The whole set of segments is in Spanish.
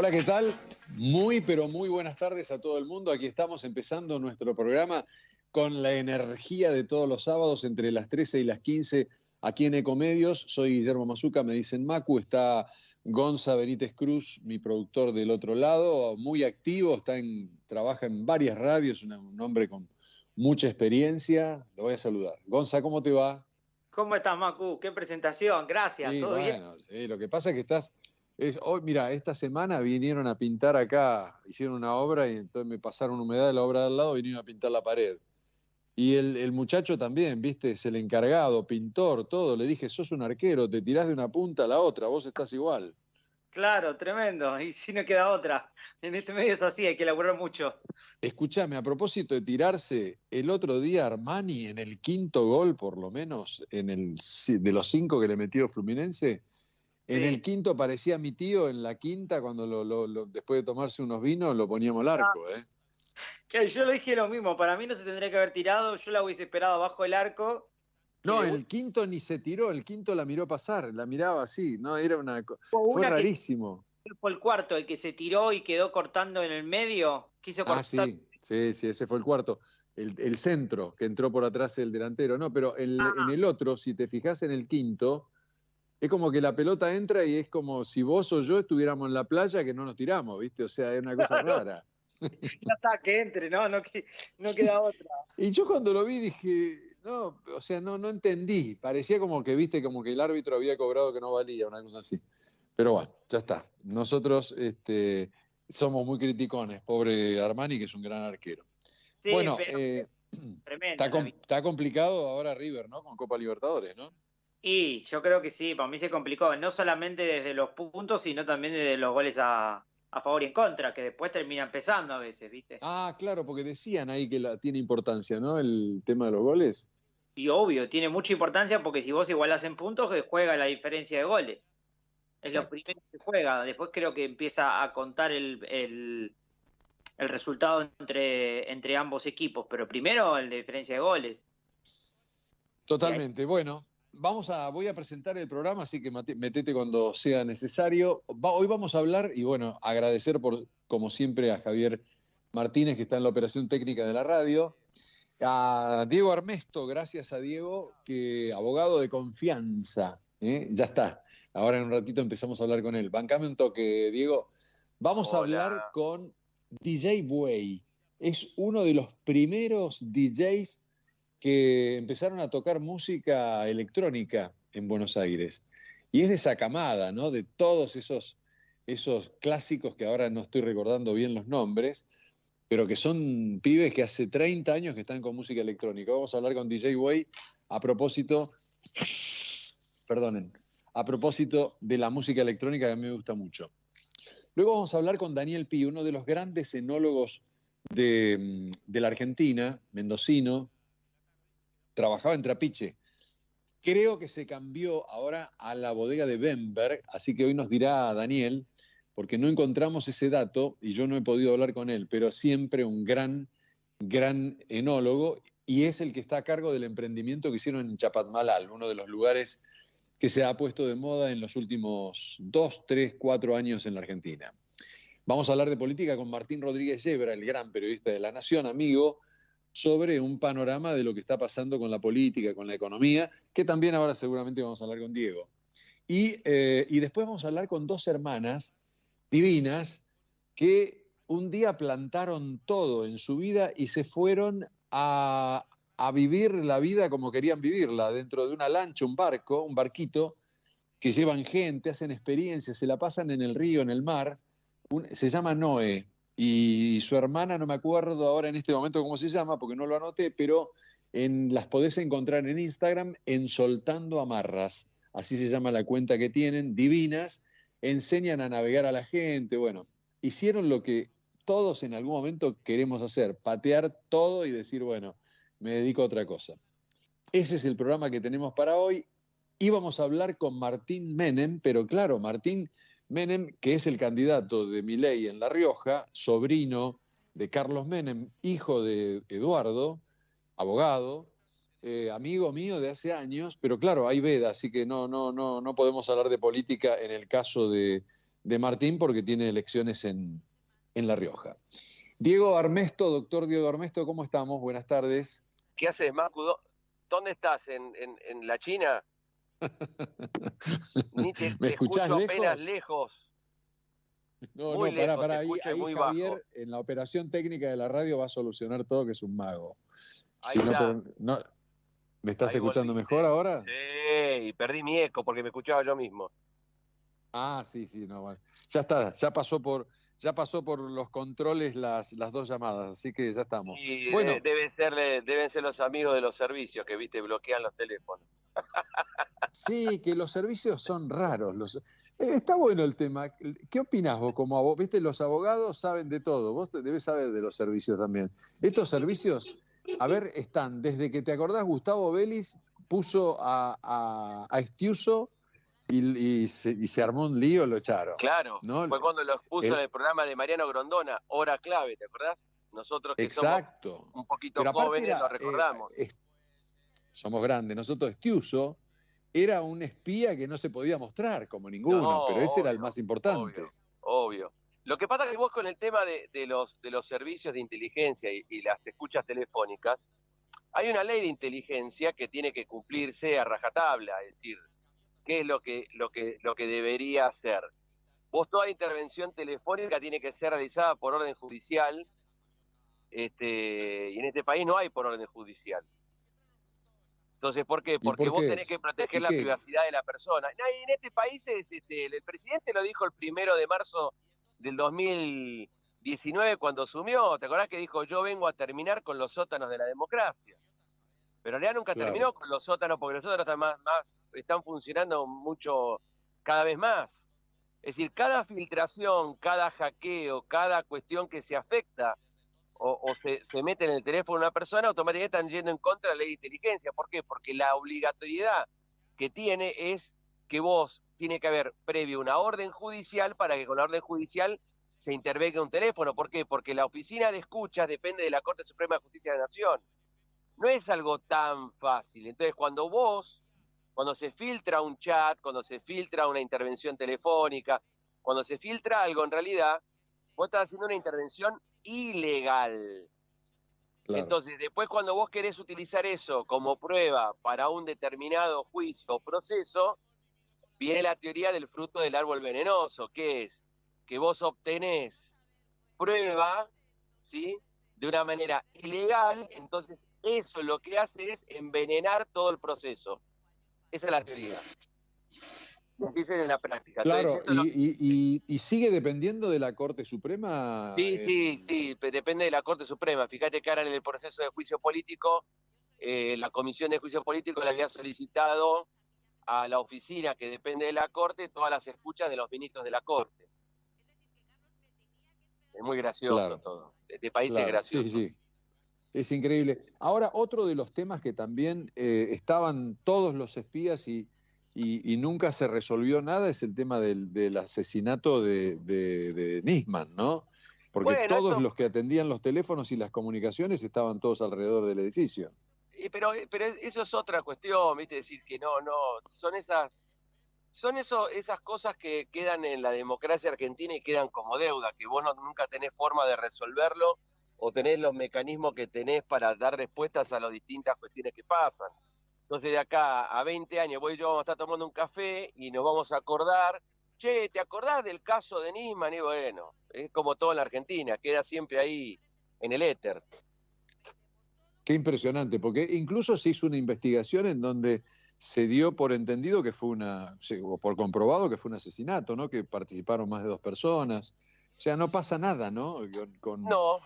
Hola, ¿qué tal? Muy, pero muy buenas tardes a todo el mundo. Aquí estamos empezando nuestro programa con la energía de todos los sábados entre las 13 y las 15 aquí en Ecomedios. Soy Guillermo Mazuca, me dicen Macu, está Gonza Benítez Cruz, mi productor del otro lado, muy activo, está en, trabaja en varias radios, un hombre con mucha experiencia. Lo voy a saludar. Gonza, ¿cómo te va? ¿Cómo estás, Macu? Qué presentación, gracias. Sí, bueno, lo que pasa es que estás es, hoy, mira, esta semana vinieron a pintar acá, hicieron una obra y entonces me pasaron humedad de la obra de al lado y vinieron a pintar la pared. Y el, muchacho también, viste, es el encargado, pintor, todo. Le dije, sos un arquero, te tirás de una punta a la otra, vos estás igual. Claro, tremendo. Y si no queda otra. En este medio es así, hay que laburar mucho. Escuchame, a propósito de tirarse, el otro día Armani en el quinto gol, por lo menos, en el, de los cinco que le metió Fluminense, en el quinto parecía mi tío, en la quinta, cuando lo, después de tomarse unos vinos, lo poníamos al arco, ah. ¿eh? Que yo le dije lo mismo, para mí no se tendría que haber tirado, yo la hubiese esperado abajo del arco. No, el quinto ni se tiró, el quinto la miró pasar, la miraba así, ¿no? Era una fue rarísimo. fue el cuarto, el que se tiró y quedó cortando en el medio, quiso cortar. Ah, sí, sí, sí, ese fue el cuarto. El, centro, que entró por atrás el delantero, no, pero en el otro, si te fijas en el quinto, es como que la pelota entra y es como si vos o yo estuviéramos en la playa que no nos tiramos, ¿viste? O sea, es una cosa rara. Ya está, que entre, ¿no? No, queda otra. y yo cuando lo vi dije, no, o sea, no, no entendí. Parecía como que, viste, como que el árbitro había cobrado que no valía, una cosa así. Pero bueno, ya está. Nosotros este, somos muy criticones, pobre Armani, que es un gran arquero. Sí, bueno, eh, está, está complicado ahora River, ¿no? Con Copa Libertadores, ¿no? Y yo creo que sí, para mí se complicó, no solamente desde los puntos, sino también desde los goles a, favor y en contra, que después termina empezando a veces, ¿viste? Ah, claro, porque decían ahí que la, tiene importancia, ¿no? El tema de los goles. Y obvio, tiene mucha importancia porque si vos igualás en puntos, juega la diferencia de goles. Es lo primero que juega. Después creo que empieza a contar el, el, resultado entre, entre ambos equipos, pero primero la diferencia de goles. Totalmente. Bueno, Vamos a, voy a presentar el programa, así que metete cuando sea necesario. hoy vamos a hablar, y bueno, agradecer por, como siempre, a Javier Martínez, que está en la operación técnica de la radio. A Diego Armesto, gracias a Diego, que abogado de confianza. ¿eh? Ya está. Ahora en un ratito empezamos a hablar con él. Bancame un toque, Diego. Vamos a hablar con DJ Buey. Es uno de los primeros DJs que empezaron a tocar música electrónica en Buenos Aires. Y es de esa camada, ¿no? De todos esos, esos clásicos que ahora no estoy recordando bien los nombres, pero que son pibes que hace 30 años que están con música electrónica. Vamos a hablar con DJ Way a propósito, a propósito de la música electrónica que a mí me gusta mucho. Luego vamos a hablar con Daniel Pi, uno de los grandes enólogos de, de la Argentina, mendocino, trabajaba en Trapiche. Creo que se cambió ahora a la bodega de Bemberg, así que hoy nos dirá Daniel, porque no encontramos ese dato y yo no he podido hablar con él, pero siempre un gran, gran enólogo y es el que está a cargo del emprendimiento que hicieron en Chapatmalal, uno de los lugares que se ha puesto de moda en los últimos dos, tres, cuatro años en la Argentina. Vamos a hablar de política con Martín Rodríguez Yebra, el gran periodista de La Nación, amigo, sobre un panorama de lo que está pasando con la política, con la economía, que también ahora seguramente vamos a hablar con Diego. Y, eh, después vamos a hablar con dos hermanas divinas que un día plantaron todo en su vida y se fueron a, a vivir la vida como querían vivirla, dentro de una lancha, un barco, un barquito, que llevan gente, hacen experiencias, se la pasan en el río, en el mar. se llama Noé, y su hermana, no me acuerdo ahora en este momento cómo se llama, porque no lo anoté, pero en, las podés encontrar en Instagram en Soltando Amarras, así se llama la cuenta que tienen, divinas, enseñan a navegar a la gente, bueno, hicieron lo que todos en algún momento queremos hacer, patear todo y decir, bueno, me dedico a otra cosa. Ese es el programa que tenemos para hoy. Íbamos a hablar con Martín Menem, pero claro, Martín Menem, que es el candidato de Milei en La Rioja, sobrino de Carlos Menem, hijo de Eduardo, abogado, eh, amigo mío de hace años, pero claro, hay veda, así que no, no, no, no podemos hablar de política en el caso de, de Martín porque tiene elecciones en, en La Rioja. Diego Armesto, doctor Diego Armesto, ¿cómo estamos? Buenas tardes. ¿Qué haces, Macu? ¿Dónde estás? ¿En, en, la China? Ni te, ¿Me escuchás lejos? lejos. No, no, pará, pará. Ahí, Javier, en la operación técnica de la radio va a solucionar todo, que es un mago. Si no, ¿Me estás escuchando mejor ahora? Sí, y perdí mi eco porque me escuchaba yo mismo. Ah, sí, sí, no, ya está, ya pasó por, ya pasó por los controles las, las dos llamadas, así que ya estamos. Sí, bueno, deben ser, deben ser los amigos de los servicios que viste bloquean los teléfonos. Sí, que los servicios son raros. Los... Eh, está bueno el tema. ¿Qué opinás vos como abogado? Viste, los abogados saben de todo. Vos debes saber de los servicios también. Estos servicios, a ver, están desde que te acordás, Gustavo Vélez puso a, a, a Estiuso y, se, armó un lío, lo echaron. Claro, fue cuando los puso en el programa de Mariano Grondona, hora clave, ¿te acordás? Nosotros que Exacto. somos un poquito jóvenes lo eh, recordamos. Somos grandes. Nosotros, Estiuso era un espía que no se podía mostrar como ninguno, pero ese era el más importante. Obvio, Lo que pasa es que vos con el tema de, los, de los servicios de inteligencia y, y las escuchas telefónicas, hay una ley de inteligencia que tiene que cumplirse a rajatabla, es decir, qué es lo que, lo que, lo que debería hacer. Vos toda intervención telefónica tiene que ser realizada por orden judicial, este, y en este país no hay por orden judicial. Entonces, ¿por qué? Porque vos tenés que proteger la privacidad de la persona. en este país es, este, el presidente lo dijo el primero de marzo del 2019 cuando asumió. ¿Te acordás que dijo yo vengo a terminar con los sótanos de la democracia? Pero en realidad nunca terminó con los sótanos porque los sótanos están más, más están funcionando mucho cada vez más. Es decir, cada filtración, cada hackeo, cada cuestión que se afecta o, se, se, mete en el teléfono de una persona, automáticamente están yendo en contra de la ley de inteligencia. ¿Por qué? Porque la obligatoriedad que tiene es que vos tiene que haber previo una orden judicial para que con la orden judicial se intervenga un teléfono. ¿Por qué? Porque la oficina de escuchas depende de la Corte Suprema de Justicia de la Nación. No es algo tan fácil. Entonces, cuando vos cuando se filtra un chat, cuando se filtra una intervención telefónica, cuando se filtra algo, en realidad, vos estás haciendo una intervención ilegal. Entonces, después cuando vos querés utilizar eso como prueba para un determinado juicio o proceso, viene la teoría del fruto del árbol venenoso, que es que vos obtenés prueba, ¿sí? De una manera ilegal, entonces eso lo que hace es envenenar todo el proceso. Esa es la teoría. Dicen en la práctica. Claro, y, sigue dependiendo de la Corte Suprema? Sí, eh, sí, sí, depende de la Corte Suprema. Fíjate que ahora en el proceso de juicio político, eh, la Comisión de Juicio Político le había solicitado a la oficina que depende de la Corte todas las escuchas de los ministros de la Corte. Es muy gracioso todo. Este país es gracioso. Sí, sí. Es increíble. Ahora, otro de los temas que también eh, estaban todos los espías y, y, nunca se resolvió nada es el tema del, asesinato de, de, Nisman, ¿no? Porque todos los que atendían los teléfonos y las comunicaciones estaban todos alrededor del edificio. Pero, pero eso es otra cuestión, ¿viste? Decir que no, no, son esas son eso, esas cosas que quedan en la democracia argentina y quedan como deuda, que vos nunca tenés forma de resolverlo o tenés los mecanismos que tenés para dar respuestas a las distintas cuestiones que pasan. Entonces de acá a 20 años vos y yo vamos a estar tomando un café y nos vamos a acordar, che, ¿te acordás del caso de Nisman? Y bueno, es como todo en la Argentina, queda siempre ahí en el éter. Qué impresionante, porque incluso se hizo una investigación en donde se dio por entendido que fue una, o por comprobado que fue un asesinato, ¿no? Que participaron más de dos personas. O sea, no pasa nada, ¿no? Con, no,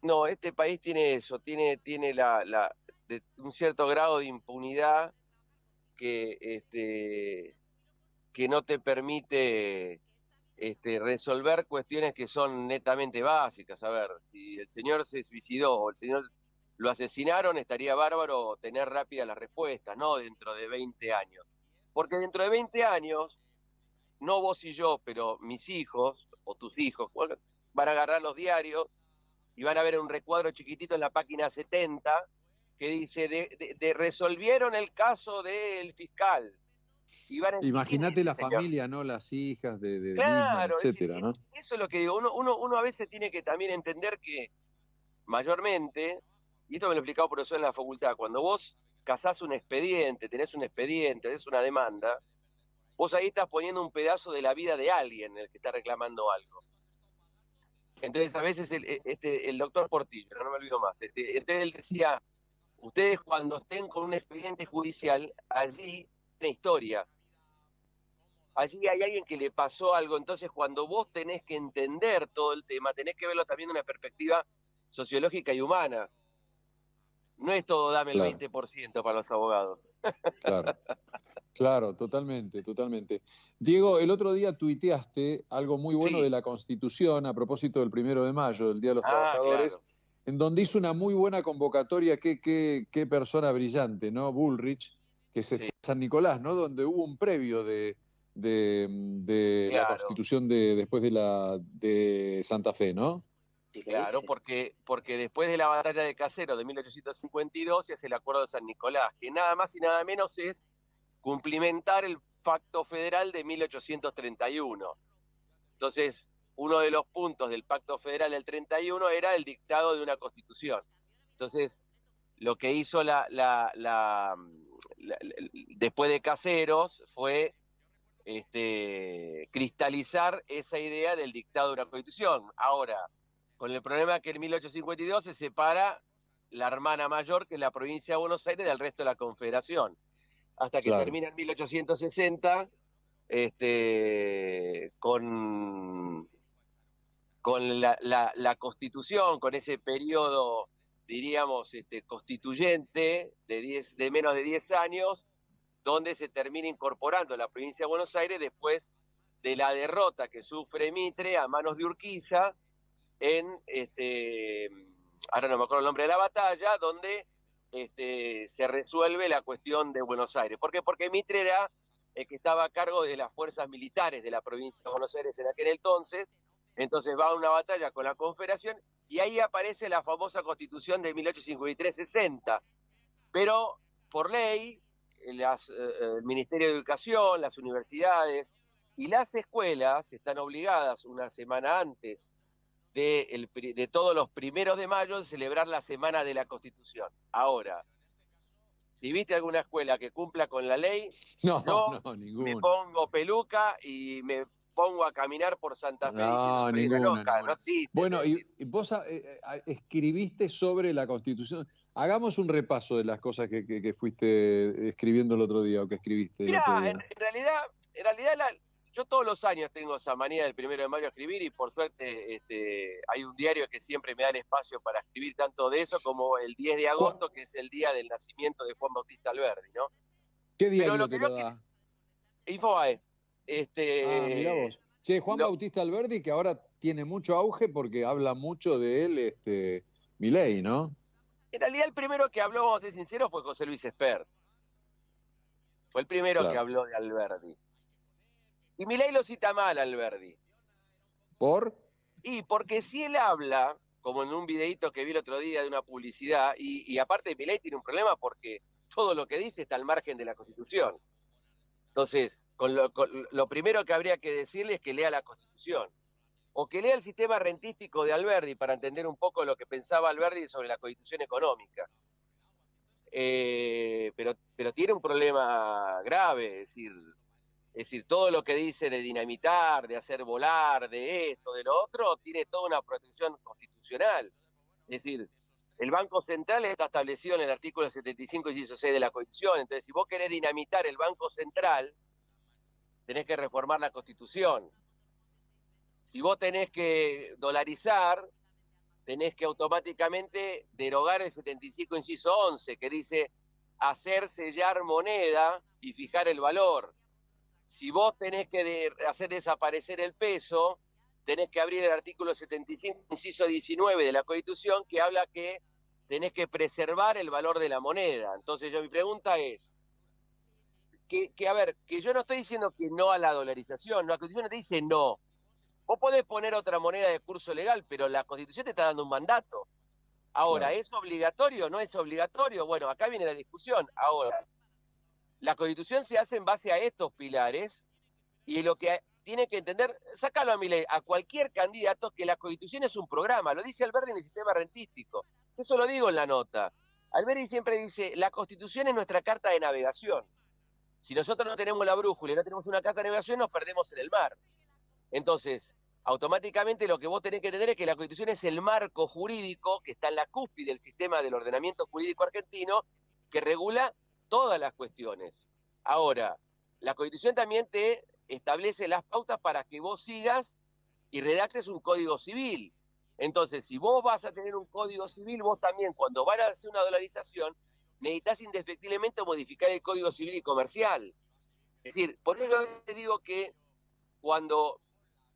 no, este país tiene eso, tiene, tiene la, un cierto grado de impunidad que, este, que no te permite este, resolver cuestiones que son netamente básicas. A ver, si el señor se suicidó o el señor lo asesinaron, estaría bárbaro tener rápida la respuesta, no dentro de 20 años. Porque dentro de 20 años, no vos y yo, pero mis hijos o tus hijos, van a agarrar los diarios y van a ver un recuadro chiquitito en la página 70 que dice, de, resolvieron el caso del fiscal. Imagínate la familia, ¿no? Las hijas de, de claro, etcétera, ¿no? Eso es lo que digo. Uno, uno, uno a veces tiene que también entender que mayormente, y esto me lo he explicado por eso en la facultad, cuando vos casás un expediente, tenés un expediente, tenés una demanda, vos ahí estás poniendo un pedazo de la vida de alguien el que está reclamando algo. Entonces, a veces el, e, este, el doctor Portillo, no me olvido más, este, entonces él decía, ustedes cuando estén con un expediente judicial, allí una historia. Allí hay alguien que le pasó algo, entonces cuando vos tenés que entender todo el tema, tenés que verlo también de una perspectiva sociológica y humana. No es todo dame el 20% para los abogados. Claro, claro, totalmente, totalmente. Diego, el otro día tuiteaste algo muy bueno de la Constitución a propósito del primero de mayo, del Día de los ah, Trabajadores, en donde hizo una muy buena convocatoria, qué, qué, qué persona brillante, ¿no? Bullrich, que se fue a San Nicolás, ¿no? Donde hubo un previo de, de, la Constitución de, después de la de Santa Fe, ¿no? Claro, porque, porque después de la batalla de Casero de 1852 se hace el Acuerdo de San Nicolás, que nada más y nada menos es cumplimentar el Pacto Federal de 1831. Entonces, uno de los puntos del Pacto Federal del 31 era el dictado de una constitución. Entonces, lo que hizo la, la, después de Caseros fue este, cristalizar esa idea del dictado de una constitución. Ahora, con el problema que en 1852 se separa la hermana mayor, que es la provincia de Buenos Aires, del resto de la Confederación. Hasta que termina en 1860 este, con, con la, constitución, con ese periodo, diríamos, este, constituyente de, de menos de 10 años, donde se termina incorporando la provincia de Buenos Aires después de la derrota que sufre Mitre a manos de Urquiza en, este, ahora no me acuerdo el nombre de la batalla, donde este, se resuelve la cuestión de Buenos Aires. ¿Por qué? Porque Mitre era el que estaba a cargo de las fuerzas militares de la provincia de Buenos Aires en aquel entonces, entonces va a una batalla con la Confederación y ahí aparece la famosa constitución de 1853-60. Pero por ley, las, eh, el Ministerio de Educación, las universidades y las escuelas están obligadas una semana antes de, todos los primeros de mayo de celebrar la Semana de la Constitución. Ahora, si viste alguna escuela que cumpla con la ley, no, no, me pongo peluca y me pongo a caminar por Santa Fe. No, ninguna, bueno, y, vos eh, eh, escribiste sobre la Constitución. Hagamos un repaso de las cosas que, fuiste escribiendo el otro día o que escribiste. Mira, En, realidad, en realidad la, yo todos los años tengo esa manía del primero de mayo a escribir y por suerte este, hay un diario que siempre me da espacio para escribir tanto de eso como el 10 de agosto, que es el día del nacimiento de Juan Bautista Alberdi, ¿no? ¿Qué diario lo te lo da? Infobae. Este... Ah, mirá vos. Che, Juan Bautista Alberdi, que ahora tiene mucho auge porque habla mucho de él, este, Milei, ¿no? En realidad el primero que habló, vamos a ser sinceros, fue José Luis Esper. Fue el primero que habló de Alberdi. Y Milei lo cita mal Alberdi. ¿Por? Y porque si él habla, como en un videito que vi el otro día de una publicidad, y, aparte Milei tiene un problema porque todo lo que dice está al margen de la Constitución. Entonces, con lo, primero que habría que decirle es que lea la Constitución. O que lea el sistema rentístico de Alberdi para entender un poco lo que pensaba Alberdi sobre la Constitución económica. Eh, pero, pero tiene un problema grave, es decir, es decir, todo lo que dice de dinamitar, de hacer volar, de esto, de lo otro, tiene toda una protección constitucional. Es decir, el Banco Central está establecido en el artículo 75 y 16 de la Constitución. Entonces, si vos querés dinamitar el Banco Central, tenés que reformar la Constitución. Si vos tenés que dolarizar, tenés que automáticamente derogar el 75 inciso 11, que dice hacer sellar moneda y fijar el valor si vos tenés que hacer desaparecer el peso, tenés que abrir el artículo 75, inciso 19 de la Constitución, que habla que tenés que preservar el valor de la moneda. Entonces yo mi pregunta es, que, a ver, que yo no estoy diciendo que no a la dolarización, la Constitución no te dice no. Vos podés poner otra moneda de curso legal, pero la Constitución te está dando un mandato. Ahora, ¿es obligatorio? ¿No es obligatorio? Bueno, acá viene la discusión. Ahora, la constitución se hace en base a estos pilares y lo que tiene que entender, sácalo a mi ley, a cualquier candidato que la constitución es un programa, lo dice Alberti en el sistema rentístico. Eso lo digo en la nota. Alberti siempre dice, la constitución es nuestra carta de navegación. Si nosotros no tenemos la brújula y no tenemos una carta de navegación, nos perdemos en el mar. Entonces, automáticamente lo que vos tenés que tener es que la Constitución es el marco jurídico que está en la cúspide del sistema del ordenamiento jurídico argentino que regula todas las cuestiones. Ahora, la Constitución también te establece las pautas para que vos sigas y redactes un código civil. Entonces, si vos vas a tener un código civil, vos también, cuando van a hacer una dolarización, necesitas indefectiblemente modificar el Código Civil y Comercial. Es decir, por eso te digo que cuando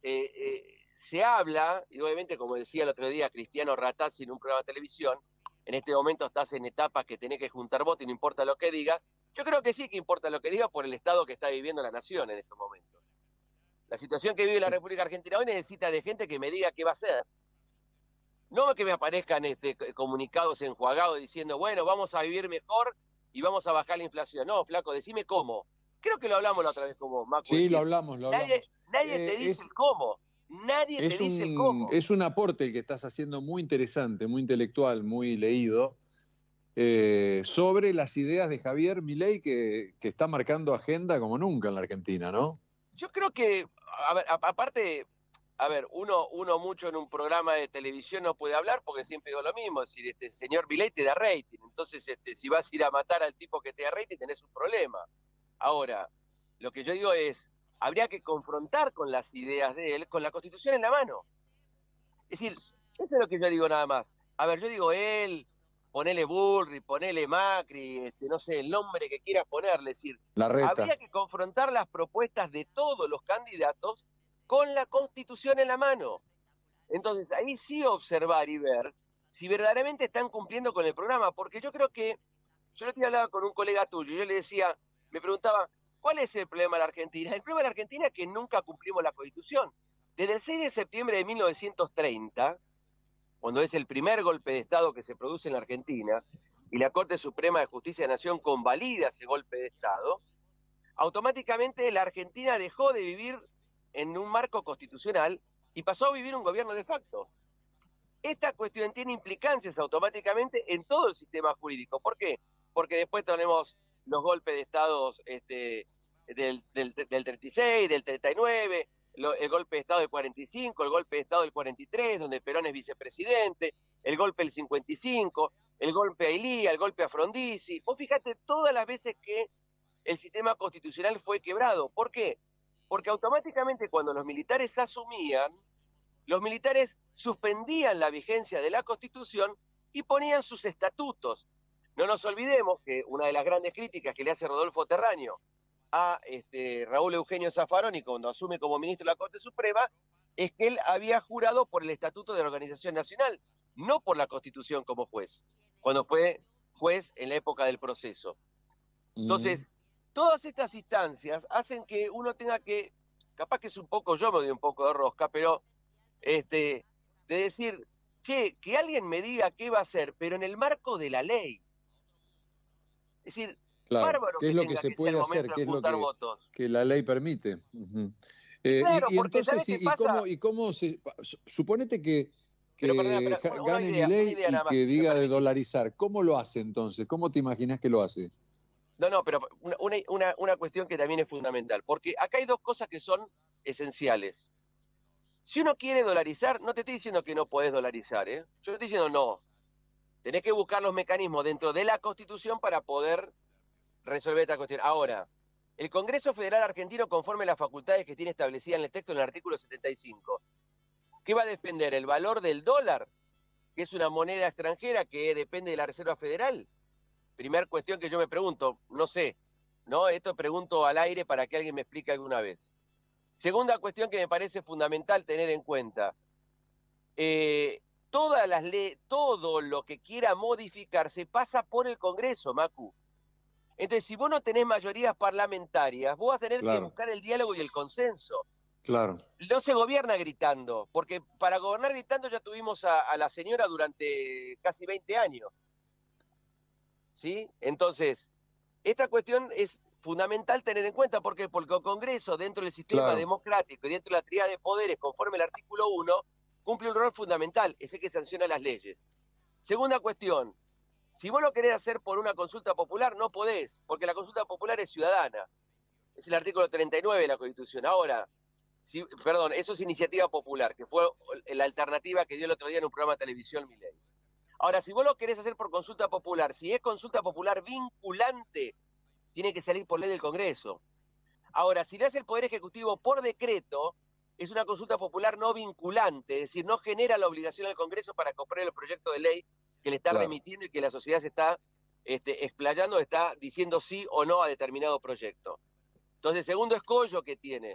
eh, eh, se habla, y obviamente como decía el otro día Cristiano Ratazzi en un programa de televisión, en este momento estás en etapas que tenés que juntar votos y no importa lo que digas, yo creo que sí que importa lo que digas por el estado que está viviendo la nación en estos momentos. La situación que vive la República Argentina hoy necesita de gente que me diga qué va a hacer. No que me aparezcan este, comunicados enjuagados diciendo, bueno, vamos a vivir mejor y vamos a bajar la inflación. No, flaco, decime cómo. Creo que lo hablamos la otra vez como Macu. Sí, lo hablamos, lo hablamos. Nadie, te eh, dice cómo. Nadie te dice cómo. Es un aporte el que estás haciendo muy interesante, muy intelectual, muy leído, eh, sobre las ideas de Javier Milei que, que está marcando agenda como nunca en la Argentina, ¿no? Yo creo que, a ver, aparte, a ver, uno, uno mucho en un programa de televisión no puede hablar porque siempre digo lo mismo, es decir, este señor Milei te da rating, entonces este, si vas a ir a matar al tipo que te da rating tenés un problema. Ahora, lo que yo digo es, habría que confrontar con las ideas de él, con la constitución en la mano. Es decir, eso es lo que yo digo nada más. A ver, yo digo él, ponele Bullrich, ponele Macri, este, no sé, el nombre que quieras ponerle, es decir, habría que confrontar las propuestas de todos los candidatos con la constitución en la mano. Entonces, ahí sí observar y ver si verdaderamente están cumpliendo con el programa, porque yo creo que, yo lo he hablado con un colega tuyo, yo le decía, me preguntaba, ¿cuál es el problema de la Argentina? El problema de la Argentina es que nunca cumplimos la constitución. Desde el 6 de septiembre de 1930, cuando es el primer golpe de Estado que se produce en la Argentina, y la Corte Suprema de Justicia de Nación convalida ese golpe de Estado, automáticamente la Argentina dejó de vivir en un marco constitucional y pasó a vivir un gobierno de facto. Esta cuestión tiene implicancias automáticamente en todo el sistema jurídico. ¿Por qué? Porque después tenemos los golpes de estados este, del, del, 36, del 39, el golpe de estado del 45, el golpe de estado del 43, donde Perón es vicepresidente, el golpe del 55, el golpe a Ilía, el golpe a Frondizi. Vos fíjate todas las veces que el sistema constitucional fue quebrado. ¿Por qué? Porque automáticamente cuando los militares asumían, los militares suspendían la vigencia de la Constitución y ponían sus estatutos. No nos olvidemos que una de las grandes críticas que le hace Rodolfo Terraño a este, Raúl Eugenio Zaffaroni cuando asume como ministro de la Corte Suprema es que él había jurado por el Estatuto de la Organización Nacional, no por la Constitución como juez, cuando fue juez en la época del proceso. Entonces, Todas estas instancias hacen que uno tenga que, capaz que es un poco, yo me doy un poco de rosca, pero este, de decir, che, que alguien me diga qué va a hacer, pero en el marco de la ley. Es decir, bárbaro ¿qué es lo que, se puede hacer? ¿Qué es lo que, la ley permite? Eh, y, entonces, y, cómo, y, cómo, se. Suponete que, gane mi ley y que diga de dolarizar. ¿Cómo lo hace entonces? ¿Cómo te imaginas que lo hace? No, no, pero una, una, cuestión que también es fundamental, porque acá hay dos cosas que son esenciales. Si uno quiere dolarizar, no te estoy diciendo que no podés dolarizar, ¿eh? Yo te estoy diciendo no. Tenés que buscar los mecanismos dentro de la Constitución para poder resolver esta cuestión. Ahora, el Congreso Federal Argentino, conforme las facultades que tiene establecidas en el texto en el artículo 75, ¿qué va a defender? ¿El valor del dólar, que es una moneda extranjera que depende de la Reserva Federal? Primer cuestión que yo me pregunto, no sé, ¿no? Esto pregunto al aire para que alguien me explique alguna vez. Segunda cuestión que me parece fundamental tener en cuenta. Eh, todas las todo lo que quiera modificarse pasa por el Congreso, Macu. Entonces, si vos no tenés mayorías parlamentarias, vos vas a tener que buscar el diálogo y el consenso. Claro. No se gobierna gritando, porque para gobernar gritando ya tuvimos a la señora durante casi 20 años. ¿sí? Entonces, esta cuestión es fundamental tener en cuenta, ¿por qué? Porque el Congreso, dentro del sistema democrático y dentro de la tríada de poderes, conforme el artículo 1, cumple un rol fundamental, ese que sanciona las leyes. Segunda cuestión, si vos lo querés hacer por una consulta popular, no podés, porque la consulta popular es ciudadana. Es el artículo 39 de la Constitución. Ahora, si, perdón, eso es iniciativa popular, que fue la alternativa que dio el otro día en un programa de televisión Miley. Ahora, si vos lo querés hacer por consulta popular, si es consulta popular vinculante, tiene que salir por ley del Congreso. Ahora, si le hace el Poder Ejecutivo por decreto, es una consulta popular no vinculante, es decir, no genera la obligación al Congreso para comprar el proyecto de ley que le está remitiendo y que la sociedad se está este, explayando, está diciendo sí o no a determinado proyecto. Entonces, segundo escollo que tiene,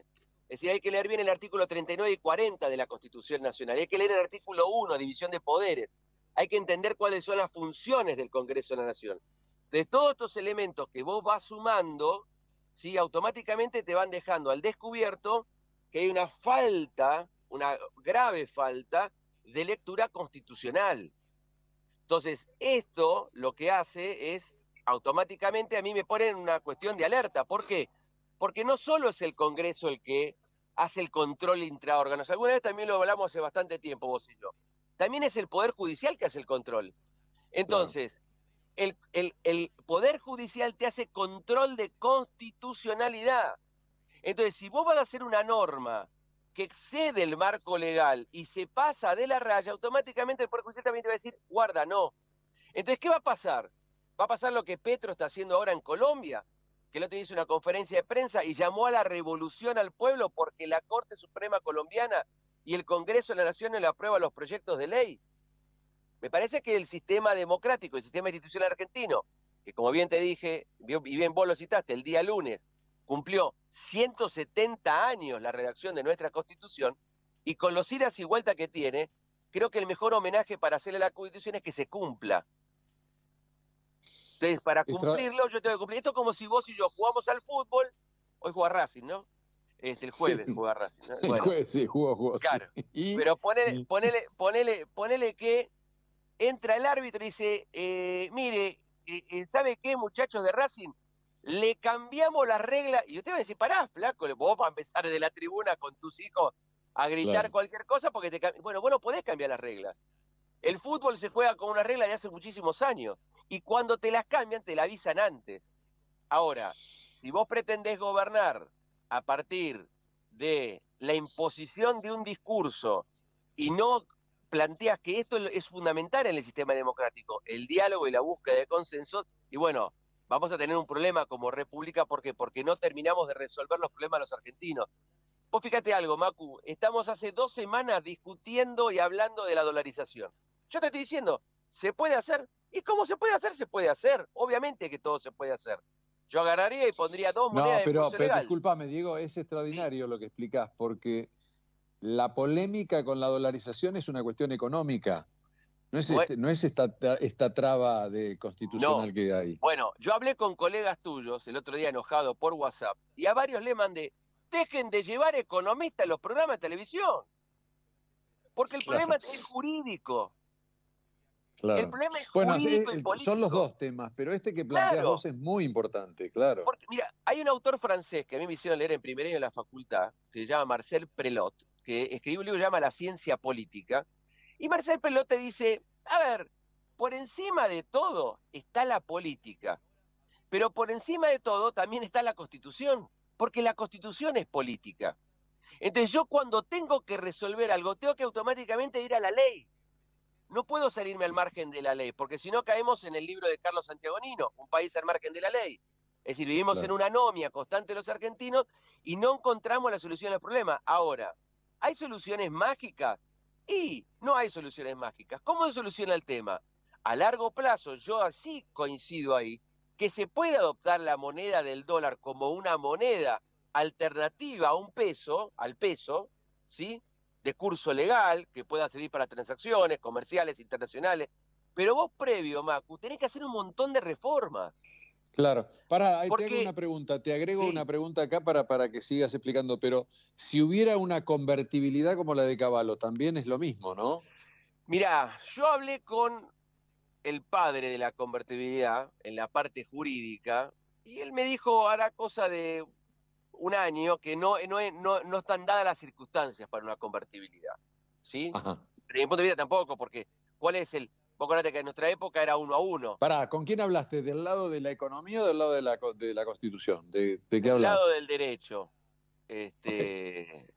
es decir, hay que leer bien el artículo 39 y 40 de la Constitución Nacional, hay que leer el artículo 1, división de poderes, hay que entender cuáles son las funciones del Congreso de la Nación. De todos estos elementos que vos vas sumando, ¿sí? automáticamente te van dejando al descubierto que hay una falta, una grave falta de lectura constitucional. Entonces, esto lo que hace es, automáticamente a mí me pone en una cuestión de alerta. ¿Por qué? Porque no solo es el Congreso el que hace el control intraórganos, alguna vez también lo hablamos hace bastante tiempo vos y yo también es el Poder Judicial que hace el control. Entonces, el, Poder Judicial te hace control de constitucionalidad. Entonces, si vos vas a hacer una norma que excede el marco legal y se pasa de la raya, automáticamente el Poder Judicial también te va a decir, guarda, no. Entonces, ¿qué va a pasar? Va a pasar lo que Petro está haciendo ahora en Colombia, que el otro día hizo una conferencia de prensa y llamó a la revolución al pueblo porque la Corte Suprema colombiana y el Congreso de la Nación le aprueba los proyectos de ley. Me parece que el sistema democrático, el sistema institucional argentino, que como bien te dije, y bien vos lo citaste, el día lunes cumplió 170 años la redacción de nuestra Constitución, y con los iras y vueltas que tiene, creo que el mejor homenaje para hacerle a la Constitución es que se cumpla. Entonces, para cumplirlo, yo tengo que cumplir. Esto es como si vos y yo jugamos al fútbol, hoy juega Racing, ¿no? Es el jueves juega Racing. el jueves sí, jugó, jugó. Claro. Pero ponele, ponele, ponele, ponele que entra el árbitro y dice, eh, mire, eh, eh, ¿sabe qué, muchachos de Racing? Le cambiamos las reglas. Y usted va a decir, pará, flaco, vos vas a empezar de la tribuna con tus hijos a gritar cualquier cosa porque te Bueno, vos no podés cambiar las reglas. El fútbol se juega con una regla de hace muchísimos años. Y cuando te las cambian, te la avisan antes. Ahora, si vos pretendés gobernar a partir de la imposición de un discurso y no planteas que esto es fundamental en el sistema democrático, el diálogo y la búsqueda de consenso, y bueno, vamos a tener un problema como república, ¿por qué? Porque no terminamos de resolver los problemas de los argentinos. Vos fíjate algo, Macu, estamos hace dos semanas discutiendo y hablando de la dolarización. Yo te estoy diciendo, ¿se puede hacer? ¿Y cómo se puede hacer? Se puede hacer. Obviamente que todo se puede hacer. Yo agarraría y pondría dos monedas no, pero, pero discúlpame, Diego, es extraordinario lo que explicás, porque la polémica con la dolarización es una cuestión económica. No es, este, no es esta, esta, traba de constitucional que hay. Bueno, yo hablé con colegas tuyos el otro día enojado por WhatsApp y a varios le mandé, dejen de llevar economistas a los programas de televisión. Porque el problema es jurídico. El problema es bueno, Son los dos temas, pero este que planteas vos es muy importante, claro. Porque, mira, hay un autor francés que a mí me hicieron leer en primer año en la facultad, que se llama Marcel Prelot, que escribió un libro que se llama La ciencia política. Y Marcel Prelot te dice, a ver, por encima de todo está la política, pero por encima de todo también está la constitución, porque la constitución es política. Entonces yo cuando tengo que resolver algo, tengo que automáticamente ir a la ley no puedo salirme al margen de la ley, porque si no caemos en el libro de Carlos Santiagonino, un país al margen de la ley. Es decir, vivimos en una anomia constante los argentinos y no encontramos la solución al problema. Ahora, ¿hay soluciones mágicas? Y no hay soluciones mágicas. ¿Cómo se soluciona el tema? A largo plazo, yo así coincido ahí, que se puede adoptar la moneda del dólar como una moneda alternativa a un peso, al peso, ¿sí? de curso legal que pueda servir para transacciones comerciales, internacionales. Pero vos previo, Macu, tenés que hacer un montón de reformas. Claro. Para, ahí te hago una pregunta, te agrego una pregunta acá para, para que sigas explicando, pero si hubiera una convertibilidad como la de Caballo, también es lo mismo, ¿no? Mirá, yo hablé con el padre de la convertibilidad en la parte jurídica Y él me dijo, hará cosa de un año, que no, no, no, están dadas las circunstancias para una convertibilidad. ¿Sí? Pero mi punto de vista tampoco, porque ¿cuál es el...? Vos acordate que en nuestra época era uno a uno. Pará, ¿con quién hablaste? ¿Del lado de la economía o del lado de la, de la Constitución? ¿De, qué Del lado del derecho. Este,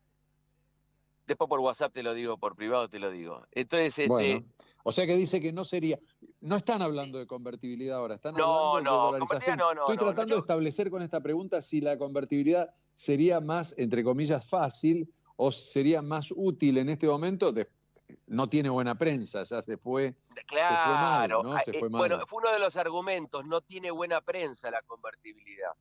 Después por WhatsApp te lo digo, por privado te lo digo. Entonces, este, bueno, o sea que dice que no sería, no están hablando de convertibilidad ahora, están hablando de dolarización. No, Estoy tratando de establecer con esta pregunta si la convertibilidad sería más, entre comillas, fácil o sería más útil en este momento. No tiene buena prensa, ya se fue, claro, se fue mal, ¿no? Se fue mal. Bueno, fue uno de los argumentos, no tiene buena prensa la convertibilidad.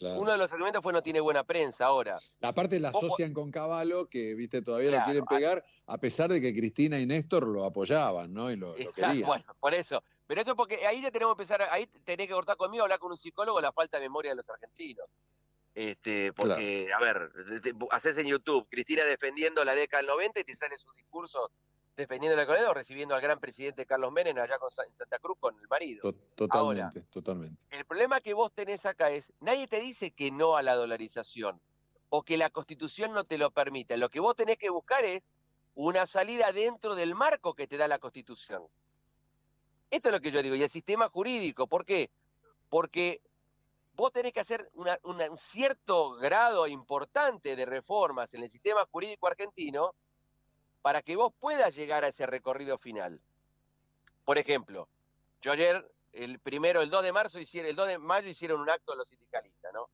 Uno de los argumentos fue no tiene buena prensa ahora. Aparte la asocian con Caballo, que viste todavía lo quieren pegar, a pesar de que Cristina y Néstor lo apoyaban, ¿no? Y lo, Exacto, bueno, por eso. Pero eso porque ahí ya tenemos que empezar, ahí tenés que cortar conmigo, hablar con un psicólogo la falta de memoria de los argentinos. Este, porque, a ver, haces en YouTube, Cristina defendiendo la década del 90 y te sale su discurso defendiendo la economía o recibiendo al gran presidente Carlos Menem allá en Santa Cruz con el marido. Totalmente, totalmente. El problema que vos tenés acá es, nadie te dice que no a la dolarización o que la constitución no te lo permita. Lo que vos tenés que buscar es una salida dentro del marco que te da la constitución. Esto es lo que yo digo, y el sistema jurídico, ¿por qué? Porque vos tenés que hacer un cierto grado importante de reformas en el sistema jurídico argentino para que vos puedas llegar a ese recorrido final. Por ejemplo, yo ayer, el primero, el 2 de marzo, hicieron, el 2 de mayo hicieron un acto los sindicalistas, ¿no?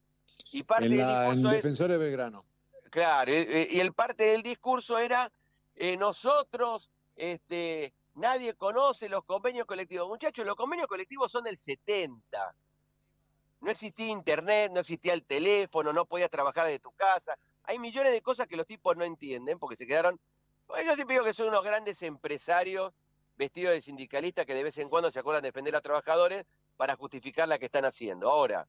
Y parte en la, del discurso Defensor de Belgrano. Claro, y, el parte del discurso era eh, nosotros, este, nadie conoce los convenios colectivos. Muchachos, los convenios colectivos son del 70. No existía internet, no existía el teléfono, no podías trabajar de tu casa. Hay millones de cosas que los tipos no entienden porque se quedaron yo siempre digo que son unos grandes empresarios vestidos de sindicalistas que de vez en cuando se acuerdan de defender a trabajadores para justificar la que están haciendo. Ahora,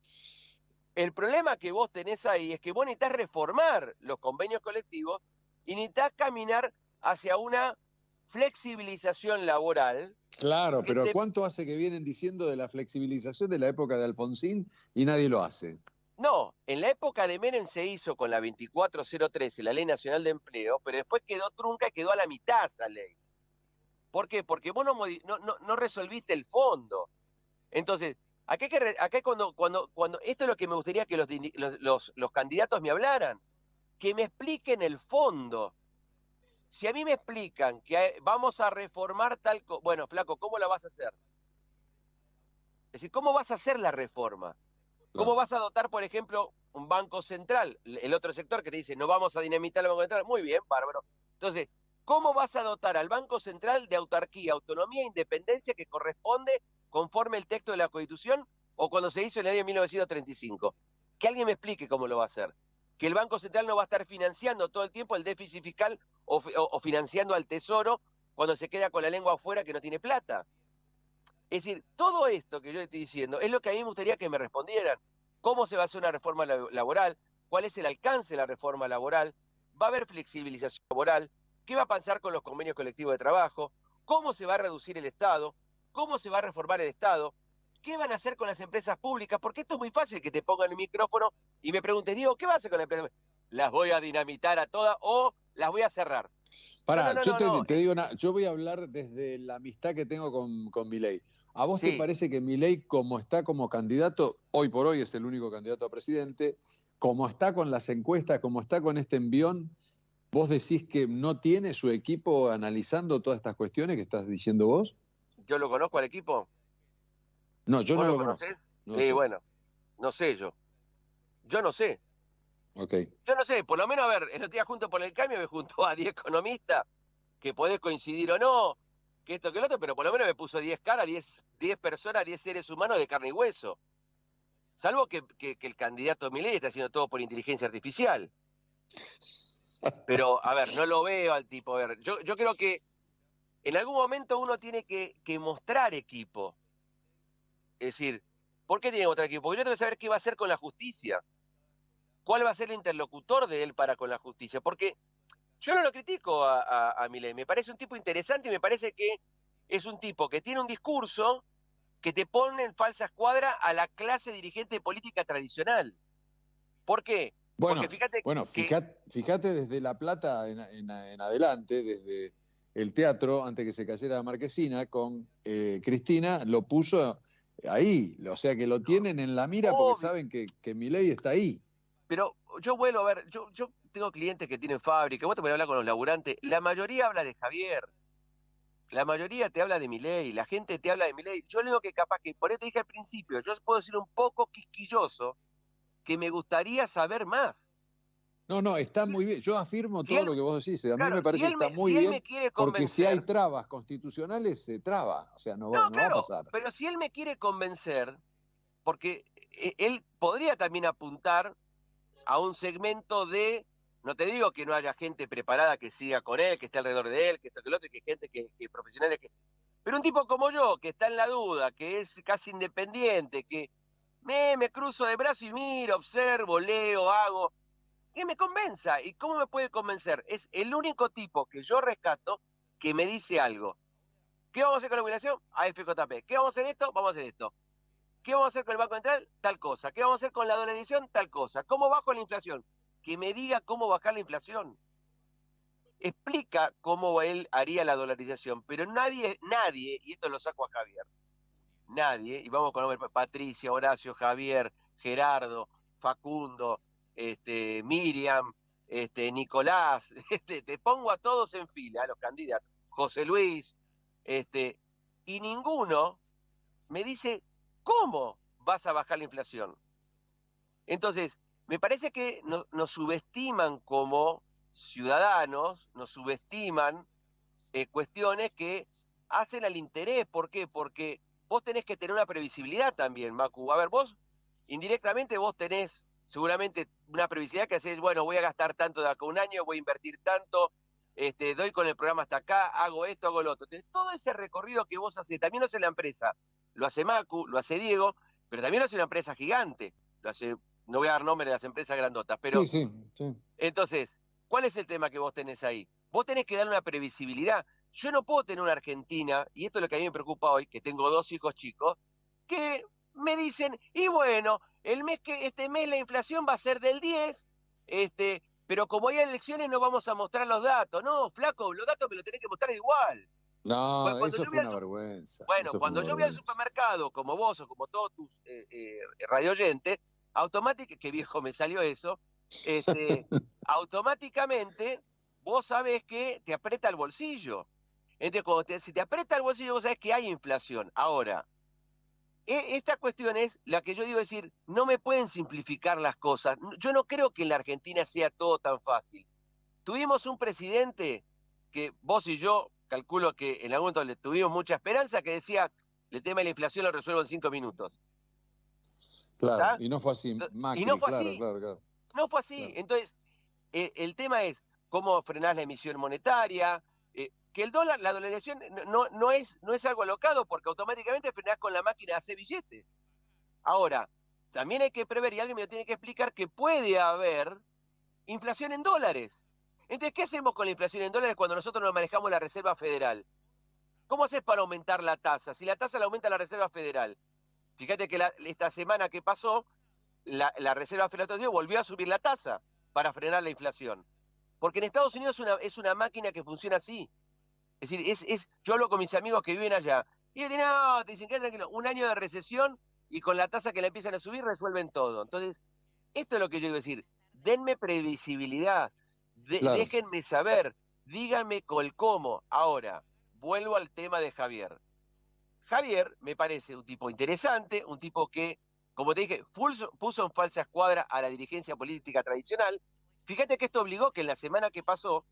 el problema que vos tenés ahí es que vos necesitas reformar los convenios colectivos y necesitas caminar hacia una flexibilización laboral. Claro, pero ¿cuánto hace que vienen diciendo de la flexibilización de la época de Alfonsín y nadie lo hace? No, en la época de Menem se hizo con la 24013, la Ley Nacional de Empleo, pero después quedó trunca y quedó a la mitad esa ley. ¿Por qué? Porque vos no, resolviste el fondo. Entonces, acá, que, acá cuando, esto es lo que me gustaría que los, los candidatos me hablaran, que me expliquen el fondo. Si a mí me explican que vamos a reformar tal... Bueno, flaco, ¿cómo la vas a hacer? Es decir, ¿cómo vas a hacer la reforma? ¿Cómo vas a dotar, por ejemplo, un banco central? El otro sector que te dice, no vamos a dinamitar el banco central. Muy bien, bárbaro. Entonces, ¿cómo vas a dotar al Banco Central de autarquía, autonomía e independencia que corresponde conforme el texto de la Constitución o cuando se hizo en el año 1935? Que alguien me explique cómo lo va a hacer. Que el Banco Central no va a estar financiando todo el tiempo el déficit fiscal o, o financiando al Tesoro cuando se queda con la lengua afuera que no tiene plata. Es decir, todo esto que yo estoy diciendo es lo que a mí me gustaría que me respondieran. ¿Cómo se va a hacer una reforma laboral? ¿Cuál es el alcance de la reforma laboral? ¿Va a haber flexibilización laboral? ¿Qué va a pasar con los convenios colectivos de trabajo? ¿Cómo se va a reducir el Estado? ¿Cómo se va a reformar el Estado? ¿Qué van a hacer con las empresas públicas? Porque esto es muy fácil que te pongan el micrófono y me preguntes, Diego, ¿qué va a hacer con las empresas? Las voy a dinamitar a todas o las voy a cerrar. Pará, yo te, digo, yo voy a hablar desde la amistad que tengo con, con ley. ¿A vos te parece que Milei, como está como candidato, hoy por hoy es el único candidato a presidente, como está con las encuestas, como está con este envión, vos decís que no tiene su equipo analizando todas estas cuestiones que estás diciendo vos? ¿Yo lo conozco al equipo? No, yo no lo, conozco. sí, bueno, no sé yo. Yo no sé. Ok. Yo no sé, por lo menos, a ver, el otro día junto por el cambio me junto a 10 economistas, que podés coincidir o no, que esto que el otro, pero por lo menos me puso 10 caras, 10, 10 personas, 10 seres humanos de carne y hueso. Salvo que, el candidato Milei está haciendo todo por inteligencia artificial. Pero, a ver, no lo veo al tipo. A ver, yo, yo creo que en algún momento uno tiene que, mostrar equipo. Es decir, ¿por qué tiene que mostrar equipo? Porque yo tengo que saber qué va a hacer con la justicia. ¿Cuál va a ser el interlocutor de él para con la justicia? Porque yo no lo critico a, a, me parece un tipo interesante y me parece que es un tipo que tiene un discurso que te ponen falsa escuadra a la clase dirigente política tradicional. ¿Por qué? Bueno, fíjate, bueno fíjate, desde La Plata en, adelante, desde el teatro, antes que se cayera Marquesina, con eh, Cristina, lo puso ahí. O sea que lo tienen en la mira porque saben que, que mi ley está ahí. Pero yo vuelvo a ver, yo, yo tengo clientes que tienen fábrica, vos te voy a hablar con los laburantes, la mayoría habla de Javier, la mayoría te habla de mi ley, la gente te habla de mi ley. Yo le digo que capaz que, por eso te dije al principio, yo puedo decir un poco quisquilloso, que me gustaría saber más. No, no, está muy bien. Yo afirmo todo lo que vos decís. A mí me parece que está muy bien. porque si hay trabas constitucionales, se traba. O sea, no, va, a pasar. Pero si él me quiere convencer, porque eh, él podría también apuntar a un segmento de. No te digo que no haya gente preparada que siga con él, que esté alrededor de él, que esto, que lo otro, que gente que, que profesionales que. Pero un tipo como yo, que está en la duda, que es casi independiente, que me, me cruzo de brazo y miro, observo, leo, hago. Que me convenza. ¿Y cómo me puede convencer? Es el único tipo que yo rescato que me dice algo. ¿Qué vamos a hacer con la jubilación? AFJP. ¿Qué vamos a hacer esto? Vamos a hacer esto. ¿Qué vamos a hacer con el Banco Central? Tal cosa. ¿Qué vamos a hacer con la dolarización? Tal cosa. ¿Cómo bajo la inflación? Que me diga cómo bajar la inflación. Explica cómo él haría la dolarización, pero nadie, nadie, y esto lo saco a Javier, nadie, y vamos con Patricia, Horacio, Javier, Gerardo, Facundo, este, Miriam, este, Nicolás, este, te pongo a todos en fila, a los candidatos, José Luis, este, y ninguno me dice cómo vas a bajar la inflación. Entonces, me parece que nos subestiman como ciudadanos, nos subestiman eh, cuestiones que hacen al interés. ¿Por qué? Porque vos tenés que tener una previsibilidad también, Macu. A ver, vos, indirectamente vos tenés seguramente una previsibilidad que haces, bueno, voy a gastar tanto de acá un año, voy a invertir tanto, este, doy con el programa hasta acá, hago esto, hago lo otro. Todo ese recorrido que vos haces, también lo hace la empresa, lo hace Macu, lo hace Diego, pero también lo hace una empresa gigante, lo hace, no voy a dar nombre de las empresas grandotas, pero... Sí, sí, sí. Entonces, ¿cuál es el tema que vos tenés ahí? Vos tenés que dar una previsibilidad. Yo no puedo tener una Argentina, y esto es lo que a mí me preocupa hoy, que tengo dos hijos chicos, que me dicen, y bueno, el mes que este mes la inflación va a ser del 10, este, pero como hay elecciones no vamos a mostrar los datos. No, flaco, los datos me los tenés que mostrar igual. No, eso fue una vergüenza. Bueno, cuando yo voy al supermercado, como vos o como todos tus eh, eh, radio oyentes, automáticamente, qué viejo me salió eso, este, automáticamente vos sabés que te aprieta el bolsillo. Entonces, cuando si te aprieta el bolsillo, vos sabés que hay inflación. Ahora, e, esta cuestión es la que yo digo decir, no me pueden simplificar las cosas. Yo no creo que en la Argentina sea todo tan fácil. Tuvimos un presidente que vos y yo calculo que en algún momento le tuvimos mucha esperanza que decía, el tema de la inflación lo resuelvo en cinco minutos. Claro, y no fue así. y no fue así. No fue así. Entonces, e, el tema es cómo frenás la emisión monetaria, eh, que el dólar, la dolarización no, no, es, no es algo alocado porque automáticamente frenás con la máquina de hacer billetes. Ahora, también hay que prever, y alguien me lo tiene que explicar, que puede haber inflación en dólares. Entonces, ¿qué hacemos con la inflación en dólares cuando nosotros nos manejamos la Reserva Federal? ¿Cómo haces para aumentar la tasa? Si la tasa la aumenta la Reserva Federal. Fíjate que esta semana que pasó, la, Reserva Federal volvió a subir la tasa para frenar la inflación. Porque en Estados Unidos es una, es una máquina que funciona así. Es decir, es, es, yo hablo con mis amigos que viven allá. Y dicen, no, te dicen, quédate tranquilo, un año de recesión y con la tasa que la empiezan a subir resuelven todo. Entonces, esto es lo que yo quiero decir. Denme previsibilidad, déjenme saber, díganme el cómo. Ahora, vuelvo al tema de Javier. Javier me parece un tipo interesante, un tipo que, como te dije, puso en falsa escuadra a la dirigencia política tradicional. Fíjate que esto obligó que en la semana que pasó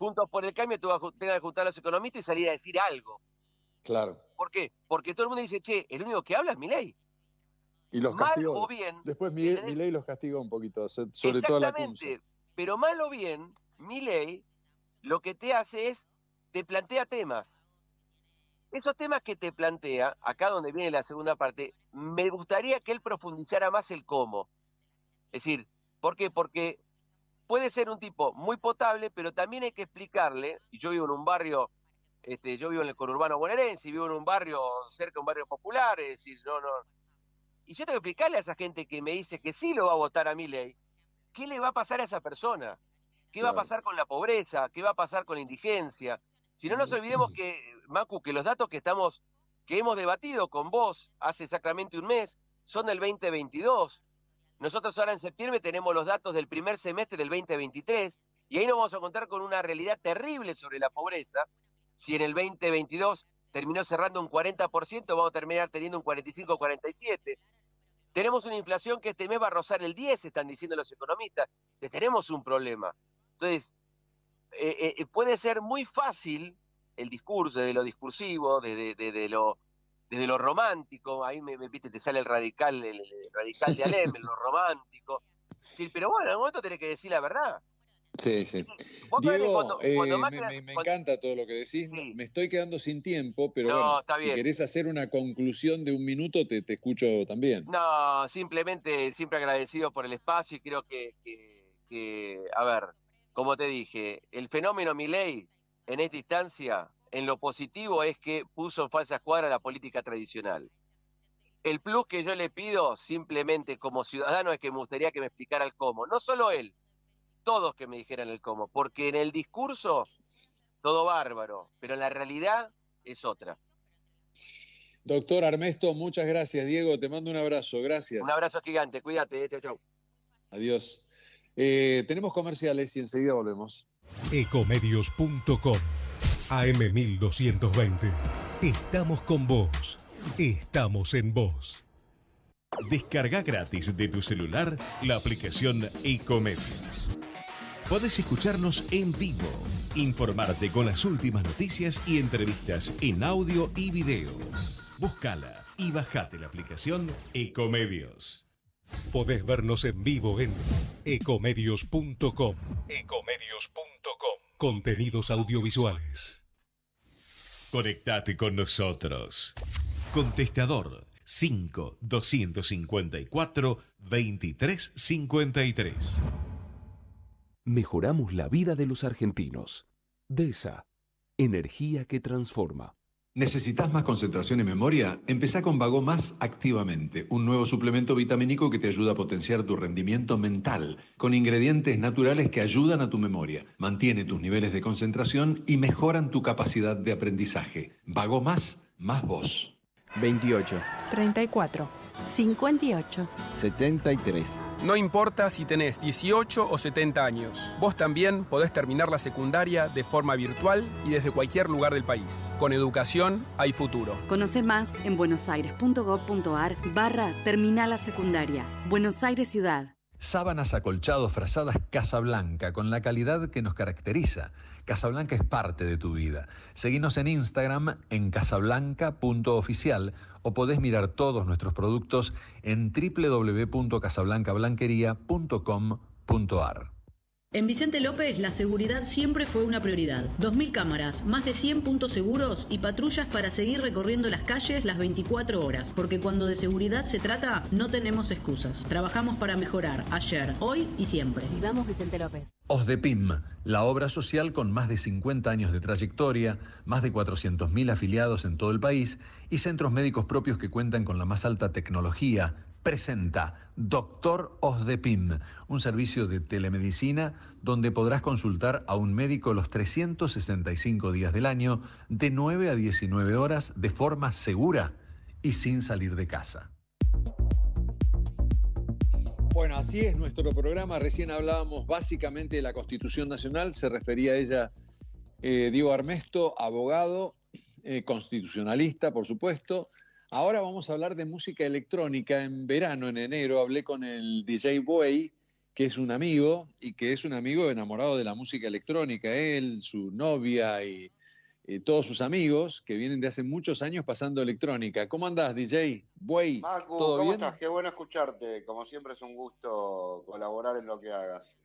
Juntos por el Cambio tenga que juntar a los economistas y salir a decir algo. Claro. ¿Por qué? Porque todo el mundo dice, che, el único que habla es mi ley. Y los mal o bien. Después mi, ley los castigó un poquito, sobre todo la Exactamente. Pero mal o bien, mi ley lo que te hace es, te plantea temas. Esos temas que te plantea, acá donde viene la segunda parte, me gustaría que él profundizara más el cómo. Es decir, ¿por qué? Porque puede ser un tipo muy potable, pero también hay que explicarle, y yo vivo en un barrio Este, yo vivo en el conurbano bonaerense, vivo en un barrio cerca de un barrio popular, es decir, no, no. Y yo tengo que explicarle a esa gente que me dice que sí lo va a votar a mi ley, ¿qué le va a pasar a esa persona? ¿Qué va a pasar con la pobreza? ¿Qué va a pasar con la indigencia? Si no nos olvidemos que, Macu, que los datos que estamos, que hemos debatido con vos hace exactamente un mes, son del 2022. Nosotros ahora en septiembre tenemos los datos del primer semestre del 2023 y ahí nos vamos a encontrar con una realidad terrible sobre la pobreza. Si en el 2022 terminó cerrando un 40%, vamos a terminar teniendo un 45-47. Tenemos una inflación que este mes va a rozar el 10, están diciendo los economistas. tenemos un problema. Entonces, eh, eh, puede ser muy fácil el discurso, de lo discursivo, de, de, lo, desde lo romántico, ahí me, me, te sale el radical, el, radical de Alem, lo romántico. Sí, pero bueno, en algún momento tenés que decir la verdad. Sí, sí. Diego, eh, me, encanta todo lo que decís. Me estoy quedando sin tiempo, pero bueno, si querés hacer una conclusión de un minuto, te, te, escucho también. No, simplemente siempre agradecido por el espacio y creo que, que a ver, como te dije, el fenómeno Milei en esta instancia, en lo positivo, es que puso en falsa escuadra la política tradicional. El plus que yo le pido simplemente como ciudadano es que me gustaría que me explicara el cómo. No solo él, todos que me dijeran el cómo. Porque en el discurso, todo bárbaro, pero en la realidad es otra. Doctor Armesto, muchas gracias. Diego, te mando un abrazo. Gracias. Un abrazo gigante. Cuídate. Chau, chau. Adiós. Eh, tenemos comerciales y enseguida volvemos. Ecomedios.com AM1220. Estamos con vos. Estamos en vos. Descarga gratis de tu celular la aplicación Ecomedios. Podés escucharnos en vivo, informarte con las últimas noticias y entrevistas en audio y video. Búscala y bajate la aplicación Ecomedios. Podés vernos en vivo en ecomedios.com. Ecomedios.com. Contenidos audiovisuales. Conectate con nosotros. Contestador 5 254 2353. Mejoramos la vida de los argentinos. DESA. Energía que transforma. ¿Necesitas más concentración y memoria? Empezá con Vago Más activamente, un nuevo suplemento vitamínico que te ayuda a potenciar tu rendimiento mental, con ingredientes naturales que ayudan a tu memoria, mantiene tus niveles de concentración y mejoran tu capacidad de aprendizaje. Vago Más, más vos. 28. 34. 58. 73. No importa si tenés 18 o 70 años, vos también podés terminar la secundaria de forma virtual y desde cualquier lugar del país. Con educación hay futuro. Conoce más en buenosaires.gov.ar barra Terminal la Secundaria. Buenos Aires Ciudad. Sábanas acolchados frazadas Casablanca, con la calidad que nos caracteriza. Casablanca es parte de tu vida. Seguinos en Instagram en casablanca.oficial o podés mirar todos nuestros productos en www.casablancablanquería.com.ar. En Vicente López la seguridad siempre fue una prioridad. 2.000 cámaras, más de 100 puntos seguros y patrullas para seguir recorriendo las calles las 24 horas. Porque cuando de seguridad se trata, no tenemos excusas. Trabajamos para mejorar ayer, hoy y siempre. Vivamos Vicente López. OSDEPIM, la obra social con más de 50 años de trayectoria, más de 400.000 afiliados en todo el país y centros médicos propios que cuentan con la más alta tecnología presenta Doctor Osdepim, un servicio de telemedicina donde podrás consultar a un médico los 365 días del año, de 9 a 19 horas, de forma segura y sin salir de casa. Bueno, así es nuestro programa. Recién hablábamos básicamente de la Constitución Nacional, se refería a ella eh, Diego Armesto, abogado, eh, constitucionalista, por supuesto, Ahora vamos a hablar de música electrónica. En verano, en enero, hablé con el DJ Boy, que es un amigo y que es un amigo enamorado de la música electrónica. Él, su novia y, todos sus amigos que vienen de hace muchos años pasando electrónica. ¿Cómo andás, DJ Boy? ¿todo ¿cómo estás? Qué bueno escucharte. Como siempre es un gusto colaborar en lo que hagas.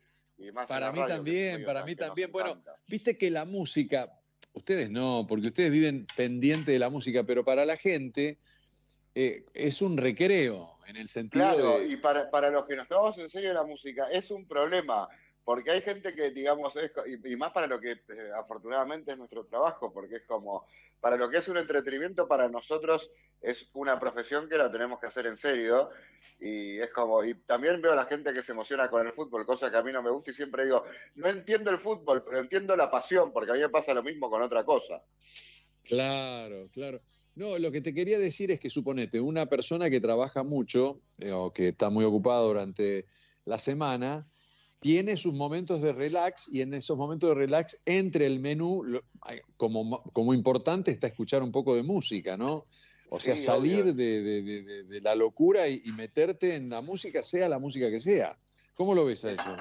para mí también, para mí también. Bueno, viste que la música, ustedes no, porque ustedes viven pendiente de la música, pero para la gente eh, es un recreo, en el sentido claro, y para, para, los que nos tomamos en serio la música, es un problema, porque hay gente que, digamos, y, más para lo que eh, afortunadamente es nuestro trabajo, porque es como, para lo que es un entretenimiento, para nosotros es una profesión que la tenemos que hacer en serio, y es como, y también veo a la gente que se emociona con el fútbol, cosa que a mí no me gusta, y siempre digo, no entiendo el fútbol, pero entiendo la pasión, porque a mí me pasa lo mismo con otra cosa. Claro, claro. No, lo que te quería decir es que suponete, una persona que trabaja mucho eh, o que está muy ocupada durante la semana, tiene sus momentos de relax y en esos momentos de relax, entre el menú, como, como importante está escuchar un poco de música, ¿no? O sea, salir de, la locura y, meterte en la música, sea la música que sea. ¿Cómo lo ves a eso?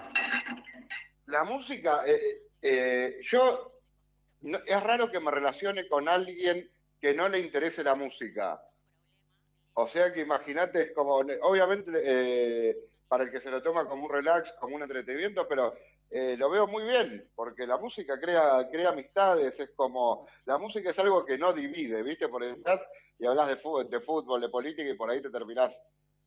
La música, eh, eh, yo, es raro que me relacione con alguien que no le interese la música. O sea que imagínate, es como, obviamente, eh, para el que se lo toma como un relax, como un entretenimiento, pero eh, lo veo muy bien, porque la música crea, crea amistades, es como, la música es algo que no divide, ¿viste? Porque estás y hablas de fútbol, de fútbol, de política y por ahí te terminás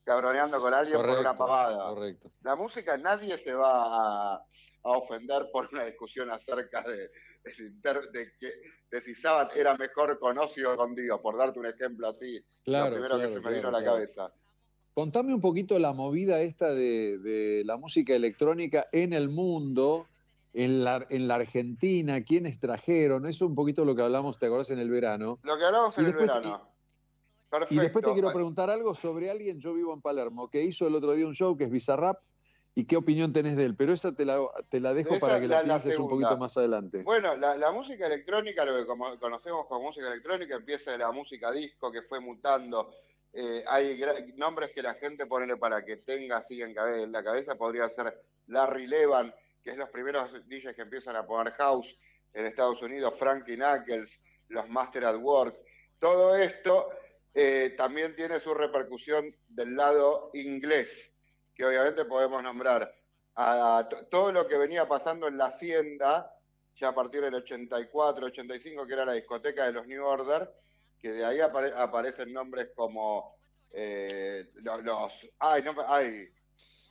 cabroneando con alguien por una pavada. Correcto. La música, nadie se va a, ofender por una discusión acerca de, de, que, de si Sabat era mejor conocido o con Dios, por darte un ejemplo así, lo primero que se me vino a la cabeza. Contame un poquito la movida esta de, la música electrónica en el mundo, en la, en la Argentina, quiénes trajeron, eso es un poquito lo que hablamos, ¿te acordás en el verano? Lo que hablamos en el verano. Perfecto. Y después te quiero preguntar algo sobre alguien, yo vivo en Palermo, que hizo el otro día un show que es Bizarrap, y qué opinión tenés de él, pero esa te la, te la dejo para que la, pienses un poquito más adelante. Bueno, la, música electrónica, lo que conocemos como música electrónica, empieza de la música disco que fue mutando eh, hay nombres que la gente pone para que tenga así en, la cabeza, podría ser Larry Levan, que es los primeros DJs que empiezan a poner house en Estados Unidos, Frankie Knuckles, los Master at Work. Todo esto eh, también tiene su repercusión del lado inglés, que obviamente podemos nombrar a, todo lo que venía pasando en la Hacienda, ya a partir del 84, 85, que era la discoteca de los New Order, que de ahí aparecen nombres como eh, los, ay, no, ay.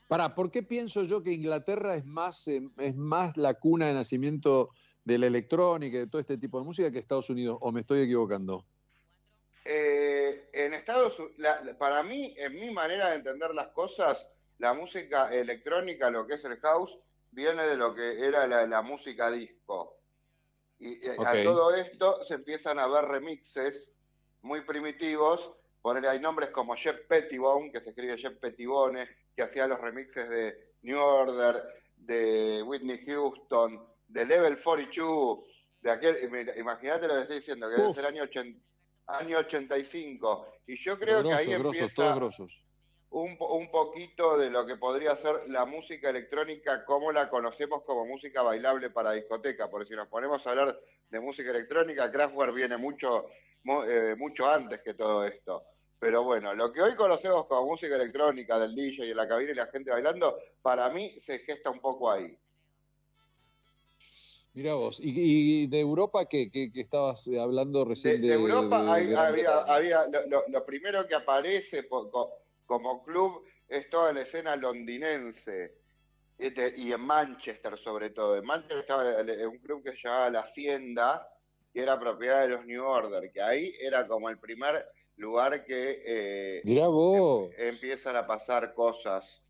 Para, ¿por qué pienso yo que Inglaterra es más, eh, es más la cuna de nacimiento de la electrónica y de todo este tipo de música que Estados Unidos? ¿O me estoy equivocando? Eh, en Estados Unidos, para mí, en mi manera de entender las cosas, la música electrónica, lo que es el house, viene de lo que era la, música disco. Y a todo esto se empiezan a ver remixes muy primitivos. Ponerle, hay nombres como Jeff Pettibone, que se escribe Jeff Pettibone, que hacía los remixes de New Order, de Whitney Houston, de Level 42, de aquel, imagínate lo que estoy diciendo, que es el año, año 85. Y yo creo que ahí empieza un, un poquito de lo que podría ser la música electrónica como la conocemos como música bailable para discoteca, porque si nos ponemos a hablar de música electrónica, Kraftwerk viene mucho eh, mucho antes que todo esto. Pero bueno, lo que hoy conocemos como música electrónica del DJ y la cabina y la gente bailando, para mí se gesta un poco ahí. Mira vos, ¿y, de Europa qué, estabas hablando recién? De, de Europa había, lo, primero que aparece como club es toda la escena londinense y en Manchester sobre todo. En Manchester estaba un club que se llamaba La Hacienda, que era propiedad de los New Order, que ahí era como el primer lugar que eh, em, empiezan a pasar cosas.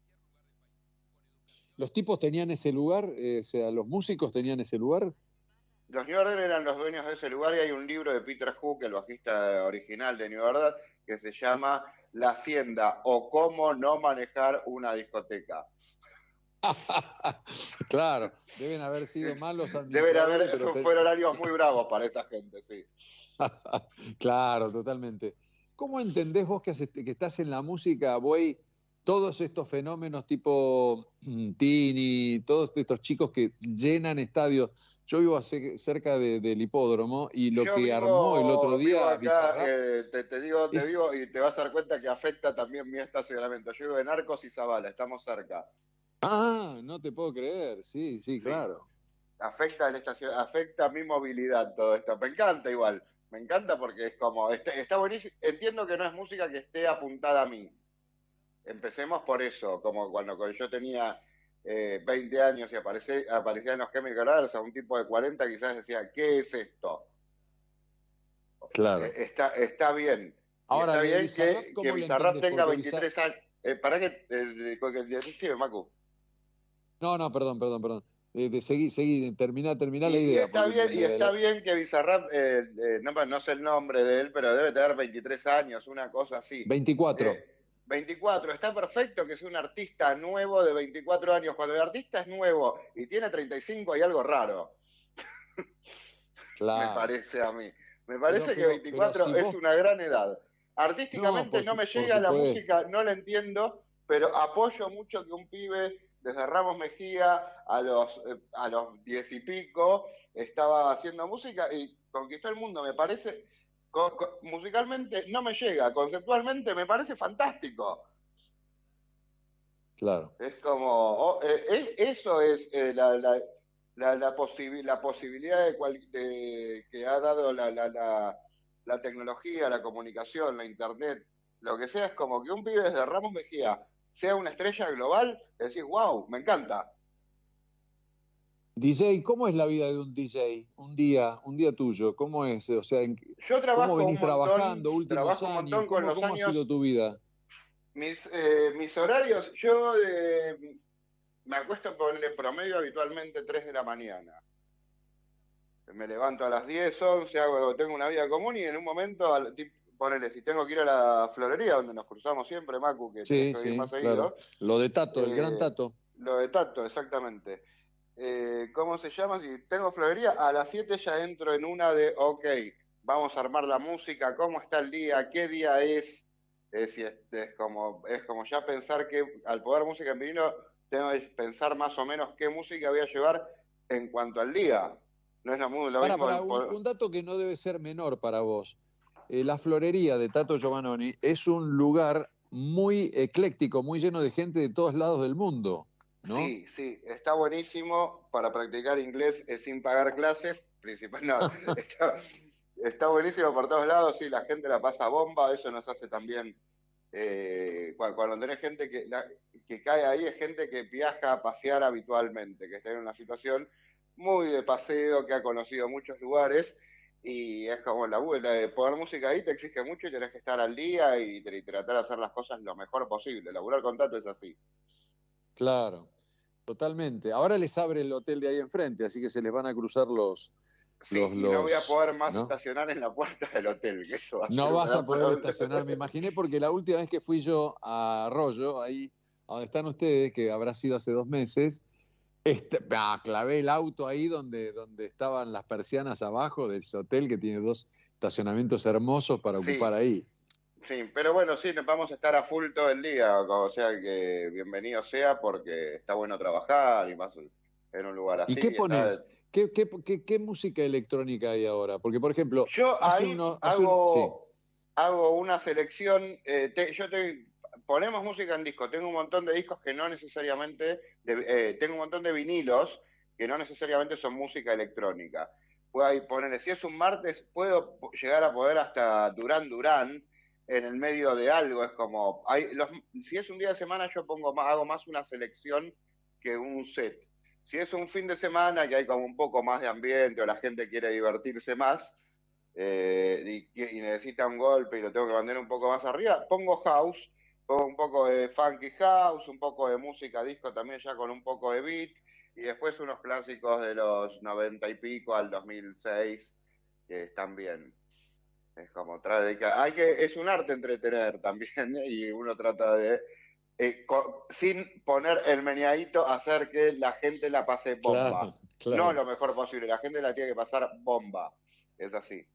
¿Los tipos tenían ese lugar? Eh, o sea, ¿los músicos tenían ese lugar? Los New Order eran los dueños de ese lugar y hay un libro de Peter Hook, el bajista original de New Order, que se llama La Hacienda o cómo no manejar una discoteca. claro, deben haber sido malos Deben haber, esos fueron años muy bravos para esa gente, sí. claro, totalmente. ¿Cómo entendés vos que, que estás en la música, voy todos estos fenómenos tipo mm, Tini, todos estos chicos que llenan estadios? Yo vivo cerca del hipódromo y lo que armó el otro día. Eh, te, digo dónde vivo y te vas a dar cuenta que afecta también mi estacionamiento. Yo vivo en Arcos y Zabala, estamos cerca. Ah, no te puedo creer, sí, sí, claro. Afecta, la estación, afecta mi movilidad todo esto. Me encanta igual, me encanta porque es como, está, buenísimo. Entiendo que no es música que esté apuntada a mí. Empecemos por eso, como cuando yo tenía 20 años y aparece, aparecía en los Chemical Brothers, a un tipo de 40 quizás decía, ¿qué es esto? Claro. está, está bien. Ahora, está bien que, que Bizarrap tenga 23 años. ¿Para qué? Eh, Macu. No, no, perdón, perdón, perdón. Eh, seguí, seguí, termina, termina la idea. Y está, bien, y está bien que Bizarrap, eh, eh, no, no, sé el nombre de él, pero debe tener 23 años, una cosa así. 24. 24, está perfecto que sea un artista nuevo de 24 años. Cuando el artista es nuevo y tiene 35 hay algo raro. Claro. Me parece a mí. Me parece que 24 es una gran edad. Artísticamente no, me llega la música, no la entiendo, pero apoyo mucho que un pibe desde Ramos Mejía a los, eh, a los diez y pico estaba haciendo música y conquistó el mundo. Me parece, musicalmente no me llega, conceptualmente me parece fantástico. Claro. Es como, oh, eh, eso es eh, la, la, la, la, posibilidad de, que ha dado la, la, tecnología, la comunicación, la internet, lo que sea, es como que un pibe desde Ramos Mejía sea una estrella global, decís, wow, me encanta. DJ, ¿cómo es la vida de un DJ? Un día, un día tuyo, ¿cómo es? O sea, Yo trabajo ¿cómo venís un montón, trabajando últimos años? con los ¿cómo años, ha sido tu vida? Mis, eh, mis horarios, yo eh, me acuesto por el promedio habitualmente 3 de la mañana. Me levanto a las 10, 11, hago, tengo una vida común y en un momento, al, ponele, si tengo que ir a la florería, donde nos cruzamos siempre, Macu, que sí, que sí, más claro. Lo de Tato, el gran eh, Tato. Lo de Tato, exactamente. Eh, ¿Cómo se llama? Si tengo florería, a las 7 ya entro en una de, ok, vamos a armar la música, cómo está el día, qué día es. Es, es, es como, es como ya pensar que al poder música en vinilo, tengo que pensar más o menos qué música voy a llevar en cuanto al día. No es lo, lo para. Para, un, un dato que no debe ser menor para vos. Eh, la florería de Tato Giovannoni es un lugar muy ecléctico, muy lleno de gente de todos lados del mundo. ¿No? Sí, sí, está buenísimo para practicar inglés sin pagar clases, principal, no, está, buenísimo por todos lados, sí, la gente la pasa bomba, eso nos hace también, eh, cuando, tenés gente que, que cae ahí, es gente que viaja a pasear habitualmente, que está en una situación muy de paseo, que ha conocido muchos lugares y es como la, la de poner música ahí te exige mucho y tenés que estar al día y, tratar de hacer las cosas lo mejor posible. Laburar con Tato es así. Claro, totalmente. Ahora les abre el hotel de ahí enfrente, así que se les van a cruzar los. Sí, los, no voy a poder más estacionar en la puerta del hotel. Que eso va no vas a poder estacionar, me imaginé, porque la última vez que fui yo a Arroyo, ahí donde están ustedes, que habrá sido hace dos meses, este, ah, clavé el auto ahí donde, donde estaban las persianas abajo del hotel que tiene dos estacionamientos hermosos para ocupar ahí. Sí, pero bueno, sí, vamos a estar a full todo el día, o sea que bienvenido sea porque está bueno trabajar y más en un lugar así. ¿Y qué pones? ¿Qué, qué, qué, música electrónica hay ahora? Porque, por ejemplo, yo ahí hago, hago, una selección, eh, yo te, ponemos música en disco. Tengo un montón de discos que no necesariamente, eh, tengo un montón de vinilos que no necesariamente son música electrónica. Puedo ponerle, si es un martes, puedo llegar a poder hasta Durán Durán en el medio de algo. Es como, hay, los, si es un día de semana, yo pongo hago más una selección que un set. Si es un fin de semana que hay como un poco más de ambiente o la gente quiere divertirse más eh, y, y, necesita un golpe y lo tengo que mantener un poco más arriba, pongo house un poco de funky house, un poco de música disco también ya con un poco de beat, y después unos clásicos de los 90 y pico al 2006 que están bien. Es como hay que es un arte entretener también y uno trata de eh, sin poner el meñadito hacer que la gente la pase bomba. No lo mejor posible, la gente la tiene que pasar bomba. Es así.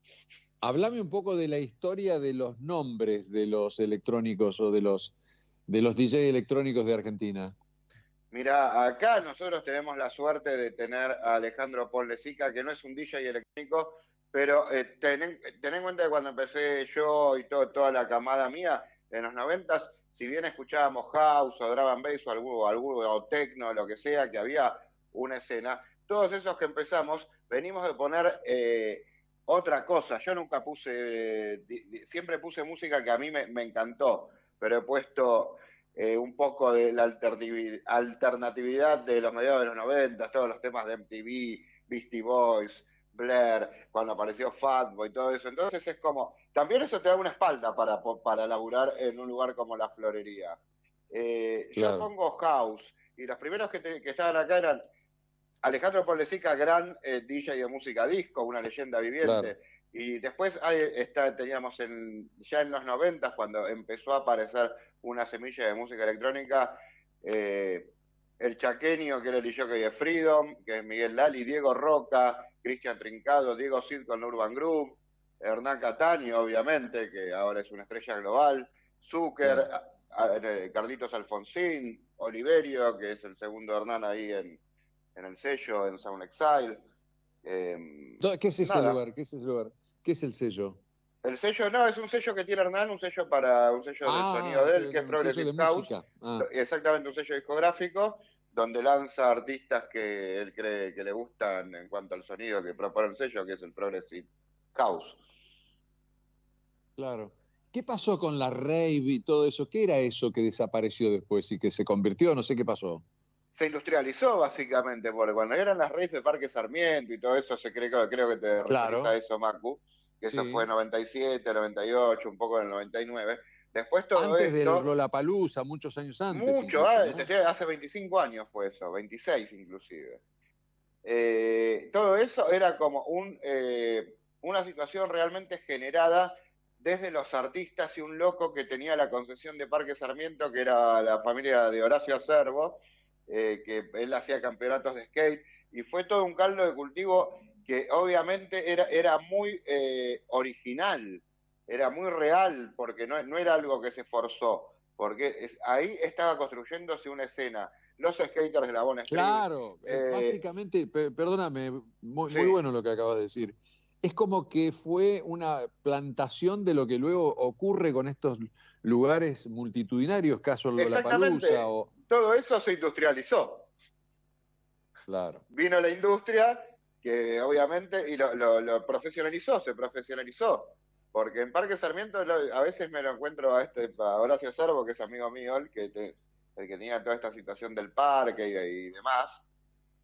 Háblame un poco de la historia de los nombres de los electrónicos o de los, de los DJ electrónicos de Argentina. Mira, acá nosotros tenemos la suerte de tener a Alejandro Ponlesica, que no es un DJ electrónico, pero eh, ten, en cuenta que cuando empecé yo y toda la camada mía, en los noventas, si bien escuchábamos house o drum and bass o algo, algo o techno, lo que sea, que había una escena, todos esos que empezamos, venimos de poner eh, otra cosa, yo nunca puse, siempre puse música que a mí me, encantó, pero he puesto eh, un poco de la alternatividad de los mediados de los 90, todos los temas de MTV, Beastie Boys, Blair, cuando apareció Fatboy y todo eso. Entonces es como, también eso te da una espalda para, para laburar en un lugar como la florería. Eh, yo pongo House, y los primeros que, que estaban acá eran Alejandro Polesica, gran eh, DJ de música disco, una leyenda viviente. Y después está, teníamos en, ya en los 90, cuando empezó a aparecer una semilla de música electrónica, eh, el chaqueño, que era el DJ de Freedom, que es Miguel Lali, Diego Roca, Cristian Trincado, Diego Cid con Urban Group, Hernán Cataño, obviamente, que ahora es una estrella global, Zucker, eh, Carlitos Alfonsín, Oliverio, que es el segundo Hernán ahí en, en el sello, en Sound Exile. Em, ¿Qué es ese lugar? ¿Qué es ese lugar? ¿Qué es el sello? El sello, no, es un sello que tiene Hernán, un sello para un sello del ah, sonido de él, que es Progressive House. Ah. Exactamente, un sello discográfico donde lanza artistas que él cree que le gustan en cuanto al sonido que propone el sello, que es el Progressive House. Claro. ¿Qué pasó con la rave y todo eso? ¿Qué era eso que desapareció después y que se convirtió? No sé qué pasó se industrializó básicamente, porque cuando eran las raíces de Parque Sarmiento y todo eso, se cree, creo que te claro. a eso, Macu, que eso fue en 97, 98, un poco en el 99. Después todo antes esto... de Lollapalooza, muchos años antes. Mucho, ah, hace 25 años fue eso, 26 inclusive. Eh, todo eso era como un, eh, una situación realmente generada desde los artistas y un loco que tenía la concesión de Parque Sarmiento, que era la familia de Horacio Acervo, eh, que él hacía campeonatos de skate, y fue todo un caldo de cultivo que obviamente era, era muy original, era muy real, porque no, no, era algo que se forzó, porque ahí estaba construyéndose una escena. Los skaters de la Bona Claro, eh, básicamente, perdóname, muy, muy bueno lo que acabas de decir es como que fue una plantación de lo que luego ocurre con estos lugares multitudinarios, caso la Palusa o todo eso se industrializó. Claro. Vino la industria que obviamente y lo, profesionalizó, se profesionalizó. Porque en Parque Sarmiento a veces me lo encuentro a este Horacio Servo, que es amigo mío, el que, que tenía toda esta situación del parque y, demás,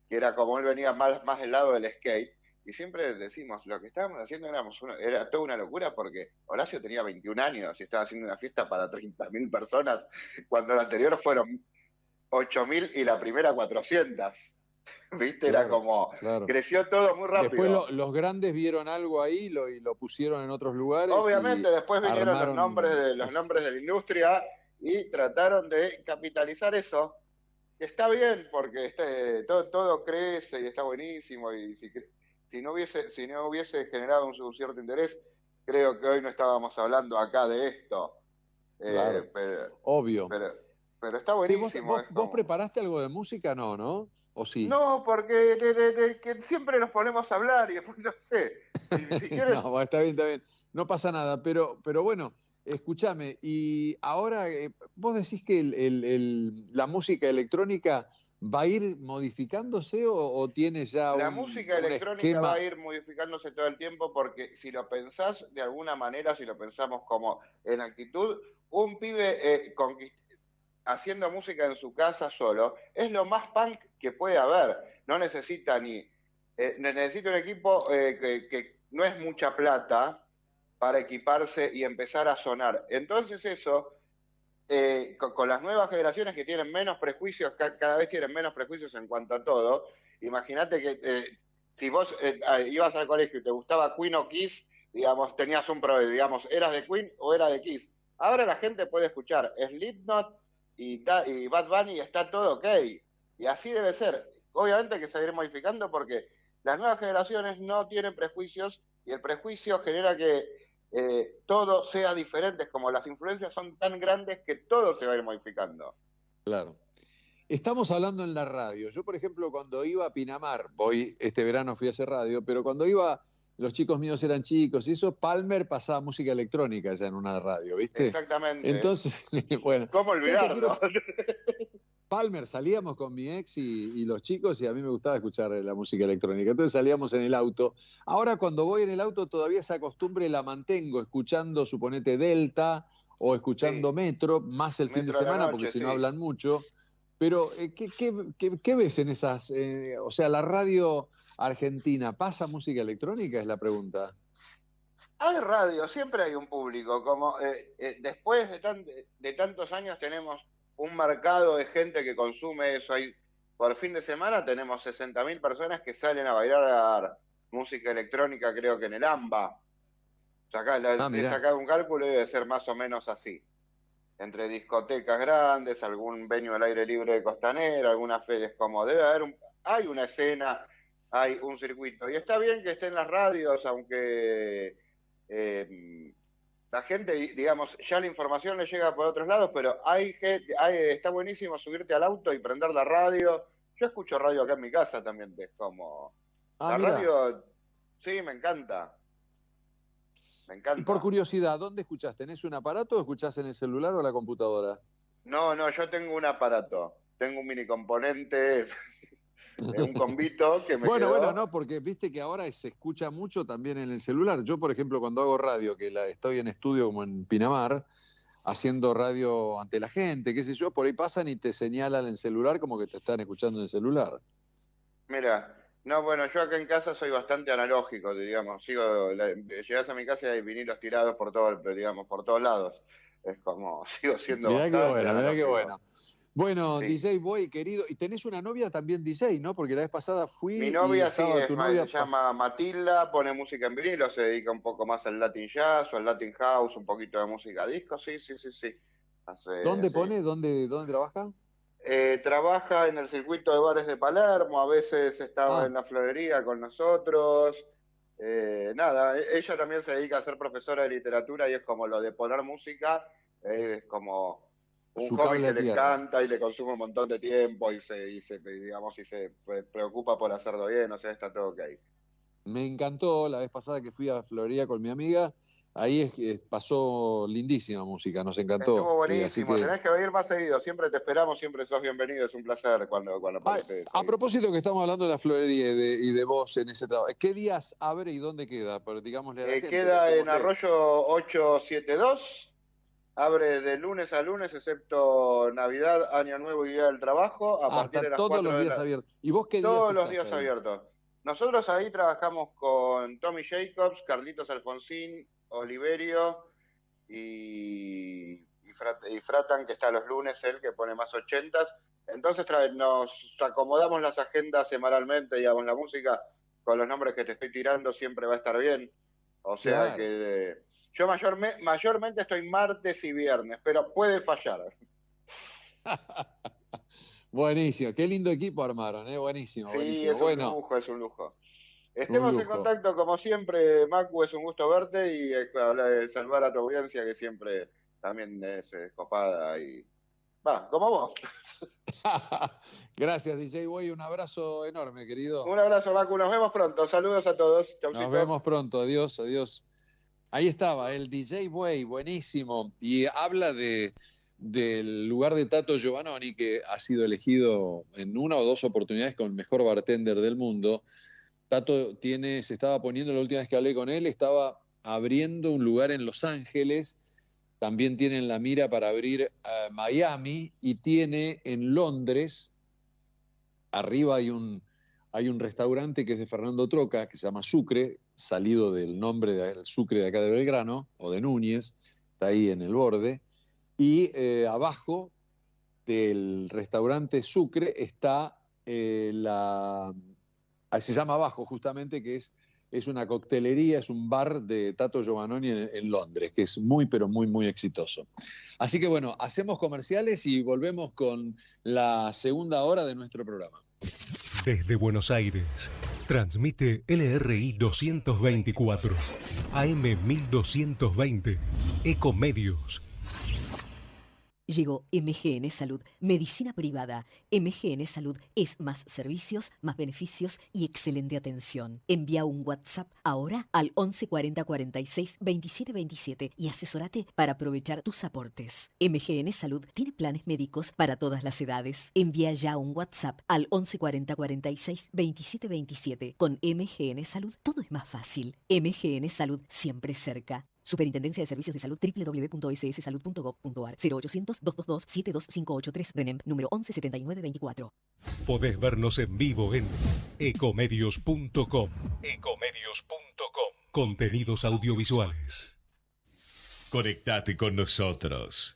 que era como él venía más, más del lado del skate. Y siempre decimos, lo que estábamos haciendo éramos era toda una locura porque Horacio tenía 21 años y estaba haciendo una fiesta para 30.000 personas, cuando lo anterior fueron 8.000 y la primera 400. ¿Viste? Era como. Creció todo muy rápido. Después los grandes vieron algo ahí lo, y lo pusieron en otros lugares. Obviamente, después vinieron los, nombres de, los nombres de la industria y trataron de capitalizar eso. Está bien, porque este, todo, todo crece y está buenísimo. Y si, si, no, hubiese, si no hubiese generado un, cierto interés, creo que hoy no estábamos hablando acá de esto. Eh, obvio. Pero está buenísimo. vos, preparaste algo de música? No, ¿no? ¿O sí? No, porque siempre nos ponemos a hablar y después no sé. no, está bien, está bien. No pasa nada, pero, pero bueno, escúchame, y ahora eh, vos decís que la música electrónica va a ir modificándose o, tiene ya La música electrónica va a ir modificándose todo el tiempo porque si lo pensás de alguna manera, si lo pensamos como en actitud, un pibe eh, haciendo música en su casa solo, es lo más punk que puede haber. No necesita ni. Eh, necesita un equipo eh, que, no es mucha plata para equiparse y empezar a sonar. Entonces, eso, eh, con, las nuevas generaciones que tienen menos prejuicios, cada vez tienen menos prejuicios en cuanto a todo. Imagínate que si vos ibas al colegio y te gustaba Queen o Kiss, digamos, tenías un problema, digamos, eras de Queen o era de Kiss. Ahora la gente puede escuchar Slipknot, y, y Bad Bunny está todo ok. Y así debe ser. Obviamente hay que seguir modificando porque las nuevas generaciones no tienen prejuicios y el prejuicio genera que eh, todo sea diferente, como las influencias son tan grandes que todo se va a ir modificando. Claro. Estamos hablando en la radio. Yo, por ejemplo, cuando iba a Pinamar, voy, este verano fui a hacer radio, pero cuando iba los chicos míos eran chicos y eso, Palmer pasaba música electrónica ya en una radio, ¿viste? Exactamente. Entonces, bueno. ¿Cómo olvidarlo? Palmer, salíamos con mi ex y, los chicos y a mí me gustaba escuchar la música electrónica. Entonces salíamos en el auto. Ahora cuando voy en el auto todavía esa costumbre la mantengo, escuchando, suponete, Delta o escuchando Metro, más el fin de semana, porque si no hablan mucho. Pero, eh, ¿qué, ves en esas? Eh, o sea, la radio argentina, ¿pasa música electrónica? Es la pregunta. Hay radio, siempre hay un público. Como eh, después de, de, tantos años tenemos un mercado de gente que consume eso. Hay, por fin de semana tenemos 60.000 personas que salen a bailar música electrónica, creo que en el AMBA. Sacá, ah, he sacado un cálculo y debe ser más o menos así entre discotecas grandes, algún venue al aire libre de Costanera, algunas ferias como debe haber, hay una escena, hay un circuito. Y está bien que esté en las radios, aunque eh, la gente, digamos, ya la información le llega por otros lados, pero hay, hay está buenísimo subirte al auto y prender la radio. Yo escucho radio acá en mi casa también, es como... Ah, la radio, sí, me encanta. Me encanta. Y por curiosidad, ¿dónde escuchás? ¿Tenés un aparato o escuchás en el celular o la computadora? No, no, yo tengo un aparato. Tengo un mini componente, un convito que me Bueno, bueno, no, porque viste que ahora se escucha mucho también en el celular. Yo, por ejemplo, cuando hago radio, que la, estoy en estudio como en Pinamar, haciendo radio ante la gente, qué sé yo, por ahí pasan y te señalan en el celular como que te están escuchando en el celular. Mira, no, bueno, yo acá en casa soy bastante analógico, digamos. Sigo, llegas a mi casa y hay vinilos tirados por todo, digamos, por todos lados. Es como, sigo siendo mirá bastante qué bueno, mirá qué bueno. Bueno, DJ Boy, querido, y tenés una novia también DJ, ¿no? Porque la vez pasada fui. Mi novia sí, es, se llama Matilda, pone música en vinilo, se dedica un poco más al Latin Jazz o al Latin House, un poquito de música disco, sí, sí, sí, sí. ¿Dónde pone? ¿Dónde, ¿Dónde trabaja? Eh, trabaja en el circuito de bares de Palermo, a veces estaba ah. en la florería con nosotros. Eh, nada, e-, ella también se dedica a ser profesora de literatura y es como lo de poner música, es como un hobby que le encanta y le consume un montón de tiempo y se, y se, digamos, y se preocupa por hacerlo bien, o sea, está todo ok. Me encantó la vez pasada que fui a Florería con mi amiga, ahí es, que pasó lindísima música, nos encantó. Estuvo buenísimo, tenés que venir más seguido, siempre te esperamos, siempre sos bienvenido, es un placer cuando, cuando ah, A propósito que estamos hablando de la florería y de, vos en ese trabajo, ¿qué días abre y dónde queda? Pero digámosle a la eh, Queda en Arroyo 872, abre de lunes a lunes, excepto Navidad, Año Nuevo y Día del Trabajo, a partir de las todos los días abiertos. ¿Y vos qué días Todos los días abiertos. Nosotros ahí trabajamos con Tommy Jacobs, Carlitos Alfonsín, Oliverio y, y, Fratan, que está los lunes, él que pone más ochentas. Entonces nos acomodamos las agendas semanalmente, digamos, la música con los nombres que te estoy tirando siempre va a estar bien. O sea que yo mayormente estoy martes y viernes, pero puede fallar. buenísimo, qué lindo equipo armaron, ¿eh? buenísimo. Sí, es un lujo, es un lujo. Estemos en contacto como siempre, Macu, es un gusto verte y eh, salvar a tu audiencia que siempre también es copada y va, como vos. Gracias, DJ Boy, un abrazo enorme, querido. Un abrazo, Macu, nos vemos pronto. Saludos a todos. nos vemos pronto, adiós, adiós. Ahí estaba, el DJ Boy, buenísimo. Y habla de, del lugar de Tato Giovannoni, que ha sido elegido en una o dos oportunidades con el mejor bartender del mundo. Tato tiene, se estaba poniendo, la última vez que hablé con él, estaba abriendo un lugar en Los Ángeles, también tiene en la mira para abrir Miami y tiene en Londres, arriba hay un, hay un restaurante que es de Fernando Troca, que se llama Sucre, salido del nombre del Sucre de acá de Belgrano, o de Núñez, está ahí en el borde, y eh, abajo del restaurante Sucre está eh, la, se llama Abajo justamente, que es, es una coctelería, es un bar de Tato Giovannoni en, Londres, que es muy, pero muy, muy exitoso. Así que bueno, hacemos comerciales y volvemos con la segunda hora de nuestro programa. Desde Buenos Aires, transmite LRI 224, AM 1220, Ecomedios Llegó MGN Salud, medicina privada. MGN Salud es más servicios, más beneficios y excelente atención. Envía un WhatsApp ahora al 11 40 46 27 27 y asesórate para aprovechar tus aportes. MGN Salud tiene planes médicos para todas las edades. Envía ya un WhatsApp al 11 40 46 27 27. Con MGN Salud todo es más fácil. MGN Salud siempre cerca. Superintendencia de Servicios de Salud www.sssalud.gov.ar 0800-222-72583 RENEM número 117924. Podés vernos en vivo en ecomedios.com. Ecomedios.com. Contenidos audiovisuales. Conectate con nosotros.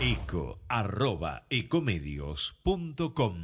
Eco arroba ecomedios.com.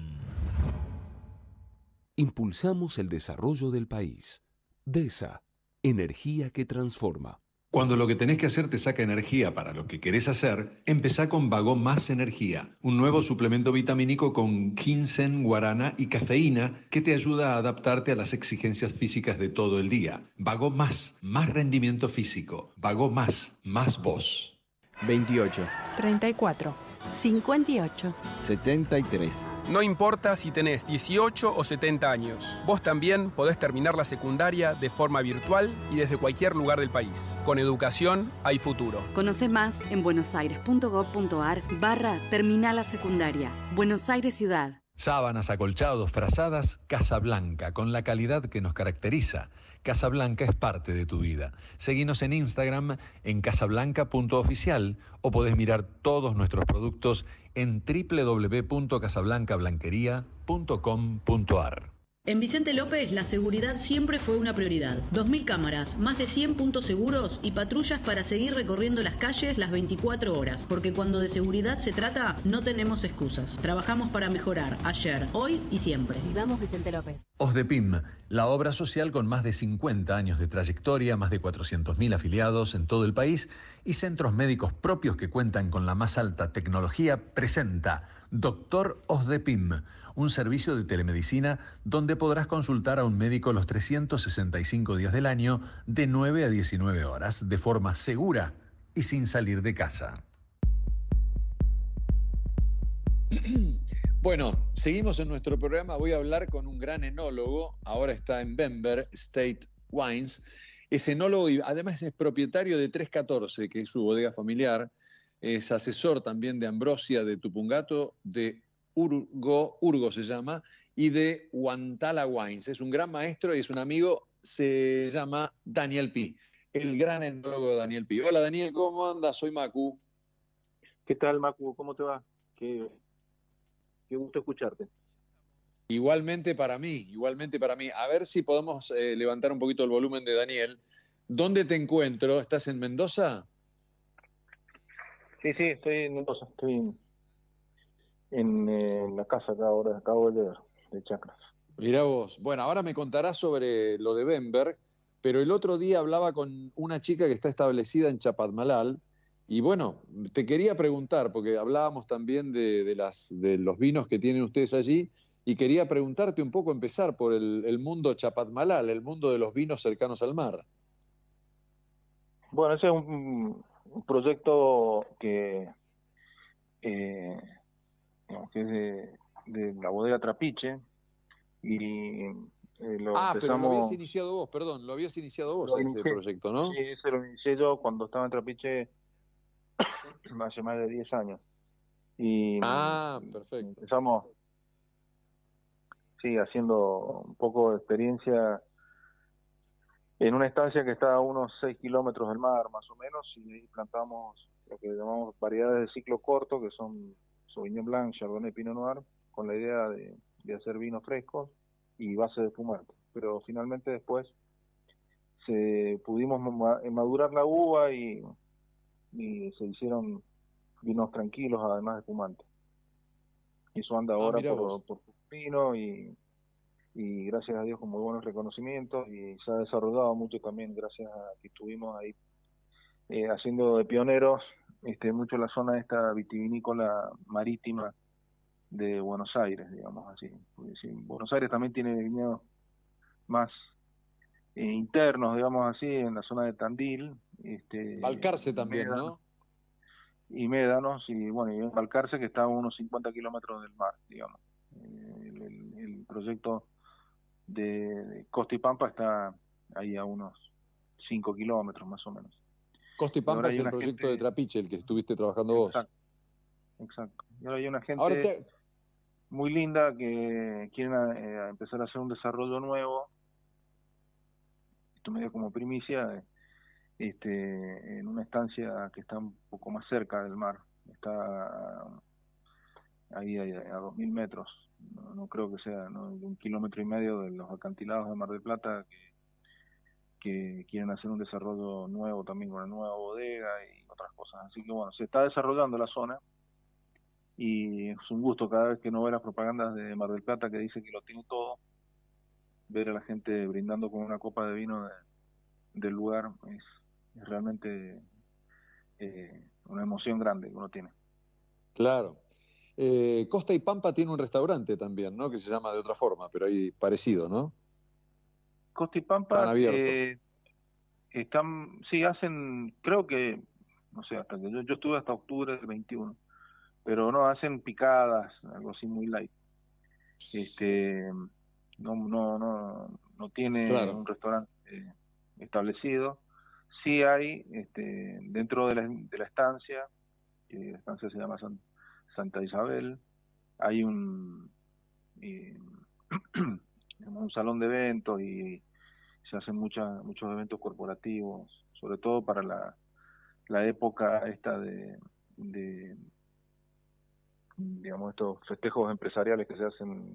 Impulsamos el desarrollo del país. DESA, energía que transforma. Cuando lo que tenés que hacer te saca energía para lo que querés hacer, empezá con Vago Más Energía, un nuevo suplemento vitamínico con ginseng, guarana y cafeína que te ayuda a adaptarte a las exigencias físicas de todo el día. Vago Más, más rendimiento físico. Vago Más, más voz. 28. 34. 58. 73. No importa si tenés 18 o 70 años, vos también podés terminar la secundaria de forma virtual y desde cualquier lugar del país. Con educación hay futuro. Conoce más en buenosaires.gov.ar barra Terminal la Secundaria. Buenos Aires Ciudad. Sábanas, acolchados, frazadas, Casa Blanca, con la calidad que nos caracteriza. Casablanca es parte de tu vida. Seguinos en Instagram en casablanca.oficial o podés mirar todos nuestros productos en www.casablancablanquería.com.ar. En Vicente López la seguridad siempre fue una prioridad. 2.000 cámaras, más de 100 puntos seguros y patrullas para seguir recorriendo las calles las 24 horas. Porque cuando de seguridad se trata, no tenemos excusas. Trabajamos para mejorar ayer, hoy y siempre. Vivamos Vicente López. OSDEPIM, la obra social con más de 50 años de trayectoria, más de 400.000 afiliados en todo el país y centros médicos propios que cuentan con la más alta tecnología, presenta Doctor OSDEPIM un servicio de telemedicina donde podrás consultar a un médico los 365 días del año de 9 a 19 horas de forma segura y sin salir de casa. Bueno, seguimos en nuestro programa. Voy a hablar con un gran enólogo. Ahora está en Denver, State Wines. Es enólogo y además es propietario de 314, que es su bodega familiar. Es asesor también de Ambrosia de Tupungato, de Urgo, Urgo se llama, y de Huantala Wines. Es un gran maestro y es un amigo, se llama Daniel Pi, el gran enólogo Daniel Pi. Hola Daniel, ¿cómo andas? Soy Macu. ¿Qué tal Macu? ¿Cómo te va? Qué, qué gusto escucharte. Igualmente para mí, igualmente para mí. A ver si podemos eh, levantar un poquito el volumen de Daniel. ¿Dónde te encuentro? ¿Estás en Mendoza? Sí, sí, estoy en Mendoza. Estoy en, en, la casa acá ahora, acabo de leer, de Chacras. Mirá vos. Bueno, ahora me contarás sobre lo de Bemberg, pero el otro día hablaba con una chica que está establecida en Chapadmalal, y bueno, te quería preguntar, porque hablábamos también de, las, de los vinos que tienen ustedes allí, y quería preguntarte un poco, empezar por el, mundo Chapadmalal, el mundo de los vinos cercanos al mar. Bueno, ese es un, proyecto que eh, que es de, la bodega Trapiche. Y eh, lo ah, pero lo habías iniciado vos, perdón, lo habías iniciado vos ese proyecto, ¿no? Sí, ese lo inicié yo cuando estaba en Trapiche hace más de 10 años. Y ah, perfecto. Empezamos, sí, haciendo un poco de experiencia en una estancia que está a unos 6 kilómetros del mar, más o menos, y ahí plantamos lo que llamamos variedades de ciclo corto, que son Sauvignon Blanc, Chardonnay, Pinot Noir, con la idea de, hacer vinos frescos y base de fumante. Pero finalmente después se pudimos madurar la uva y, se hicieron vinos tranquilos además de fumante. Y eso anda ah, ahora por, por vino y, y gracias a Dios con muy buenos reconocimientos y se ha desarrollado mucho también gracias a que estuvimos ahí eh, haciendo de pioneros este, mucho la zona esta vitivinícola marítima de Buenos Aires, digamos así. Buenos Aires también tiene viñedos más eh, internos, digamos así, en la zona de Tandil. Este, Balcarce también, ¿no? Y Médanos, y bueno, y en Balcarce que está a unos 50 kilómetros del mar, digamos. Eh, el, proyecto de, de Costa y Pampa está ahí a unos 5 kilómetros más o menos. Costa y Pampa es el proyecto de Trapiche, el que estuviste trabajando vos. Exacto. Y ahora hay una gente muy linda que quiere eh, empezar a hacer un desarrollo nuevo. Esto medio como primicia. este, en una estancia que está un poco más cerca del mar, está ahí a, dos mil metros, no, creo que sea ¿no? un kilómetro y medio de los acantilados de Mar del Plata que, quieren hacer un desarrollo nuevo también con una nueva bodega y otras cosas. Así que bueno, se está desarrollando la zona y es un gusto cada vez que no ve las propagandas de Mar del Plata que dice que lo tiene todo, ver a la gente brindando con una copa de vino del lugar es, realmente eh, una emoción grande que uno tiene. Claro. Eh, Costa y Pampa tiene un restaurante también, ¿no? Que se llama de otra forma, pero ahí parecido, ¿no? Costa y Pampa eh, están, sí, hacen, creo que, no sé, hasta que yo, yo estuve hasta octubre del 21, pero no, hacen picadas, algo así muy light. Este, no, no, no, no tiene un restaurante establecido. Sí hay, este, dentro de la, de la estancia, que la estancia se llama Santa Isabel, hay un, eh, un salón de eventos y se hacen muchas, muchos eventos corporativos, sobre todo para la, la época esta de, de, digamos, estos festejos empresariales que se hacen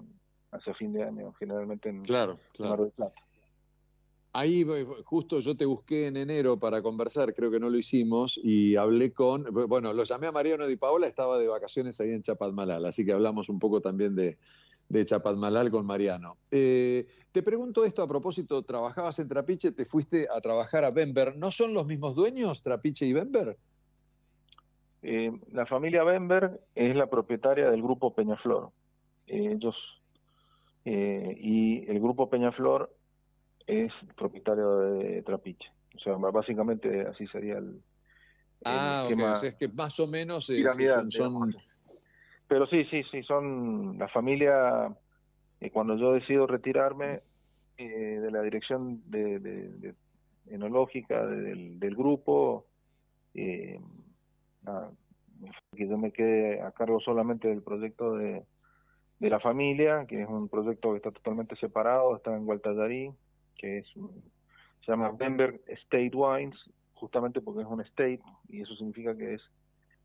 hacia fin de año, generalmente en claro, Mar del Plata. Ahí justo yo te busqué en enero para conversar, creo que no lo hicimos, y hablé con, bueno, lo llamé a Mariano Di Paola, estaba de vacaciones ahí en Chapadmalal, así que hablamos un poco también de, de Chapadmalal con Mariano. Eh, te pregunto esto a propósito, trabajabas en Trapiche, te fuiste a trabajar a Bember, ¿no son los mismos dueños, Trapiche y Bember? Eh, la familia Bember es la propietaria del grupo Peñaflor. Eh, ellos y el grupo Peñaflor es propietario de Trapiche. O sea, básicamente así sería el, ah, es que más o menos son, pero sí, sí, sí, son la familia. Eh, cuando yo decido retirarme eh, de la dirección de, enológica del, grupo, eh, que yo me quede a cargo solamente del proyecto de, de la familia, que es un proyecto que está totalmente separado, está en Gualtallarí, que es se llama Bemberg State Wines, justamente porque es un state, y eso significa que es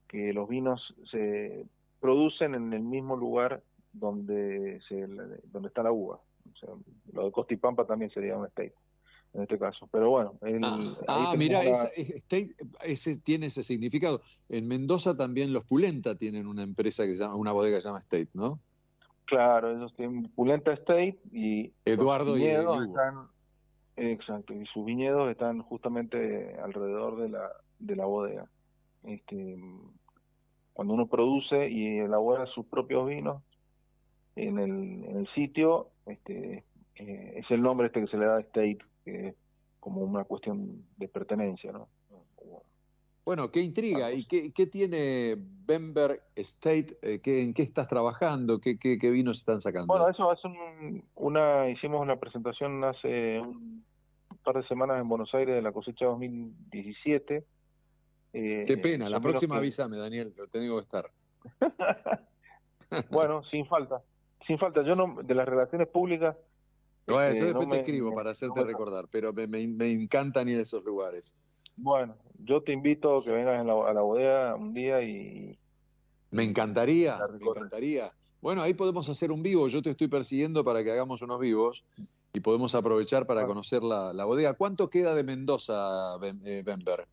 que los vinos se producen en el mismo lugar donde se, donde está la uva. O sea, lo de Costa y Pampa también sería un state en este caso. Pero bueno. ah, ah mira, state, ese tiene ese significado. En Mendoza también los Pulenta tienen una empresa que se llama, una bodega que se llama State, ¿no? Claro, ellos tienen Pulenta State y Eduardo y están, Exacto, y sus viñedos están justamente alrededor de la, de la bodega. Este, cuando uno produce y elabora sus propios vinos en el, en el sitio, este, eh, es el nombre este que se le da a State, que es como una cuestión de pertenencia, ¿no? Bueno, qué intriga. ¿Y qué, qué tiene Bember State? Eh, ¿qué, ¿En qué estás trabajando? ¿Qué, qué, qué vinos están sacando? Bueno, eso hace una, hicimos una presentación hace un par de semanas en Buenos Aires de la cosecha 2017 eh, Qué pena, la próxima avísame, Daniel, pero tengo que estar. bueno, sin falta, sin falta. Yo no, de las relaciones públicas. Bueno, yo este, después te escribo para hacerte recordar, pero me, me, encantan ir a esos lugares. Bueno, yo te invito a que vengas a la bodega un día y. Me encantaría, me encantaría. Bueno, ahí podemos hacer un vivo. Yo te estoy persiguiendo para que hagamos unos vivos y podemos aprovechar para conocer la, la bodega. ¿Cuánto queda de Mendoza, eh, Bember?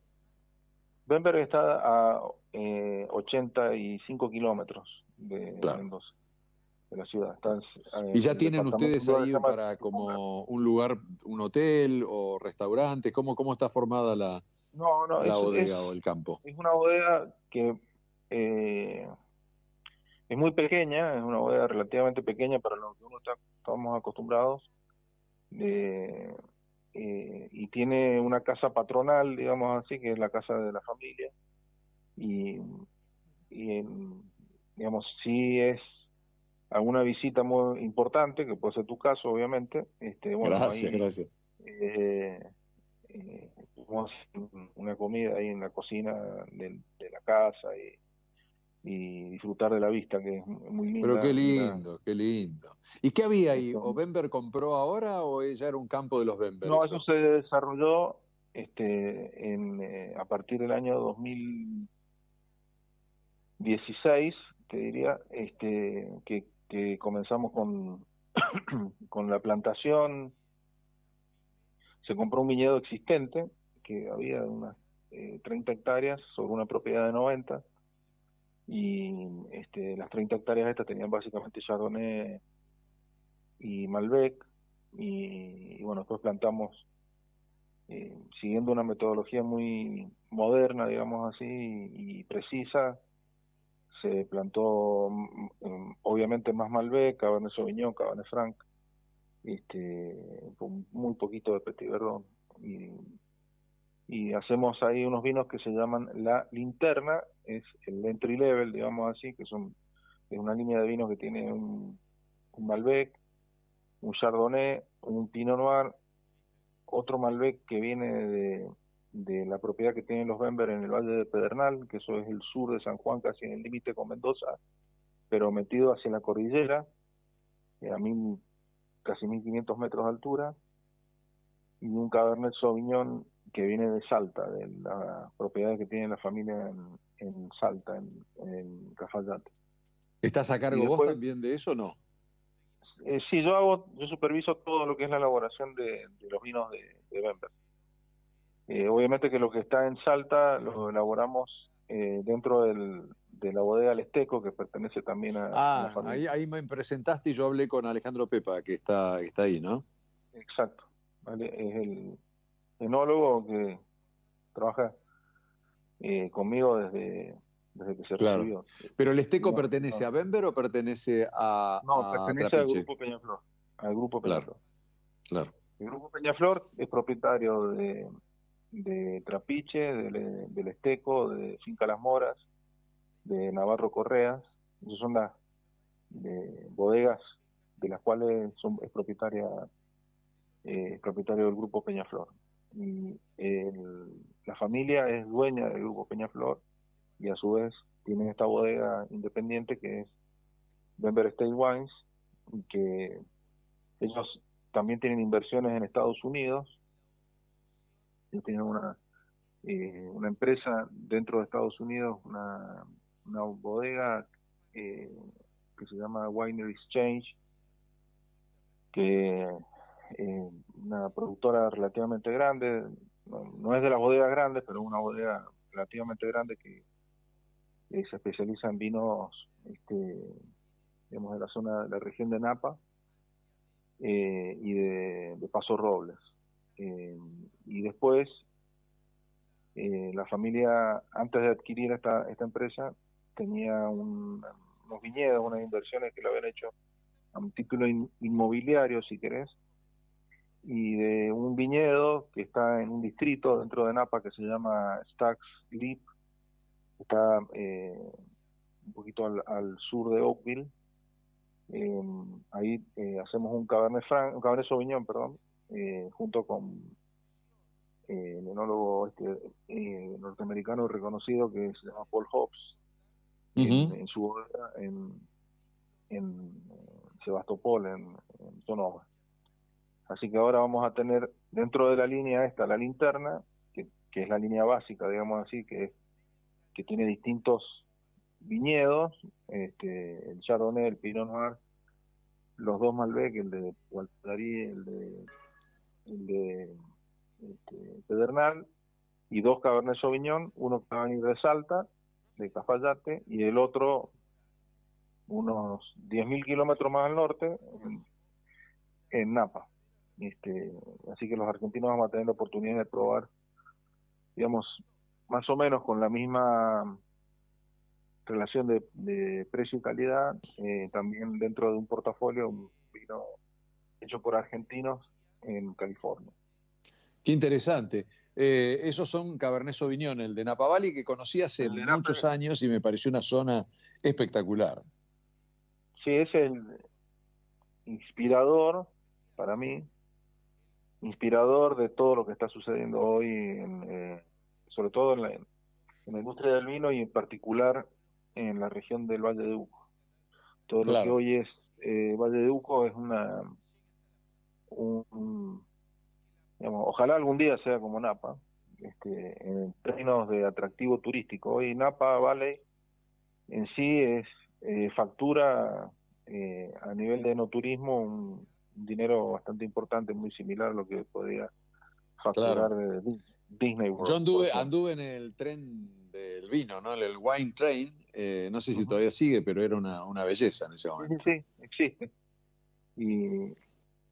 Bemberg está a eh, 85 kilómetros de Mendoza, de la ciudad. ¿Y ya tienen ustedes ahí para como un lugar, un hotel o restaurante? ¿Cómo, cómo está formada la, la bodega o el campo? Es una bodega que eh, es muy pequeña, es una bodega relativamente pequeña para lo que uno está, estamos acostumbrados. Eh, eh, y tiene una casa patronal, digamos así, que es la casa de la familia. Y, digamos, si es alguna visita muy importante, que puede ser tu caso, obviamente. Este, bueno, gracias, gracias. Eh, eh, una comida ahí en la cocina de, de la casa y y disfrutar de la vista, que es muy linda. Pero qué lindo, qué lindo. ¿Y qué había ahí? ¿O Bember compró ahora o ya era un campo de los Bember? No, eso se desarrolló este, en, eh, a partir del año 2016, te diría, este, que, que comenzamos con, con la plantación, se compró un viñedo existente, que había unas 30 hectáreas sobre una propiedad de 90, y este, las 30 hectáreas estas tenían básicamente Chardonnay y Malbec, y, bueno, después plantamos eh, siguiendo una metodología muy moderna, digamos así, y, precisa, se plantó mm, mm, obviamente más Malbec, Cabernet Sauvignon, Cabernet Franc, este, muy poquito de Petit Verdon y, y hacemos ahí unos vinos que se llaman la linterna, es el entry level, digamos así, que son es una línea de vinos que tiene un, Malbec, un Chardonnay, un Pinot Noir, otro Malbec que viene de, de la propiedad que tienen los Bember en el Valle de Pedernal, que eso es el sur de San Juan, casi en el límite con Mendoza, pero metido hacia la cordillera, eh, a mil, casi 1500 metros de altura, y un Cabernet Sauvignon que viene de Salta, de la propiedad que tiene la familia en, Salta, en, en Cafayate. ¿Estás a cargo vos también de eso o no? Eh, sí, yo hago, yo superviso todo lo que es la elaboración de, los vinos de, de eh, obviamente que lo que está en Salta lo elaboramos eh, dentro de la bodega Lesteco, que pertenece también a, ah, Ahí, ahí me presentaste y yo hablé con Alejandro Pepa, que está, está ahí, ¿no? Exacto. Es el enólogo que trabaja eh, conmigo desde, desde que se claro. ¿Pero el Esteco pertenece a Bember o pertenece a No, pertenece al Grupo Peñaflor. Al Grupo Peñaflor. Claro. El Grupo Peñaflor es propietario de, de Trapiche, del, Esteco, de Finca Las Moras, de Navarro Correas. Esas son las bodegas de las cuales son, es propietaria eh, propietario del Grupo Peñaflor. Y la familia es dueña del Grupo Peñaflor y a su vez tienen esta bodega independiente que es Denver State Wines, y que ellos también tienen inversiones en Estados Unidos, ellos tienen una, eh, una empresa dentro de Estados Unidos, una, una bodega eh, que se llama Winery Exchange, que eh, una productora relativamente grande, no, es de las bodegas grandes, pero una bodega relativamente grande que se especializa en vinos, este, digamos, de la zona, de la región de Napa eh, y de, Paso Robles. Eh, y después, eh, la familia, antes de adquirir esta, esta empresa, tenía unos viñedos, unas inversiones que lo habían hecho a un título inmobiliario, si querés, y de un viñedo que está en un distrito dentro de Napa que se llama Stacks Leap, está eh, un poquito al, sur de Oakville. Em, ahí eh, hacemos un Cabernet Franc, un Cabernet Sauvignon, perdón, eh, junto con el enólogo este, norteamericano reconocido que se llama Paul Hobbs, en, su bodega en, en Sebastopol, en, en Sonoma. Así que ahora vamos a tener dentro de la línea esta la linterna, que, es la línea básica, digamos así, que que tiene distintos viñedos, este, el Chardonnay, el Pinot Noir, los dos Malbec, el de Gualtarí, el de, el de este, Pedernal, y dos Cabernet Sauvignon, uno que va a venir de Salta, de Cafayate, y el otro unos 10.000 kilómetros más al norte, en, Napa. Este, así que los argentinos vamos a tener la oportunidad de probar, digamos, más o menos con la misma relación de, precio y calidad, eh, también dentro de un portafolio, un vino hecho por argentinos en California. Qué interesante. Eh, esos son Cabernet Sauvignon, el de Napa Valley, que conocí hace muchos años y me pareció una zona espectacular. Sí, es el inspirador para mí, inspirador de todo lo que está sucediendo hoy en, eh, sobre todo en la, industria del vino y en particular en la región del Valle de Uco. Todo lo que hoy es eh, Valle de Uco es una... ojalá algún día sea como Napa, este, en términos de atractivo turístico. Hoy Napa Valley en sí es eh, factura eh, a nivel de no turismo un, dinero bastante importante, muy similar a lo que podría facturar Disney World. Yo anduve, anduve en el tren del vino, ¿no? El Wine Train, eh, no sé si todavía sigue, pero era una, una belleza en ese momento. Sí, existe. Y,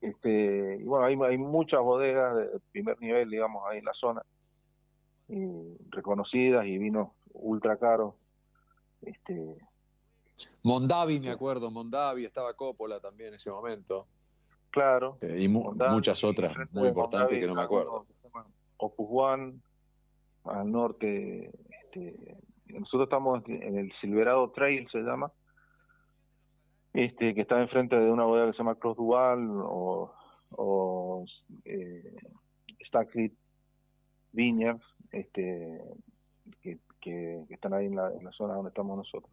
este, y bueno, hay, hay muchas bodegas de primer nivel, digamos, ahí en la zona, y reconocidas y vinos ultra caros. Este, Mondavi, me acuerdo, Mondavi, estaba Coppola también en ese momento. Claro. Eh, y muchas otras muy importantes que no me acuerdo. Opus One, al norte. Este, nosotros estamos en el Silverado Trail, se llama, este que está enfrente de una bodega que se llama Cross Dual o, o eh, Vineyards, este, que, que, están ahí en la, en la zona donde estamos nosotros.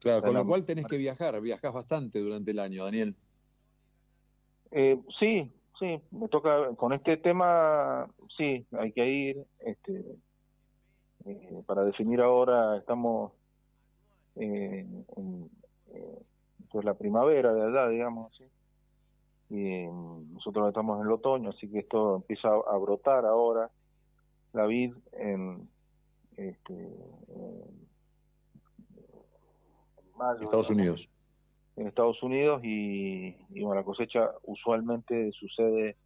Claro, con lo cual tenés que viajar, viajas bastante durante el año, Daniel. Eh, sí, sí, me toca, con este tema, sí, hay que ir, este, eh, para definir ahora, estamos eh, en pues la primavera de allá, digamos, ¿sí? y mm, nosotros estamos en el otoño, así que esto empieza a brotar ahora, la vid en, este, Estados Unidos. En Estados Unidos y, y bueno, la cosecha usualmente sucede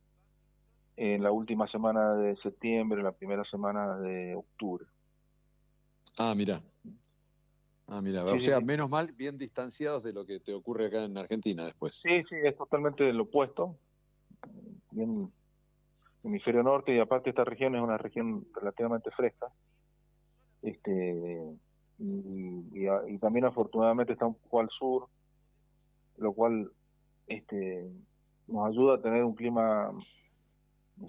en la última semana de septiembre, la primera semana de octubre. Ah, mira. Ah, mira, o sea, menos mal, bien distanciados de lo que te ocurre acá en Argentina después. Sí, sí, es totalmente lo opuesto. Bien hemisferio norte y aparte esta región es una región relativamente fresca. Este y, también afortunadamente está un poco al sur, lo cual este nos ayuda a tener un clima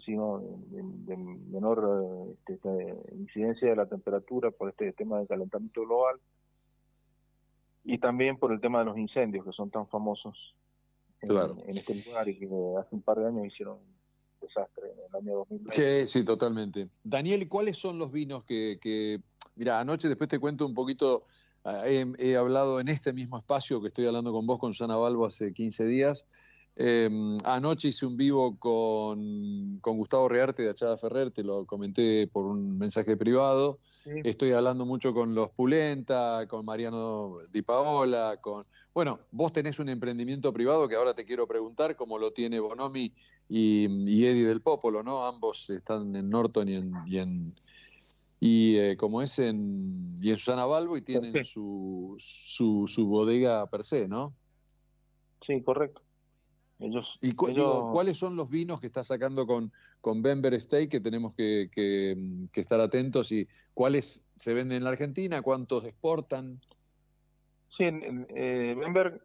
sino de, menor este, incidencia de la temperatura por este tema de calentamiento global y también por el tema de los incendios que son tan famosos en, este lugar y que hace un par de años hicieron un desastre en el año 2020. Sí, sí, totalmente. Daniel, ¿cuáles son los vinos que, que... mira, anoche después te cuento un poquito, ah, he, hablado en este mismo espacio que estoy hablando con vos, con Sana Balbo, hace 15 días, Em, anoche hice un vivo con, Gustavo Rearte de Achada Ferrer, te lo comenté por un mensaje privado. Estoy hablando mucho con los Pulenta, con Mariano Di Paola, con... Bueno, vos tenés un emprendimiento privado que ahora te quiero preguntar, como lo tiene Bonomi y, y Eddie del Popolo, ¿no? Ambos están en Norton y en... Y, en, y eh, como es en, y en Susana Balbo y tienen su, su, su bodega per se, ¿no? Sí, correcto. ¿Y cuáles son los vinos que está sacando con, con Bember Steak que tenemos que, estar atentos? ¿Y cuáles se venden en la Argentina? ¿Cuántos exportan? Sí, eh, Bember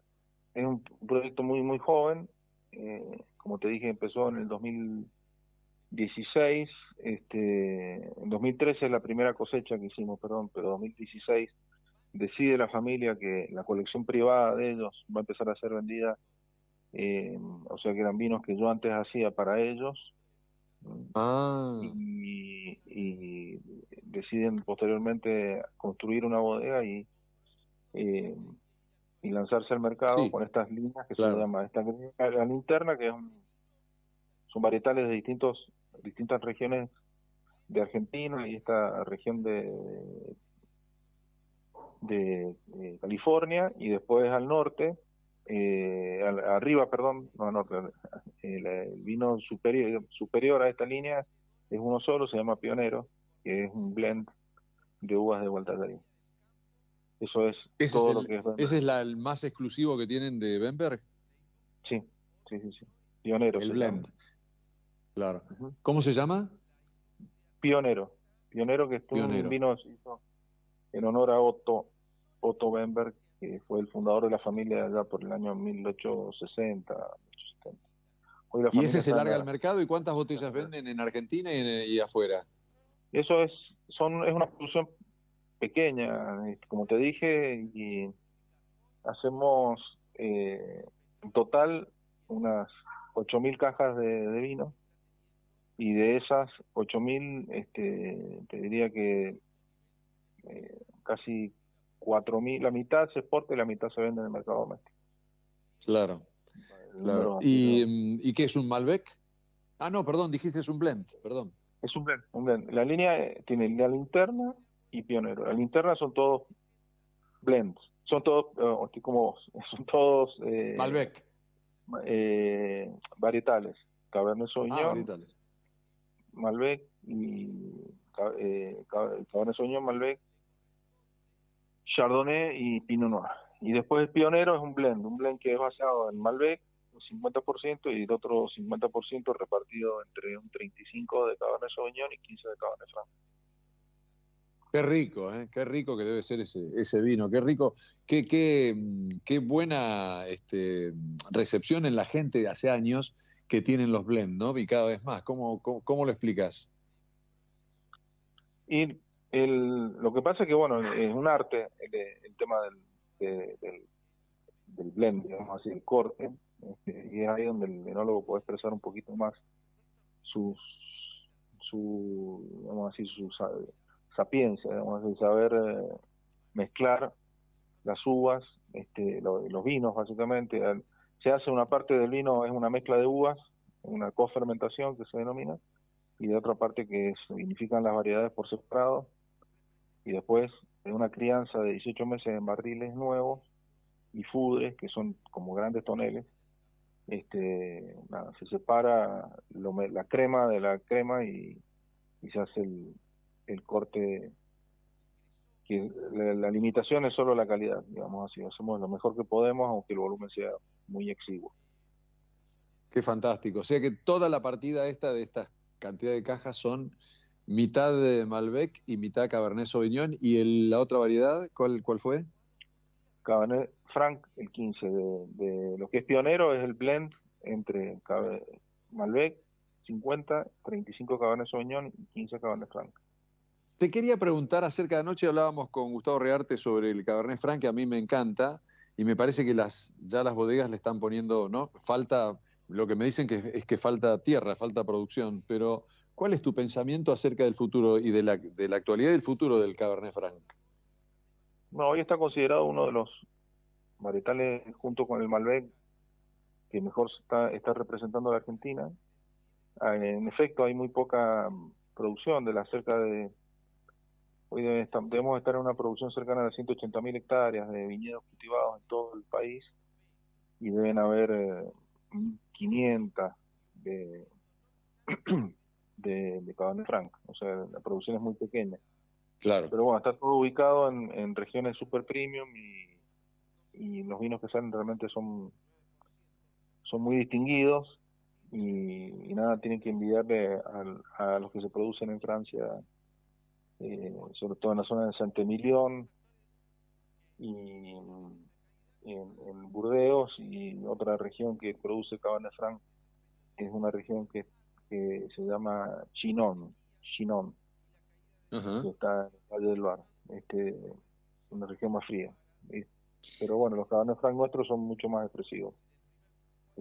es un proyecto muy, muy joven. Eh, como te dije, empezó en el 2016. Este, en 2013 es la primera cosecha que hicimos, perdón, pero 2016 decide la familia que la colección privada de ellos va a empezar a ser vendida eh, o sea que eran vinos que yo antes hacía para ellos. Ah. Y, deciden posteriormente construir una bodega y, eh, y lanzarse al mercado con estas líneas que se llama esta la linterna, que son varietales de distintos distintas regiones de Argentina y esta región de, de California y después al norte eh, arriba, perdón, no, no, el, vino superior, superior a esta línea es uno solo, se llama Pionero, que es un blend de uvas de Gualtallarí. Eso es todo lo que es ¿Ese es el más exclusivo que tienen de Bemberg? Sí, sí, sí, sí. Pionero. El blend. Claro. ¿Cómo se llama? Pionero. Pionero que es un vino en honor a Otto, Otto Bemberg, que fue el fundador de la familia allá por el año 1860. 1870. ¿Y ese se larga al mercado? ¿Y cuántas botellas venden en Argentina y, afuera? Eso es, son, es una producción pequeña, como te dije, y hacemos eh, en total unas 8.000 cajas de, vino y de esas 8.000, este, te diría que eh, casi 4.000, la mitad se exporta y la mitad se vende en el mercado doméstico. Claro. claro. ¿Y, mm, ¿Y qué es un Malbec? Ah, no, perdón, dijiste es un blend, perdón. Es un blend, un blend. La línea eh, tiene la linterna y pionero. La linterna son todos blends, son todos, eh, como son todos... Eh, Malbec. Eh, varietales. Cabernet Sauvignon. Ah, Malbec y eh, Cabernet Malbec, Chardonnay y Pinot Noir. Y después el pionero es un blend, un blend que es basado en Malbec, un 50% y el otro 50% repartido entre un 35 de Cabernet Sauvignon y 15 de Cabernet Franc. Qué rico, ¿eh? qué rico que debe ser ese, ese vino, qué rico, qué, qué, qué buena este, recepción en la gente de hace años que tienen los blends, ¿no? Y cada vez más, ¿cómo, cómo, lo explicas? Y el, lo que pasa es que, bueno, es un arte el, tema del, del, blend, digamos así, el corte, este, y es ahí donde el enólogo puede expresar un poquito más sus, su, vamos a decir, su sapiencia, digamos así, saber eh, mezclar las uvas, este, los vinos básicamente. Se hace una parte del vino, es una mezcla de uvas, una cofermentación que se denomina, y de otra parte que significan las variedades por separado, y después de una crianza de 18 meses en barriles nuevos y fudres, que son como grandes toneles, este, se separa la crema de la crema y, se hace el corte que la, limitación es solo la calidad, digamos así, hacemos lo mejor que podemos aunque el volumen sea muy exiguo. Qué fantástico, o sea que toda la partida esta de esta cantidad de cajas son mitad de Malbec y mitad Cabernet Sauvignon y la otra variedad, ¿cuál, cuál fue? Cabernet Franc, el 15 de, lo que es pionero es el blend entre Malbec 50, 35 Cabernet Sauvignon y 15 Cabernet Franc. Te quería preguntar acerca de anoche hablábamos con Gustavo Rearte sobre el Cabernet Franc, que a mí me encanta, y me parece que ya las bodegas le están poniendo, ¿no? Falta, lo que me dicen es que falta tierra, falta producción, pero ¿cuál es tu pensamiento acerca del futuro y de la, actualidad del futuro del Cabernet Franc? No, hoy está considerado uno de los varietales junto con el Malbec que mejor está, está representando a la Argentina. Ah, en efecto, hay muy poca producción de la cerca de Hoy debemos estar en una producción cercana a 180.000 hectáreas de viñedos cultivados en todo el país y deben haber 500 eh, de, de, de Cabernet Franc. O sea, la producción es muy pequeña. Claro. Pero bueno, está todo ubicado en, regiones super premium y, y los vinos que salen realmente son, son muy distinguidos y, nada tienen que envidiarle a los que se producen en Francia eh, sobre todo en la zona de Saint-Emilion y en, Burdeos y otra región que produce Cabernet Franc es una región que, se llama Chinon, Chinon, que está en el Valle del Bar, este, una región más fría. Pero bueno, los Cabernet Franc nuestros son mucho más expresivos.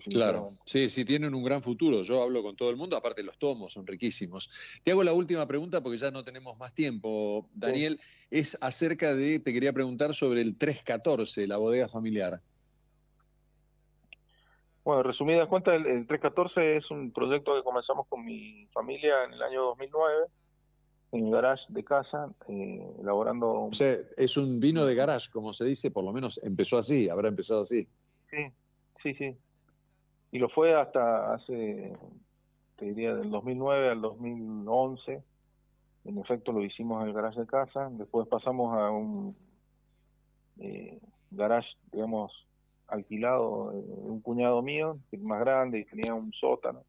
Claro, sí, sí, tienen un gran futuro. Yo hablo con todo el mundo, aparte los tomos son riquísimos. Te hago la última pregunta porque ya no tenemos más tiempo, Daniel. Es acerca de, te quería preguntar sobre el 314, la bodega familiar. Bueno, resumidas cuentas, el, el 314 es un proyecto que comenzamos con mi familia en el año 2009 en el garage de casa, eh, elaborando... O sea, es un vino de garage, como se dice, por lo menos empezó así, habrá empezado así. Sí, sí, sí y lo fue hasta hace, te diría, del 2009 al 2011. En efecto, lo hicimos en el garage de casa. Después pasamos a un eh, garage, digamos, alquilado de un cuñado mío, es más grande y tenía un sótano.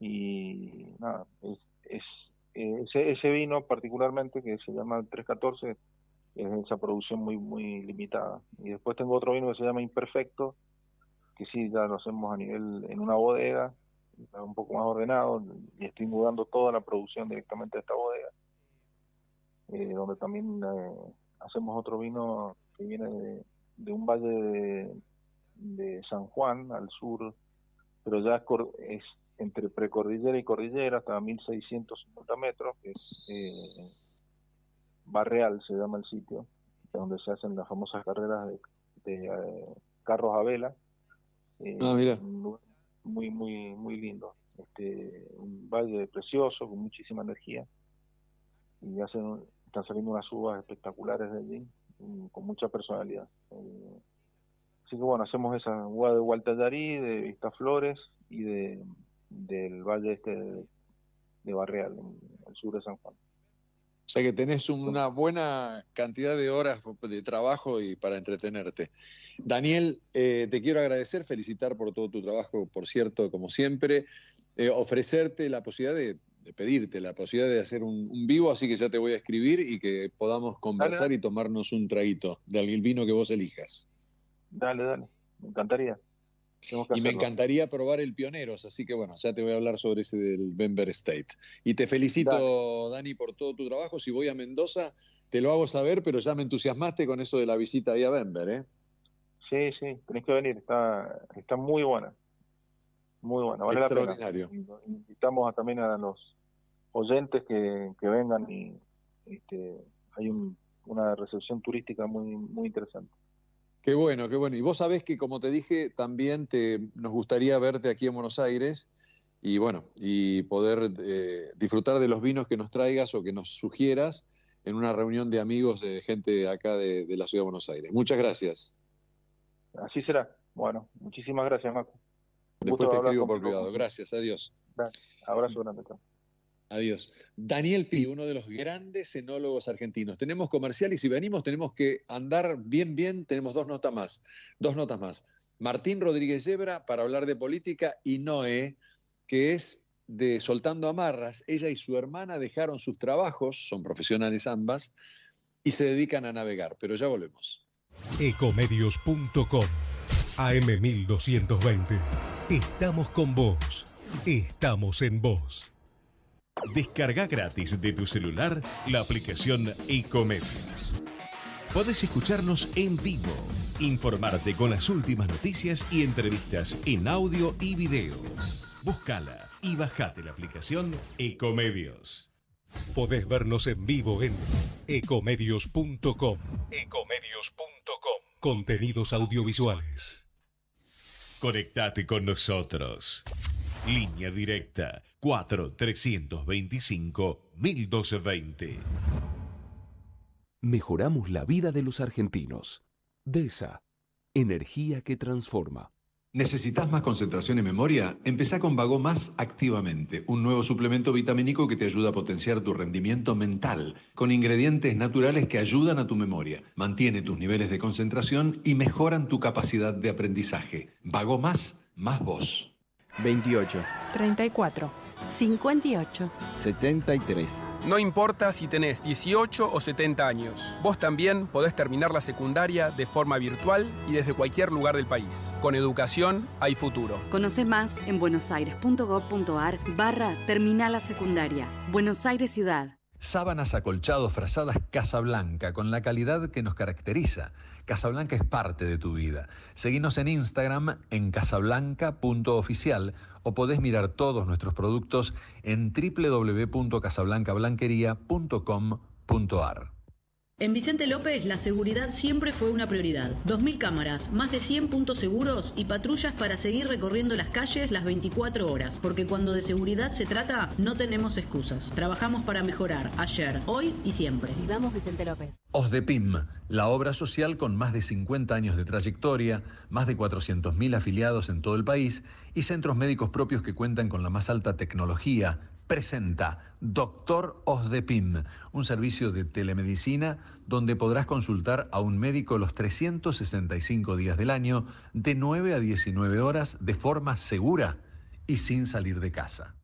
Y nada, es, ese, ese vino particularmente, que se llama 314, es esa producción muy, muy limitada. Y después tengo otro vino que se llama Imperfecto, que sí, ya lo hacemos a nivel en una bodega, un poco más ordenado, y estoy mudando toda la producción directamente a esta bodega, eh, donde también eh, hacemos otro vino que viene de, un valle de, San Juan, al sur, pero ya es, entre precordillera y cordillera hasta 1650 metros, que es eh, Barreal, se llama el sitio, donde se hacen las famosas carreras de, eh, carros a vela. Eh, ah, mira. Muy, muy, muy lindo. Este, un valle precioso, con muchísima energía. Y hacen, están saliendo unas uvas espectaculares de allí, mm, con mucha personalidad. Eh, así que bueno, hacemos esa uva de Gualtallarí, de Vistaflores y de del valle este de, Barreal, en el sur de San Juan. O sea que tenés una buena cantidad de horas de trabajo y para entretenerte. Daniel, eh, te quiero agradecer, felicitar por todo tu trabajo, por cierto, como siempre, eh, ofrecerte la posibilidad de, pedirte la posibilidad de hacer un, vivo, así que ya te voy a escribir y que podamos conversar y tomarnos un traguito del vino que vos elijas. Dale, dale, me encantaría. Y me encantaría probar el Pioneros, así que bueno, ya te voy a hablar sobre ese del Bember State. Y te felicito, Dani, por todo tu trabajo. Si voy a Mendoza, te lo hago saber, pero ya me entusiasmaste con eso de la visita ahí a Bember, ¿eh? Sí, sí, tenés que venir, está, está muy buena. Muy buena, vale Extraordinario. Invitamos también a los oyentes que, vengan y este, hay una recepción turística muy, muy interesante. Qué bueno, qué bueno. Y vos sabés que, como te dije, también te, nos gustaría verte aquí en Buenos Aires y bueno, y poder eh, disfrutar de los vinos que nos traigas o que nos sugieras en una reunión de amigos de gente acá de, la ciudad de Buenos Aires. Muchas gracias. Así será. Bueno, muchísimas gracias, Marco. Después te escribo por privado. Gracias, adiós. Abrazo grande. Adiós. Daniel Pi, uno de los grandes enólogos argentinos. Tenemos comercial y si venimos tenemos que andar bien, bien. Tenemos dos notas más. Dos notas más. Martín Rodríguez Yebra para hablar de política y Noé, que es de Soltando Amarras. Ella y su hermana dejaron sus trabajos, son profesionales ambas, y se dedican a navegar. Pero ya volvemos. Ecomedios.com AM1220. Estamos con vos. Estamos en vos. Descarga gratis de tu celular la aplicación Ecomedios. Podés escucharnos en vivo, informarte con las últimas noticias y entrevistas en audio y video. Búscala y bajate la aplicación Ecomedios. Podés vernos en vivo en ecomedios.com. Ecomedios.com. Contenidos audiovisuales. Conectate con nosotros. Línea directa 4-325-1220. Mejoramos la vida de los argentinos. DESA. Energía que transforma. ¿Necesitas más concentración y memoria? Empezá con Vago Más activamente, un nuevo suplemento vitamínico que te ayuda a potenciar tu rendimiento mental, con ingredientes naturales que ayudan a tu memoria, mantiene tus niveles de concentración y mejoran tu capacidad de aprendizaje. Vago Más, más vos. 28. 34. 58. 73. No importa si tenés 18 o 70 años, vos también podés terminar la secundaria de forma virtual y desde cualquier lugar del país. Con educación hay futuro. Conoce más en buenosaires.gov.ar barra Terminal la Secundaria. Buenos Aires Ciudad. Sábanas acolchados frazadas Casablanca, con la calidad que nos caracteriza. Casablanca es parte de tu vida. Seguinos en Instagram en casablanca.oficial o podés mirar todos nuestros productos en www.casablancablanquería.com.ar. En Vicente López la seguridad siempre fue una prioridad. 2.000 cámaras, más de 100 puntos seguros y patrullas para seguir recorriendo las calles las 24 horas. Porque cuando de seguridad se trata, no tenemos excusas. Trabajamos para mejorar ayer, hoy y siempre. Vivamos Vicente López. OSDEPIM, la obra social con más de 50 años de trayectoria, más de 400.000 afiliados en todo el país y centros médicos propios que cuentan con la más alta tecnología presenta Doctor Osdepim, un servicio de telemedicina donde podrás consultar a un médico los 365 días del año, de 9 a 19 horas, de forma segura y sin salir de casa.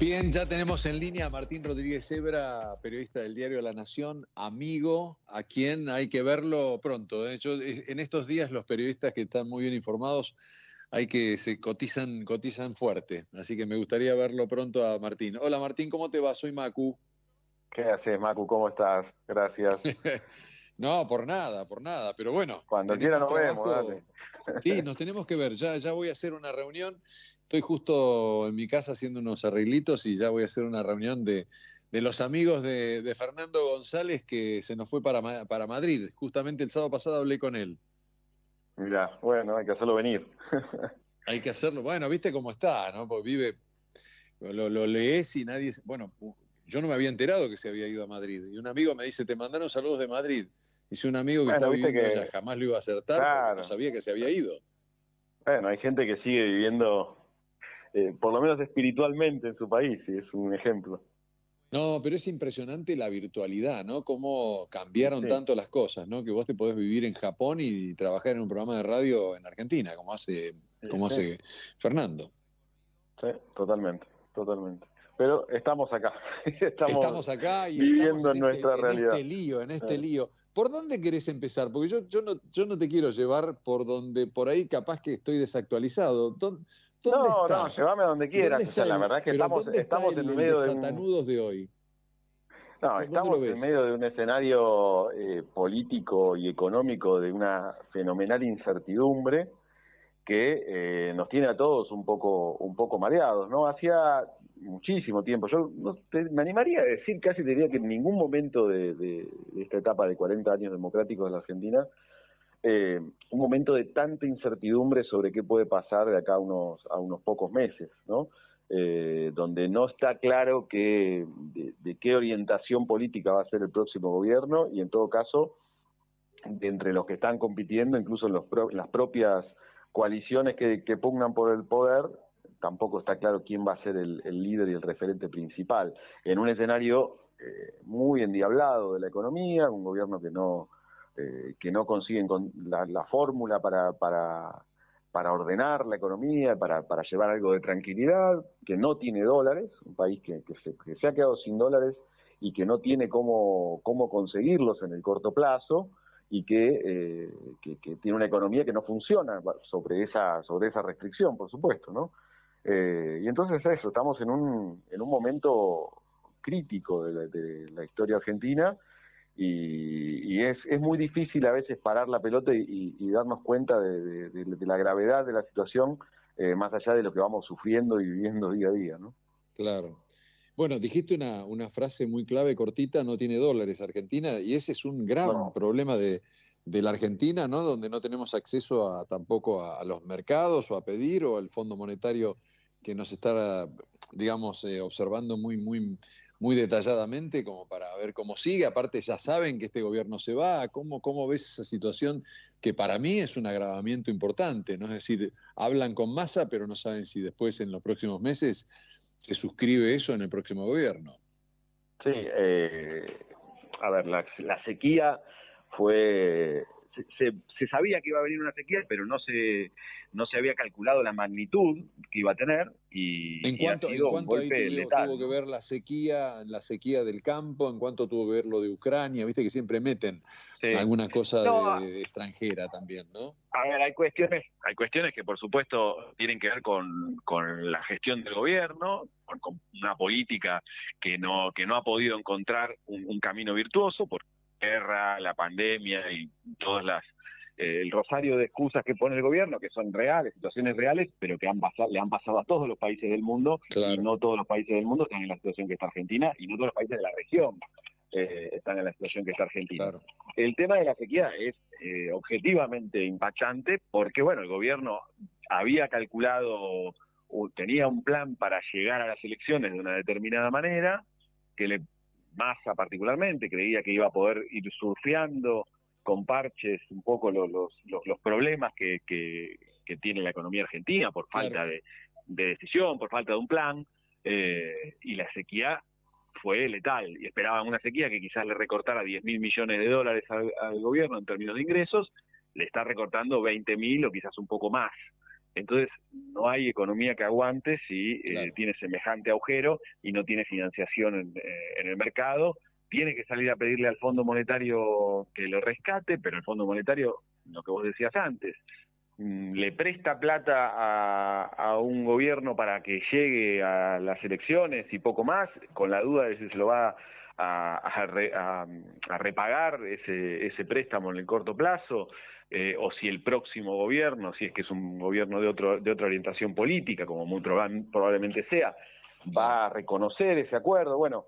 Bien, ya tenemos en línea a Martín Rodríguez Zebra, periodista del diario La Nación, amigo, a quien hay que verlo pronto. ¿eh? hecho, en estos días los periodistas que están muy bien informados hay que se cotizan, cotizan fuerte. Así que me gustaría verlo pronto a Martín. Hola Martín, ¿cómo te va? Soy Macu. ¿Qué haces, Macu? ¿Cómo estás? Gracias. No, por nada, por nada, pero bueno. Cuando quiera nos vemos, dale. Sí, nos tenemos que ver, ya, ya voy a hacer una reunión. Estoy justo en mi casa haciendo unos arreglitos y ya voy a hacer una reunión de, los amigos de, Fernando González que se nos fue para, para Madrid. Justamente el sábado pasado hablé con él. Mira, bueno, hay que hacerlo venir. hay que hacerlo. Bueno, viste cómo está, ¿no? Porque vive, lo, lo lees y nadie. Bueno, yo no me había enterado que se había ido a Madrid. Y un amigo me dice, te mandaron saludos de Madrid. Dice un amigo que está viviendo allá, jamás lo iba a acertar porque no sabía que se había ido. Bueno, hay gente que sigue viviendo, eh, por lo menos espiritualmente en su país, y es un ejemplo. No, pero es impresionante la virtualidad, ¿no? Cómo cambiaron tanto las cosas, ¿no? Que vos te podés vivir en Japón y trabajar en un programa de radio en Argentina, como hace, como hace Fernando. Sí, totalmente, totalmente. Pero estamos acá. Estamos, acá y viviendo en, este, nuestra realidad. En este lío, en este lío. ¿Por dónde querés empezar? Porque yo, yo, no, yo no te quiero llevar por donde, por ahí capaz que estoy desactualizado. ¿Dónde, no, no, llévame a donde quieras. la verdad es que estamos, estamos en medio de un... de hoy. No, estamos en medio de un escenario eh, político y económico de una fenomenal incertidumbre que eh, nos tiene a todos un poco, un poco mareados, ¿no? Hacía muchísimo tiempo. Yo me animaría a decir, casi diría que en ningún momento de, esta etapa de 40 años democráticos de la Argentina, eh, un momento de tanta incertidumbre sobre qué puede pasar de acá a unos, unos pocos meses, ¿no? Eh, donde no está claro que, de, qué orientación política va a ser el próximo gobierno y en todo caso, entre los que están compitiendo, incluso en, los las propias coaliciones que, que pugnan por el poder, tampoco está claro quién va a ser el, líder y el referente principal. En un escenario eh, muy endiablado de la economía, un gobierno que no, eh, que no consigue la, la fórmula para, para, para, ordenar la economía, para, para, llevar algo de tranquilidad, que no tiene dólares, un país que, se, ha quedado sin dólares y que no tiene cómo, cómo conseguirlos en el corto plazo y que, eh, que, que, tiene una economía que no funciona sobre esa, sobre esa restricción, por supuesto, ¿no? Eh, y entonces eso, estamos en un, en un momento crítico de la, historia argentina y, es, es, muy difícil a veces parar la pelota y, darnos cuenta de, la gravedad de la situación eh, más allá de lo que vamos sufriendo y viviendo día a día, ¿no? Claro. Bueno, dijiste una, una frase muy clave, cortita, no tiene dólares Argentina, y ese es un gran problema de, de la Argentina, ¿no? Donde no tenemos acceso a, tampoco a, los mercados o a pedir o al Fondo Monetario que nos está, digamos, eh, observando muy, muy, muy detalladamente como para ver cómo sigue. Aparte ya saben que este gobierno se va. ¿Cómo, cómo ves esa situación que para mí es un agravamiento importante? ¿no? Es decir, hablan con masa, pero no saben si después en los próximos meses se suscribe eso en el próximo gobierno. Sí, eh, a ver, la, la sequía fue se, se, sabía que iba a venir una sequía, pero no se no se había calculado la magnitud que iba a tener y en cuanto, ¿en cuanto tuvo, que ver la sequía, la sequía del campo, en cuanto tuvo que ver lo de Ucrania, viste que siempre meten alguna cosa de, extranjera también, ¿no? A ver, hay cuestiones, hay cuestiones que por supuesto tienen que ver con, con la gestión del gobierno, con, una política que no que no ha podido encontrar un, un camino virtuoso, porque guerra, la pandemia y todas las eh, el rosario de excusas que pone el gobierno, que son reales, situaciones reales, pero que han pasado, le han pasado a todos los países del mundo, y no todos los países del mundo están en la situación que está Argentina, y no todos los países de la región eh, están en la situación que está Argentina. El tema de la sequía es eh, objetivamente impactante, porque bueno, el gobierno había calculado, tenía un plan para llegar a las elecciones de una determinada manera, que le Massa particularmente, creía que iba a poder ir surfeando con parches un poco los, los, los, problemas que, que, tiene la economía argentina por falta de, decisión, por falta de un plan, eh, y la sequía fue letal, y esperaban una sequía que quizás le recortara 10 mil millones de dólares al, al, gobierno en términos de ingresos, le está recortando 20 mil o quizás un poco más. Entonces, no hay economía que aguante si eh, tiene semejante agujero y no tiene financiación eh, en, el mercado. Tiene que salir a pedirle al Fondo Monetario que lo rescate, pero el Fondo Monetario, lo que vos decías antes, mm, le presta plata a, a, un gobierno para que llegue a las elecciones y poco más, con la duda de si se lo va a, repagar ese, ese préstamo en el corto plazo, eh, o si el próximo gobierno, si es que es un gobierno de, otro, de otra orientación política, como muy probablemente sea, va a reconocer ese acuerdo. Bueno,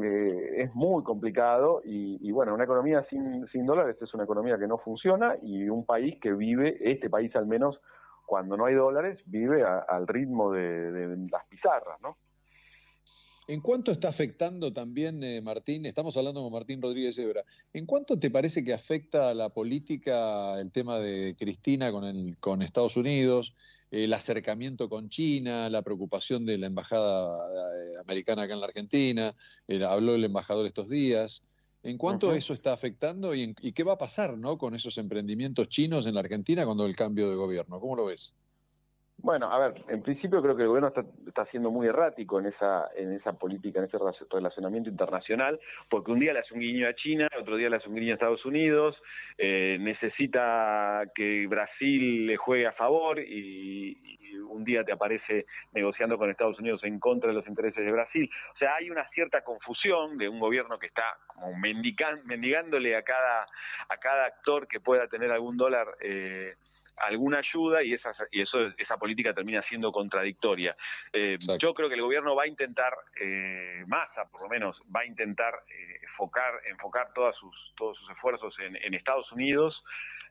eh, es muy complicado y, bueno, una economía sin, sin dólares es una economía que no funciona y un país que vive, este país al menos, cuando no hay dólares, vive al ritmo de, de las pizarras, ¿no? ¿En cuánto está afectando también, eh, Martín? Estamos hablando con Martín Rodríguez Ebra. ¿En cuánto te parece que afecta a la política el tema de Cristina con, el, con Estados Unidos, el acercamiento con China, la preocupación de la embajada eh, americana acá en la Argentina? habló el embajador estos días. ¿En cuánto eso está afectando y, y, qué va a pasar ¿no? con esos emprendimientos chinos en la Argentina cuando el cambio de gobierno? ¿Cómo lo ves? Bueno, a ver, en principio creo que el gobierno está, está, siendo muy errático en esa, en esa política, en ese relacionamiento internacional, porque un día le hace un guiño a China, otro día le hace un guiño a Estados Unidos, eh, necesita que Brasil le juegue a favor y, un día te aparece negociando con Estados Unidos en contra de los intereses de Brasil. O sea, hay una cierta confusión de un gobierno que está como mendigándole a cada, a cada actor que pueda tener algún dólar. Eh, alguna ayuda y esa, y eso, esa política termina siendo contradictoria. Eh, yo creo que el gobierno va a intentar, eh, Massa por lo menos, va a intentar eh, enfocar, enfocar todas sus, todos sus esfuerzos en, en Estados Unidos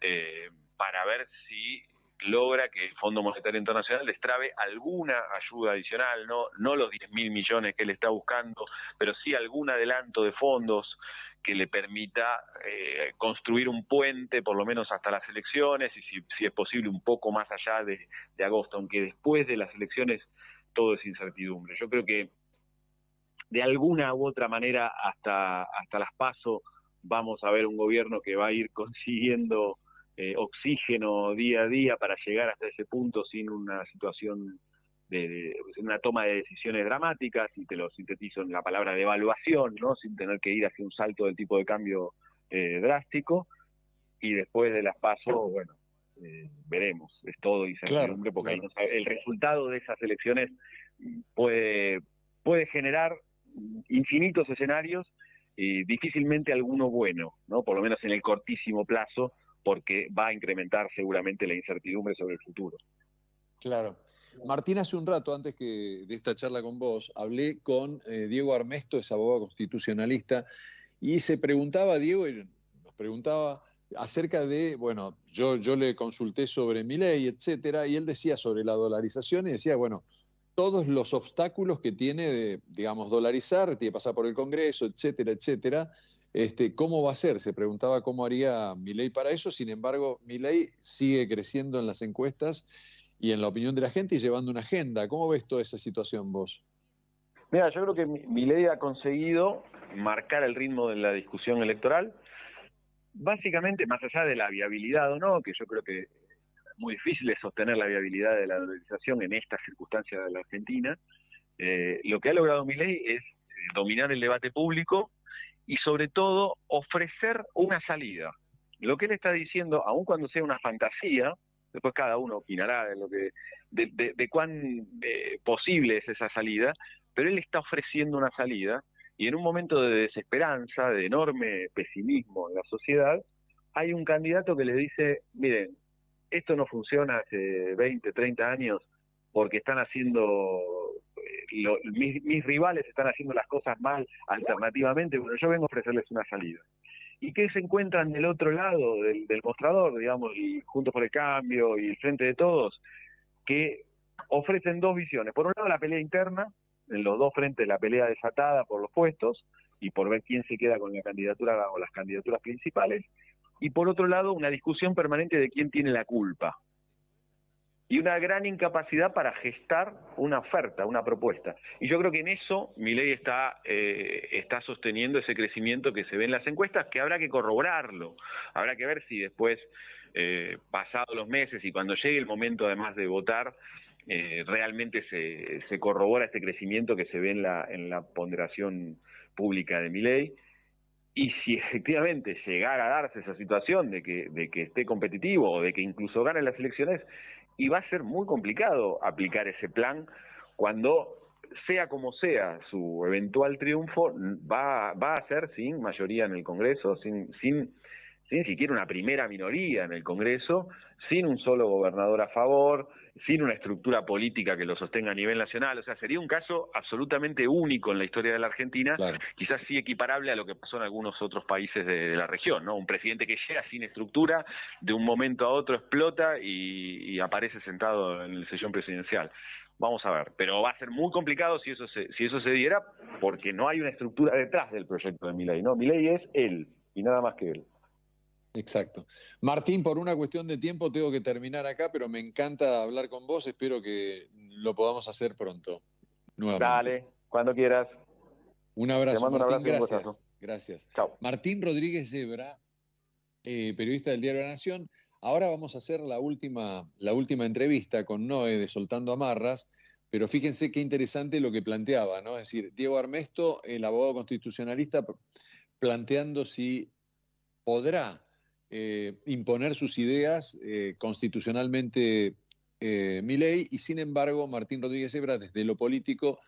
eh, para ver si logra que el Fondo Monetario Internacional destrabe alguna ayuda adicional, no, no los 10 mil millones que él está buscando, pero sí algún adelanto de fondos que le permita eh, construir un puente, por lo menos hasta las elecciones, y si, es posible un poco más allá de, agosto, aunque después de las elecciones todo es incertidumbre. Yo creo que de alguna u otra manera hasta, hasta las paso vamos a ver un gobierno que va a ir consiguiendo eh, oxígeno día a día para llegar hasta ese punto sin una situación de, una toma de decisiones dramáticas, y te lo sintetizo en la palabra de evaluación, ¿no? sin tener que ir hacia un salto del tipo de cambio eh, drástico, y después de las pasos, bueno, eh, veremos, es todo incertidumbre, porque el resultado de esas elecciones puede, puede generar infinitos escenarios y difícilmente alguno bueno, ¿no? por lo menos en el cortísimo plazo, porque va a incrementar seguramente la incertidumbre sobre el futuro. Claro. Martín, hace un rato, antes que de esta charla con vos, hablé con eh, Diego Armesto, es abogado constitucionalista, y se preguntaba, Diego, nos preguntaba acerca de, bueno, yo, yo le consulté sobre mi ley, etcétera, y él decía sobre la dolarización y decía, bueno, todos los obstáculos que tiene de, digamos, dolarizar, tiene que pasar por el Congreso, etcétera, etcétera. Este, ¿Cómo va a ser? Se preguntaba cómo haría mi ley para eso, sin embargo, mi ley sigue creciendo en las encuestas y en la opinión de la gente y llevando una agenda. ¿Cómo ves toda esa situación vos? Mira, yo creo que mi, ley ha conseguido marcar el ritmo de la discusión electoral, básicamente más allá de la viabilidad o no, que yo creo que es muy difícil de sostener la viabilidad de la dolarización en estas circunstancias de la Argentina, eh, lo que ha logrado mi ley es eh, dominar el debate público y sobre todo ofrecer una salida. Lo que él está diciendo, aun cuando sea una fantasía, después cada uno opinará de lo que de, cuán eh, posible es esa salida, pero él está ofreciendo una salida y en un momento de desesperanza, de enorme pesimismo en la sociedad, hay un candidato que le dice, miren, esto no funciona hace 20, 30 años porque están haciendo, eh, mis, mis rivales están haciendo las cosas mal alternativamente, bueno, yo vengo a ofrecerles una salida y que se encuentran del otro lado del, mostrador, digamos, y Juntos por el Cambio y el Frente de Todos, que ofrecen dos visiones. Por un lado, la pelea interna, en los dos frentes, la pelea desatada por los puestos y por ver quién se queda con la candidatura o las candidaturas principales, y por otro lado, una discusión permanente de quién tiene la culpa y una gran incapacidad para gestar una oferta, una propuesta. Y yo creo que en eso mi ley está, eh, está sosteniendo ese crecimiento que se ve en las encuestas, que habrá que corroborarlo, habrá que ver si después, eh, pasados los meses y cuando llegue el momento además de votar, eh, realmente se, se, corrobora este crecimiento que se ve en la, en la ponderación pública de mi ley. Y si efectivamente llegara a darse esa situación de que, de que esté competitivo o de que incluso gane las elecciones, y va a ser muy complicado aplicar ese plan cuando sea como sea su eventual triunfo, va, va a ser sin mayoría en el Congreso, sin, sin, sin siquiera una primera minoría en el Congreso, sin un solo gobernador a favor, sin una estructura política que lo sostenga a nivel nacional. O sea, sería un caso absolutamente único en la historia de la Argentina, quizás sí equiparable a lo que pasó en algunos otros países de, la región, ¿no? Un presidente que llega sin estructura, de un momento a otro explota y, aparece sentado en el sillón presidencial. Vamos a ver, pero va a ser muy complicado si eso se, si eso se diera, porque no hay una estructura detrás del proyecto de Milei, ¿no? Milei es él y nada más que él. Exacto. Martín, por una cuestión de tiempo tengo que terminar acá, pero me encanta hablar con vos. Espero que lo podamos hacer pronto. Nuevamente. Dale, cuando quieras. Un abrazo, Martín. gracias. Gracias. Martín Rodríguez Yebra, eh, periodista del Diario de la Nación. Ahora vamos a hacer la última, la última entrevista con Noé de Soltando Amarras, pero fíjense qué interesante lo que planteaba, ¿no? Es decir, Diego Armesto, el abogado constitucionalista, planteando si podrá eh, imponer sus ideas eh, constitucionalmente eh, mi ley, y sin embargo Martín Rodríguez Ebra desde lo político,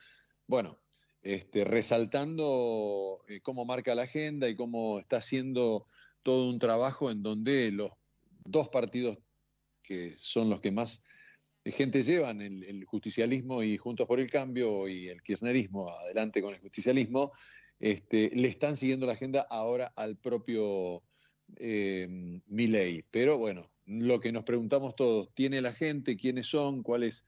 bueno, este, resaltando cómo marca la agenda y cómo está haciendo todo un trabajo en donde los dos partidos que son los que más gente llevan, el, justicialismo y Juntos por el Cambio y el kirchnerismo, adelante con el justicialismo, este, le están siguiendo la agenda ahora al propio eh, mi ley. Pero bueno, lo que nos preguntamos todos, ¿tiene la gente? ¿Quiénes son? ¿Cuáles,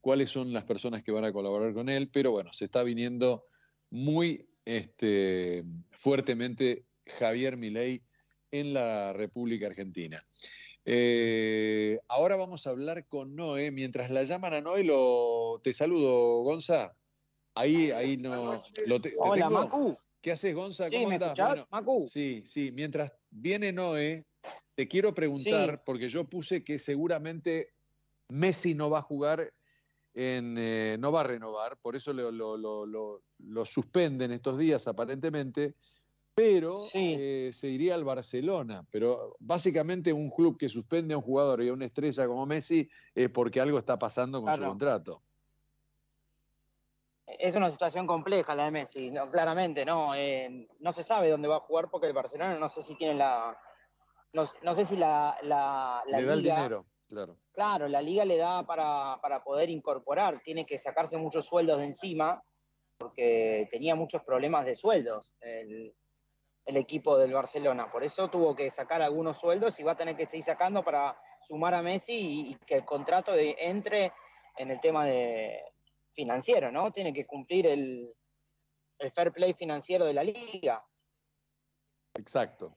¿Cuáles son las personas que van a colaborar con él? Pero bueno, se está viniendo muy este, fuertemente Javier Milei en la República Argentina. Eh, ahora vamos a hablar con Noé. Mientras la llaman a Noé, lo, te saludo, Gonza. Ahí, ahí no. Lo Hola, Macu. ¿Qué haces, Gonza? ¿Cómo estás? Macu? Sí, sí. Mientras viene Noé, te quiero preguntar, porque yo puse que seguramente Messi no va a jugar, en, eh, no va a renovar, por eso lo, lo, suspenden estos días aparentemente, pero eh, se iría al Barcelona. Pero básicamente un club que suspende a un jugador y a una estrella como Messi es porque algo está pasando con su contrato es una situación compleja la de Messi, claramente, ¿no? Eh, no se sabe dónde va a jugar porque el Barcelona no sé si tiene la. No, sé si la, la, le da el dinero, claro. Claro, la liga le da para, poder incorporar, tiene que sacarse muchos sueldos de encima, porque tenía muchos problemas de sueldos el, equipo del Barcelona. Por eso tuvo que sacar algunos sueldos y va a tener que seguir sacando para sumar a Messi y, y que el contrato de, entre en el tema de, financiero, ¿no? Tiene que cumplir el, fair play financiero de la liga. Exacto.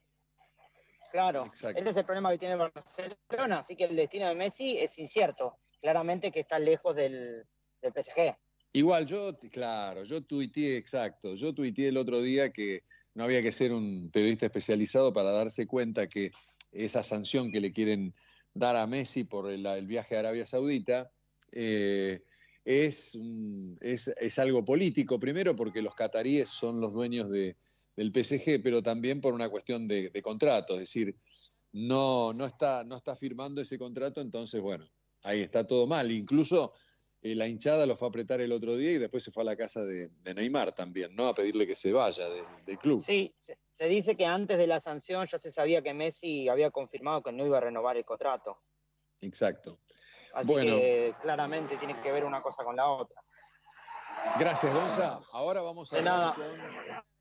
Claro, ese es el problema que tiene Barcelona, así que el destino de Messi es incierto. Claramente que está lejos del, del PSG. Igual, yo, claro, yo tuiteé, exacto, yo tuiteé el otro día que no había que ser un periodista especializado para darse cuenta que esa sanción que le quieren dar a Messi por el, viaje a Arabia Saudita, eh, es, es, algo político, primero porque los cataríes son los dueños de, del PSG, pero también por una cuestión de, contrato, es decir, no, no, está, no está firmando ese contrato, entonces, bueno, ahí está todo mal. Incluso eh, la hinchada lo fue a apretar el otro día y después se fue a la casa de, Neymar también, ¿no? A pedirle que se vaya del club. Sí, se, dice que antes de la sanción ya se sabía que Messi había confirmado que no iba a renovar el contrato. Exacto. Así que claramente tiene que ver una cosa con la otra. Gracias, Gonza. Ahora vamos a hablar con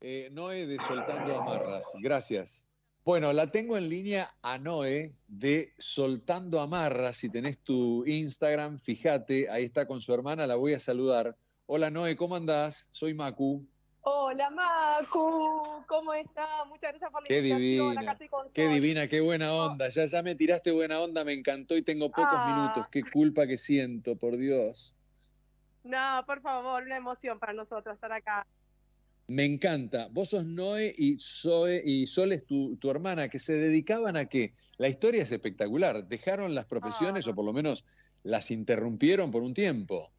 eh, Noé de Soltando Amarras. Gracias. Bueno, la tengo en línea a Noé de Soltando Amarras. Si tenés tu Instagram, fíjate, ahí está con su hermana, la voy a saludar. Hola Noé, ¿cómo andás? Soy Macu. Hola Macu, ¿cómo estás? Muchas gracias por la qué Divina, qué divina, qué buena onda. Ya, ya me tiraste buena onda, me encantó y tengo pocos ah. minutos. Qué culpa que siento, por Dios. No, por favor, una emoción para nosotros estar acá. Me encanta. Vos sos Noé y, Zoe, y Sol es tu, hermana, que se dedicaban a qué. La historia es espectacular. Dejaron las profesiones o por lo menos las interrumpieron por un tiempo.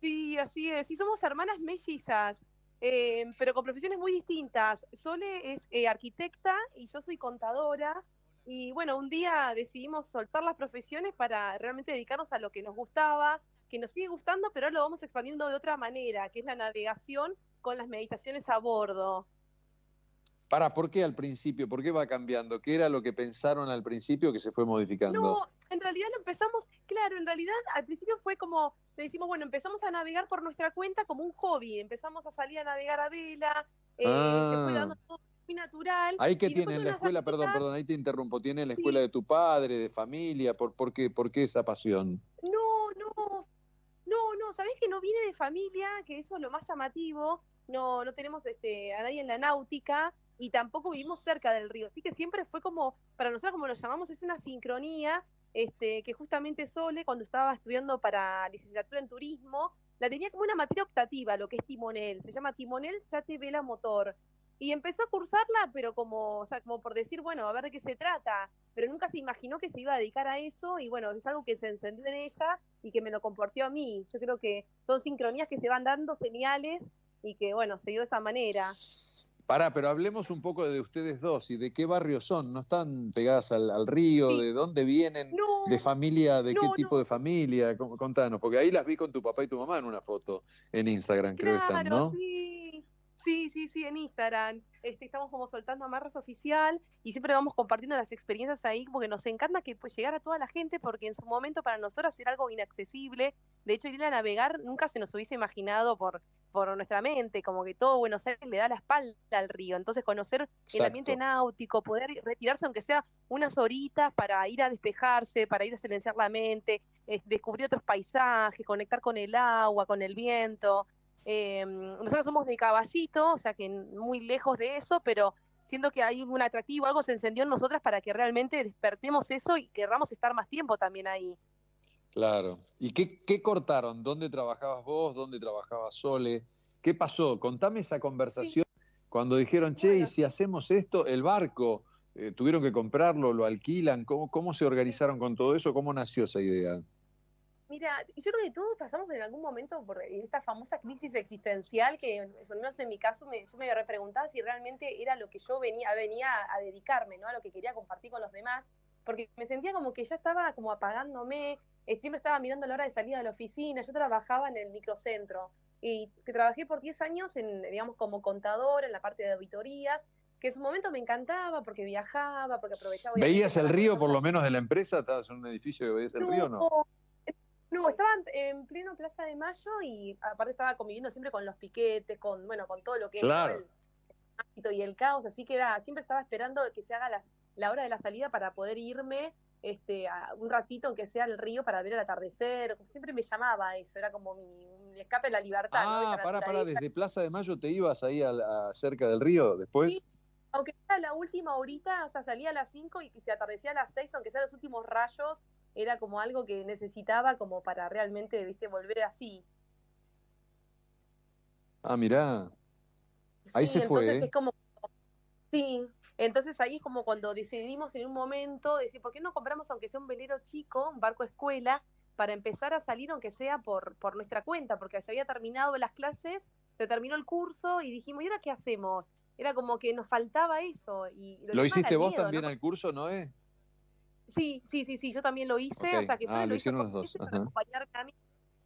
Sí, así es. Y somos hermanas mellizas. Eh, pero con profesiones muy distintas. Sole es eh, arquitecta y yo soy contadora. Y bueno, un día decidimos soltar las profesiones para realmente dedicarnos a lo que nos gustaba. que nos sigue gustando, pero ahora lo vamos expandiendo de otra manera, que es la navegación con las meditaciones a bordo. Para, ¿por qué al principio? ¿Por qué va cambiando? ¿Qué era lo que pensaron al principio que se fue modificando? No, en realidad lo empezamos, claro, en realidad al principio fue como, le decimos, bueno, empezamos a navegar por nuestra cuenta como un hobby, empezamos a salir a navegar a vela, eh, se fue dando Ah. todo muy natural. Ahí que tienen la escuela, perdón, perdón, ahí te interrumpo, tienen la escuela de tu padre, de familia, ¿por, por, qué, ¿por qué esa pasión? No, no, no, no, ¿sabés que no viene de familia? Que eso es lo más llamativo. No, no tenemos este, a nadie en la náutica y tampoco vivimos cerca del río. Así que siempre fue como, para nosotros como lo llamamos, es una sincronía, este, que justamente Sole, cuando estaba estudiando para licenciatura en turismo, la tenía como una materia optativa, lo que es timonel. Se llama timonel yate vela motor. Y empezó a cursarla, pero como, o sea, como por decir, bueno, a ver de qué se trata. Pero nunca se imaginó que se iba a dedicar a eso. Y bueno, es algo que se encendió en ella y que me lo compartió a mí. Yo creo que son sincronías que se van dando, señales, y que bueno, se dio de esa manera. Pará, pero hablemos un poco de ustedes dos y de qué barrio son. ¿No están pegadas al, al río? ¿De dónde vienen? ¿De familia? ¿De qué no, tipo de familia? Con- Contanos, porque ahí las vi con tu papá y tu mamá en una foto en Instagram, creo que están, ¿no? sí. Sí, sí, sí, en Instagram. Este, estamos como soltando amarras oficial y siempre vamos compartiendo las experiencias ahí porque nos encanta que pues llegar a toda la gente porque en su momento para nosotras era algo inaccesible. De hecho, ir a navegar nunca se nos hubiese imaginado por, por nuestra mente, como que todo Buenos Aires le da la espalda al río. Entonces, conocer el ambiente náutico, poder retirarse aunque sea unas horitas para ir a despejarse, para ir a silenciar la mente, es- descubrir otros paisajes, conectar con el agua, con el viento. Eh, nosotros somos de Caballito, o sea que muy lejos de eso, pero siento que hay un atractivo, algo se encendió en nosotras para que realmente despertemos eso y querramos estar más tiempo también ahí. Claro. ¿Y qué, qué cortaron? ¿Dónde trabajabas vos? ¿Dónde trabajaba Sole? ¿Qué pasó? Contame esa conversación cuando dijeron, che, y si hacemos esto, el barco, eh, tuvieron que comprarlo, lo alquilan, ¿Cómo, ¿cómo se organizaron con todo eso? ¿Cómo nació esa idea? Mira, yo creo que todos pasamos en algún momento por esta famosa crisis existencial que, por lo menos en mi caso, me, yo me repreguntaba si realmente era lo que yo venía, venía a dedicarme, ¿no? A lo que quería compartir con los demás, porque me sentía como que ya estaba como apagándome, siempre estaba mirando la hora de salida de la oficina, yo trabajaba en el microcentro y trabajé por 10 años en, digamos, como contador en la parte de auditorías, que en su momento me encantaba porque viajaba, porque aprovechaba. ¿Veías el río por lo menos de la empresa? ¿Estabas en un edificio que veías el río o no? no, estaba en, en pleno Plaza de Mayo y aparte estaba conviviendo siempre con los piquetes, con bueno, con todo lo que Claro. es el ámbito y el caos, así que era, siempre estaba esperando que se haga la, la hora de la salida para poder irme este, a un ratito, aunque sea al río, para ver el atardecer. Siempre me llamaba eso, era como mi, mi escape de la libertad. ¿no? Ah, esa pará, pará, desde Plaza de Mayo te ibas ahí a, a- cerca del río después. aunque sea la última horita, o sea, salía a las 5 y se atardecía a las 6, aunque sea los últimos rayos, era como algo que necesitaba como para realmente, viste, volver así. Ah, mirá. Ahí Sí, se fue, ¿eh? es como, sí, entonces ahí es como cuando decidimos en un momento decir, ¿por qué no compramos aunque sea un velero chico, un barco escuela, para empezar a salir aunque sea por, por nuestra cuenta? Porque se había terminado las clases, se terminó el curso y dijimos, ¿y ahora qué hacemos? Era como que nos faltaba eso. Y ¿Lo demás hiciste vos miedo, también ¿no? al curso, Noé? Sí, sí, sí, sí, yo también lo hice, o sea que Ah, lo lo hicieron los dos para ajá. acompañarme a mí.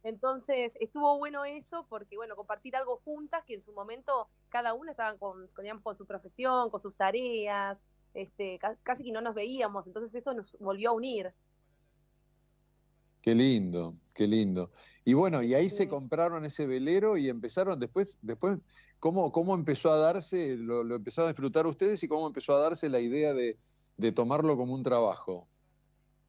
Entonces estuvo bueno eso porque, bueno, compartir algo juntas que en su momento cada una estaba con, con, digamos, con su profesión, con sus tareas, este, ca- casi que no nos veíamos, entonces esto nos volvió a unir. Qué lindo, qué lindo. Y bueno, y ahí se compraron ese velero y empezaron después, después, ¿cómo, cómo empezó a darse, lo, lo empezaron a disfrutar ustedes y cómo empezó a darse la idea de, de tomarlo como un trabajo?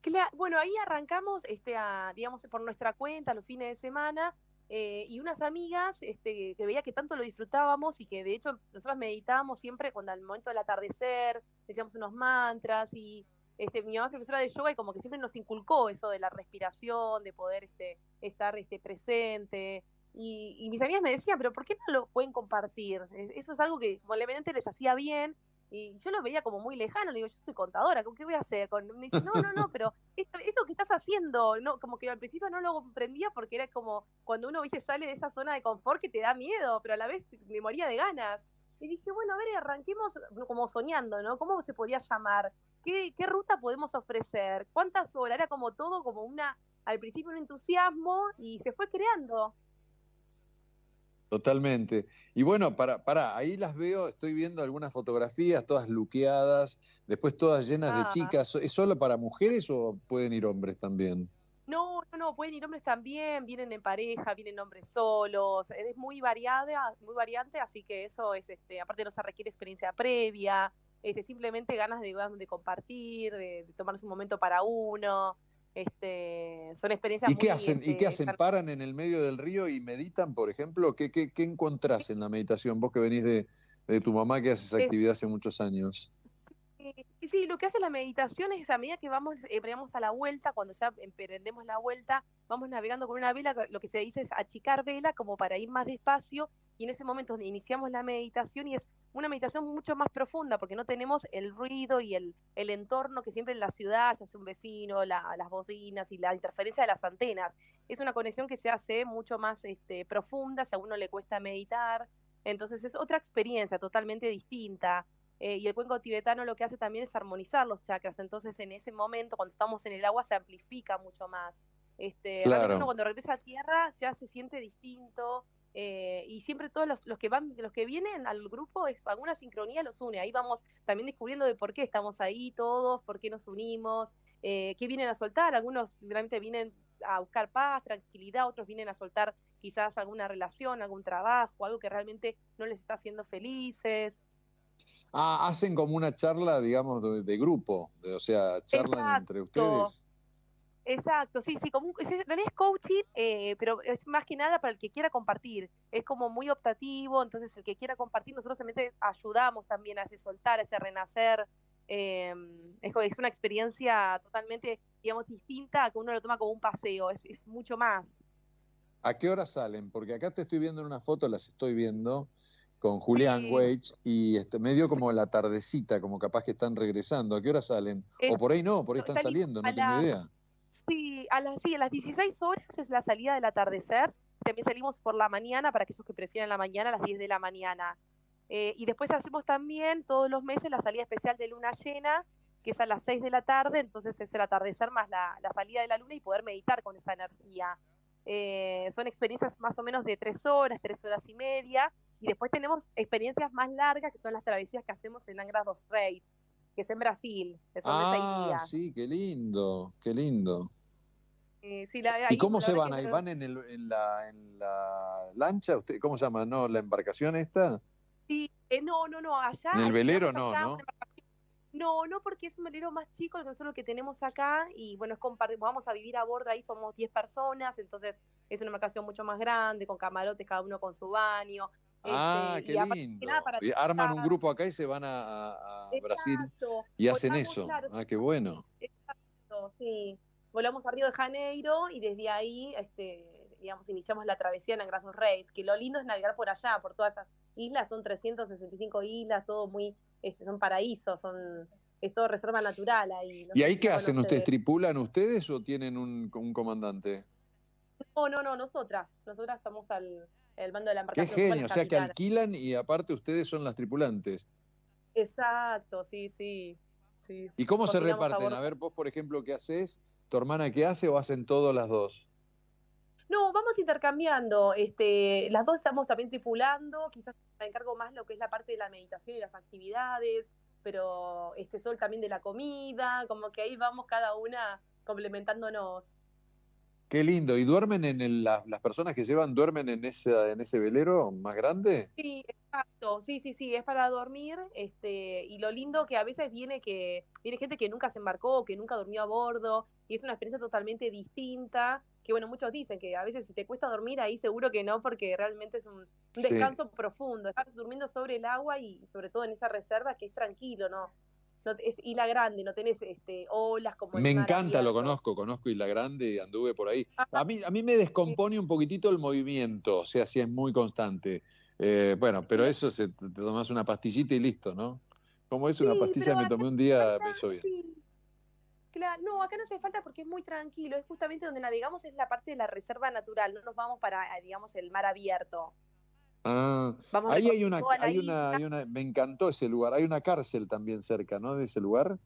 Cla- bueno, ahí arrancamos, este, digamos, por nuestra cuenta, los fines de semana, eh, y unas amigas este, que veía que tanto lo disfrutábamos y que de hecho nosotros meditábamos siempre cuando al momento del atardecer, decíamos unos mantras y este, mi mamá es profesora de yoga y como que siempre nos inculcó eso de la respiración, de poder este, estar este, presente. Y, y mis amigas me decían, pero ¿por qué no lo pueden compartir? Eso es algo que probablemente les hacía bien y yo lo veía como muy lejano, le digo, yo soy contadora, ¿con qué voy a hacer? Me dice, no, no, no, pero esto, esto que estás haciendo, no, como que al principio no lo comprendía porque era como cuando uno ¿viste, sale de esa zona de confort que te da miedo, pero a la vez me moría de ganas. Y dije, bueno, a ver, arranquemos como soñando, ¿no? ¿Cómo se podía llamar? ¿Qué, qué ruta podemos ofrecer? ¿Cuántas horas? Era como todo como una al principio un entusiasmo y se fue creando. Totalmente. Y bueno, para, para, ahí las veo, estoy viendo algunas fotografías, todas luqueadas, después todas llenas de Ah. chicas. ¿Es solo para mujeres o pueden ir hombres también? No, no, no, pueden ir hombres también, vienen en pareja, vienen hombres solos, es muy variada, muy variante, así que eso es, este, aparte no se requiere experiencia previa, este, simplemente ganas de, de compartir, de, de tomarse un momento para uno, este, son experiencias ¿Y qué muy, hacen? ¿Y este, qué hacen? cer- ¿Paran en el medio del río y meditan, por ejemplo? ¿Qué, qué, qué encontrás en la meditación? Vos que venís de, de tu mamá que hace esa Es- actividad hace muchos años. Y sí, lo que hace la meditación es a medida que vamos, eh, vamos a la vuelta, cuando ya emprendemos la vuelta, vamos navegando con una vela, lo que se dice es achicar vela como para ir más despacio y en ese momento iniciamos la meditación y es una meditación mucho más profunda porque no tenemos el ruido y el, el entorno que siempre en la ciudad, ya sea un vecino, la- las bocinas y la interferencia de las antenas. Es una conexión que se hace mucho más este, profunda, si a uno le cuesta meditar. Entonces es otra experiencia totalmente distinta. Eh, y el cuenco tibetano lo que hace también es armonizar los chakras. Entonces, en ese momento, cuando estamos en el agua, se amplifica mucho más. Este, Claro. uno cuando regresa a tierra ya se siente distinto. Eh, y siempre todos los, los que van, los que vienen al grupo, es, alguna sincronía los une. Ahí vamos también descubriendo de por qué estamos ahí todos, por qué nos unimos, eh, qué vienen a soltar. Algunos realmente vienen a buscar paz, tranquilidad, otros vienen a soltar quizás alguna relación, algún trabajo, algo que realmente no les está haciendo felices. Ah, hacen como una charla, digamos, de, de grupo, de- o sea, charlan entre ustedes. Exacto, sí, sí, como un- es- en realidad es coaching, eh, pero es más que nada para el que quiera compartir. Es como muy optativo, entonces el que quiera compartir, nosotros realmente ayudamos también a ese soltar, a ese renacer. eh, es, una experiencia totalmente, digamos, distinta a que uno lo toma como un paseo, es, es mucho más. ¿A qué hora salen? Porque acá te estoy viendo en una foto, las estoy viendo con Julián Sí. Weich y este, medio como la tardecita, como capaz que están regresando. ¿A qué hora salen? o por ahí no, por ahí están saliendo, no tengo idea. A las, sí, a las 16 horas es la salida del atardecer. También salimos por la mañana, para aquellos que prefieran la mañana, a las 10 de la mañana. Eh, y después hacemos también todos los meses la salida especial de luna llena, que es a las 6 de la tarde, entonces es el atardecer más la, la salida de la luna y poder meditar con esa energía. Eh, son experiencias más o menos de 3 horas, 3 horas y media. Y después tenemos experiencias más largas, que son las travesías que hacemos en Angra dos Reis, que es en Brasil, que son de 6 Ah, días. sí, qué lindo, qué lindo. Eh, sí, la- ¿Y cómo se van ahí? ¿Van en, el- en la, en la lancha? ¿Usted, ¿Cómo se llama? ¿No? ¿La embarcación esta? Sí, eh, no, no, no, allá. ¿En el velero no, allá no? No, no, porque es un velero más chico que nosotros que tenemos acá y bueno, es vamos a vivir a bordo, ahí somos 10 personas, entonces es una embarcación mucho más grande, con camarotes, cada uno con su baño. Ah, este, qué lindo. Y arman un grupo acá y se van a, Brasil y hacen eso. claro, Ah, qué bueno. Exacto, sí. Volamos a Río de Janeiro y desde ahí, este, digamos, iniciamos la travesía en Angras dos Reis, que lo lindo es navegar por allá, por todas esas islas, son 365 islas, todo muy, este, son paraísos, son, es todo reserva natural ahí. no ¿Y ahí qué hacen ustedes? ¿Tripulan ustedes o tienen un, un comandante? No, no, no, nosotras, nosotras estamos al, al mando de la Qué embarcación. Juan genio, o sea que alquilan y aparte ustedes son las tripulantes. Exacto, sí, sí. sí. ¿Y cómo se a reparten? A ver, vos, por ejemplo, ¿qué haces? ¿Tu hermana qué hace o hacen todas las dos? No, vamos intercambiando. Este, las dos estamos también tripulando, quizás me encargo más lo que es la parte de la meditación y las actividades, pero este Sol también de la comida, como que ahí vamos cada una complementándonos. Qué lindo. ¿Y duermen en el, las, las personas que llevan, duermen en, esa, en ese velero más grande? Sí, exacto, sí, sí, sí, es para dormir, este, y lo lindo que a veces viene que, viene gente que nunca se embarcó, que nunca durmió a bordo, y es una experiencia totalmente distinta, que bueno, muchos dicen que a veces si te cuesta dormir ahí seguro que no, porque realmente es un, un Sí. descanso profundo, estás durmiendo sobre el agua y sobre todo en esa reserva que es tranquilo, ¿no? No es isla grande, no tenés este, olas como Me encanta, lo conozco, conozco Isla Grande, anduve por ahí. Ah, A mí, a mí me descompone un poquitito el movimiento, o sea, si es muy constante. Eh, bueno, pero eso se, te tomas una pastillita y listo, ¿no? Como es una pastilla, me tomé un día, me hizo bien. Sí. Claro, no, acá no hace falta porque es muy tranquilo. Es justamente donde navegamos, es la parte de la reserva natural. No nos vamos para, eh, digamos, el mar abierto. Ah, Vamos ahí hay una, hay una, hay una, me encantó ese lugar. Hay una cárcel también cerca, ¿no? De ese lugar.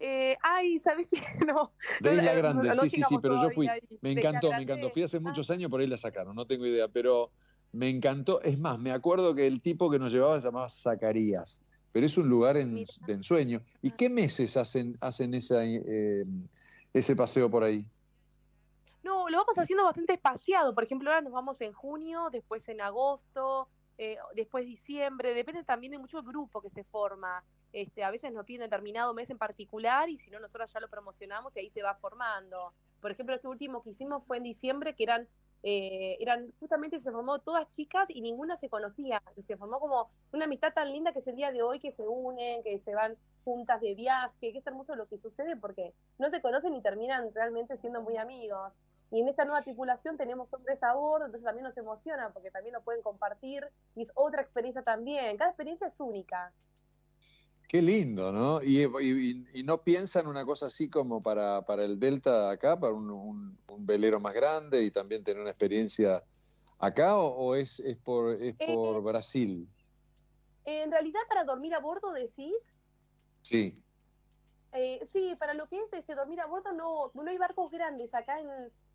Eh, ay, ¿sabes qué? No. De Isla Grande, sí, sí, sí, pero yo fui. Me encantó, me encantó. Fui hace muchos años, por ahí la sacaron, no tengo idea, pero me encantó. Es más, me acuerdo que el tipo que nos llevaba se llamaba Zacarías, pero es un lugar en, de ensueño. ¿Y qué meses hacen, hacen esa, eh, ese paseo por ahí? No, lo vamos haciendo bastante espaciado. Por ejemplo, ahora nos vamos en junio, después en agosto, eh, después diciembre. Depende también de mucho el grupo que se forma. Este, a veces nos piden determinado mes en particular y si no, nosotros ya lo promocionamos y ahí se va formando. Por ejemplo, este último que hicimos fue en diciembre, que eran, eh, eran justamente se formó todas chicas y ninguna se conocía. Se formó como una amistad tan linda que es el día de hoy, que se unen, que se van juntas de viaje, que es hermoso lo que sucede porque no se conocen y terminan realmente siendo muy amigos. Y en esta nueva tripulación tenemos hombres a bordo, entonces también nos emociona porque también lo pueden compartir y es otra experiencia también. Cada experiencia es única. Qué lindo, ¿no? Y, no piensan una cosa así como para, para el Delta acá, para un, velero más grande y también tener una experiencia acá o, es, es por, es eh, por Brasil? En realidad para dormir a bordo decís. Sí. Eh, sí, para lo que es este dormir a bordo no, no hay barcos grandes. Acá en,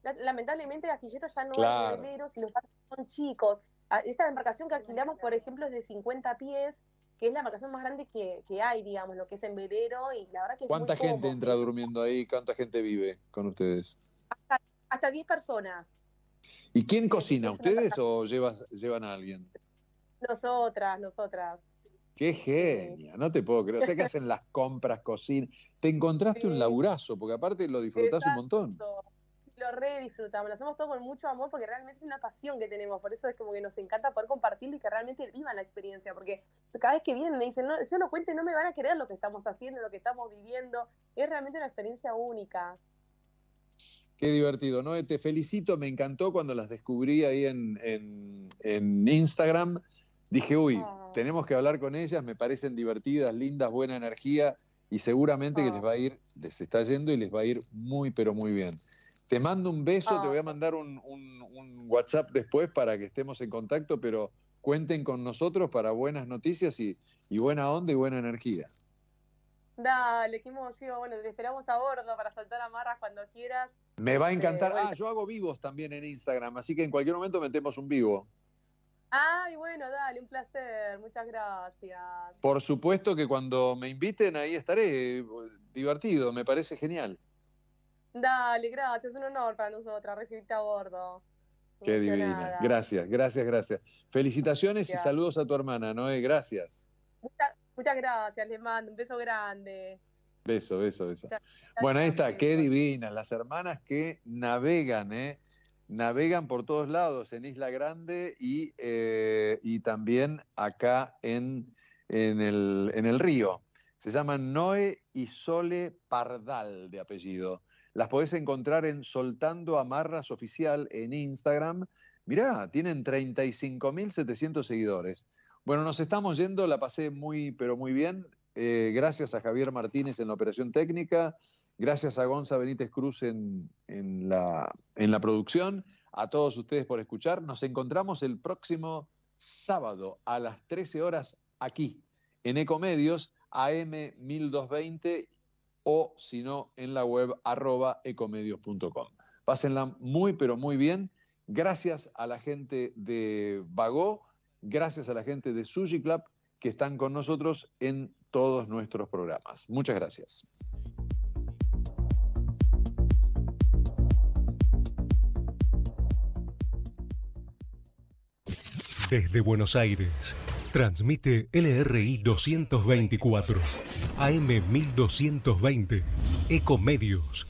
lamentablemente el astillero ya no hay veleros y los barcos son chicos. Esta embarcación que alquilamos, por ejemplo, es de 50 pies que es la embarcación más grande que, hay, digamos, lo que es en velero, y la verdad que ¿Cuánta gente entra durmiendo ahí? ¿Cuánta gente vive con ustedes? Hasta, 10 personas. ¿Y quién cocina? ¿Ustedes o llevas, llevan a alguien? Nosotras, nosotras. Qué genia, no te puedo creer. O sea que hacen las compras, cocina. Te encontraste un laburazo, porque aparte lo disfrutás un montón lo re disfrutamos, lo hacemos todo con mucho amor porque realmente es una pasión que tenemos, por eso es como que nos encanta poder compartirlo y que realmente vivan la experiencia, porque cada vez que vienen me dicen, no, yo lo cuente, no me van a creer lo que estamos haciendo, lo que estamos viviendo, es realmente una experiencia única. Qué divertido, ¿no? Te felicito, me encantó cuando las descubrí ahí en, en, Instagram. Dije, uy, ah. tenemos que hablar con ellas, me parecen divertidas, lindas, buena energía y seguramente que les va a ir, les está yendo y les va a ir muy, pero muy bien. Te mando un beso, te voy a ah. mandar un, WhatsApp después para que estemos en contacto, pero cuenten con nosotros para buenas noticias y, buena onda y buena energía. Dale, qué emoción. Bueno, te esperamos a bordo para saltar amarras cuando quieras. Me va a encantar. ah, yo hago vivos también en Instagram, así que en cualquier momento metemos un vivo. Ay, bueno, dale, un placer. Muchas gracias. Por supuesto que cuando me inviten ahí estaré. Divertido, me parece genial. Dale, gracias, es un honor para nosotras recibirte a bordo. Qué divina. Gracias, gracias, gracias. Felicitaciones y saludos a tu hermana, Noé, gracias. Muchas, gracias, les mando un beso grande. Beso, beso, beso. bueno, ahí está, qué divina. Las hermanas que navegan, ¿eh? Navegan por todos lados, en Isla Grande y, eh, y también acá en, en, el, en el río. Se llaman Noé y Sole Pardal de apellido. Las podés encontrar en Soltando Amarras Oficial en Instagram. Mirá, tienen 35.700 seguidores. Bueno, nos estamos yendo, la pasé muy, pero muy bien. Eh, gracias a Javier Martínez en la operación técnica, gracias a Gonza Benítez Cruz en, la, en la producción, a todos ustedes por escuchar. Nos encontramos el próximo sábado a las 13 horas aquí en Ecomedios AM 1220 o si no en la web arroba ecomedios.com. Pásenla muy pero muy bien. Gracias a la gente de Vago, gracias a la gente de Sushi Club que están con nosotros en todos nuestros programas. Muchas gracias. Desde Buenos Aires, transmite LRI 224, AM 1220, Ecomedios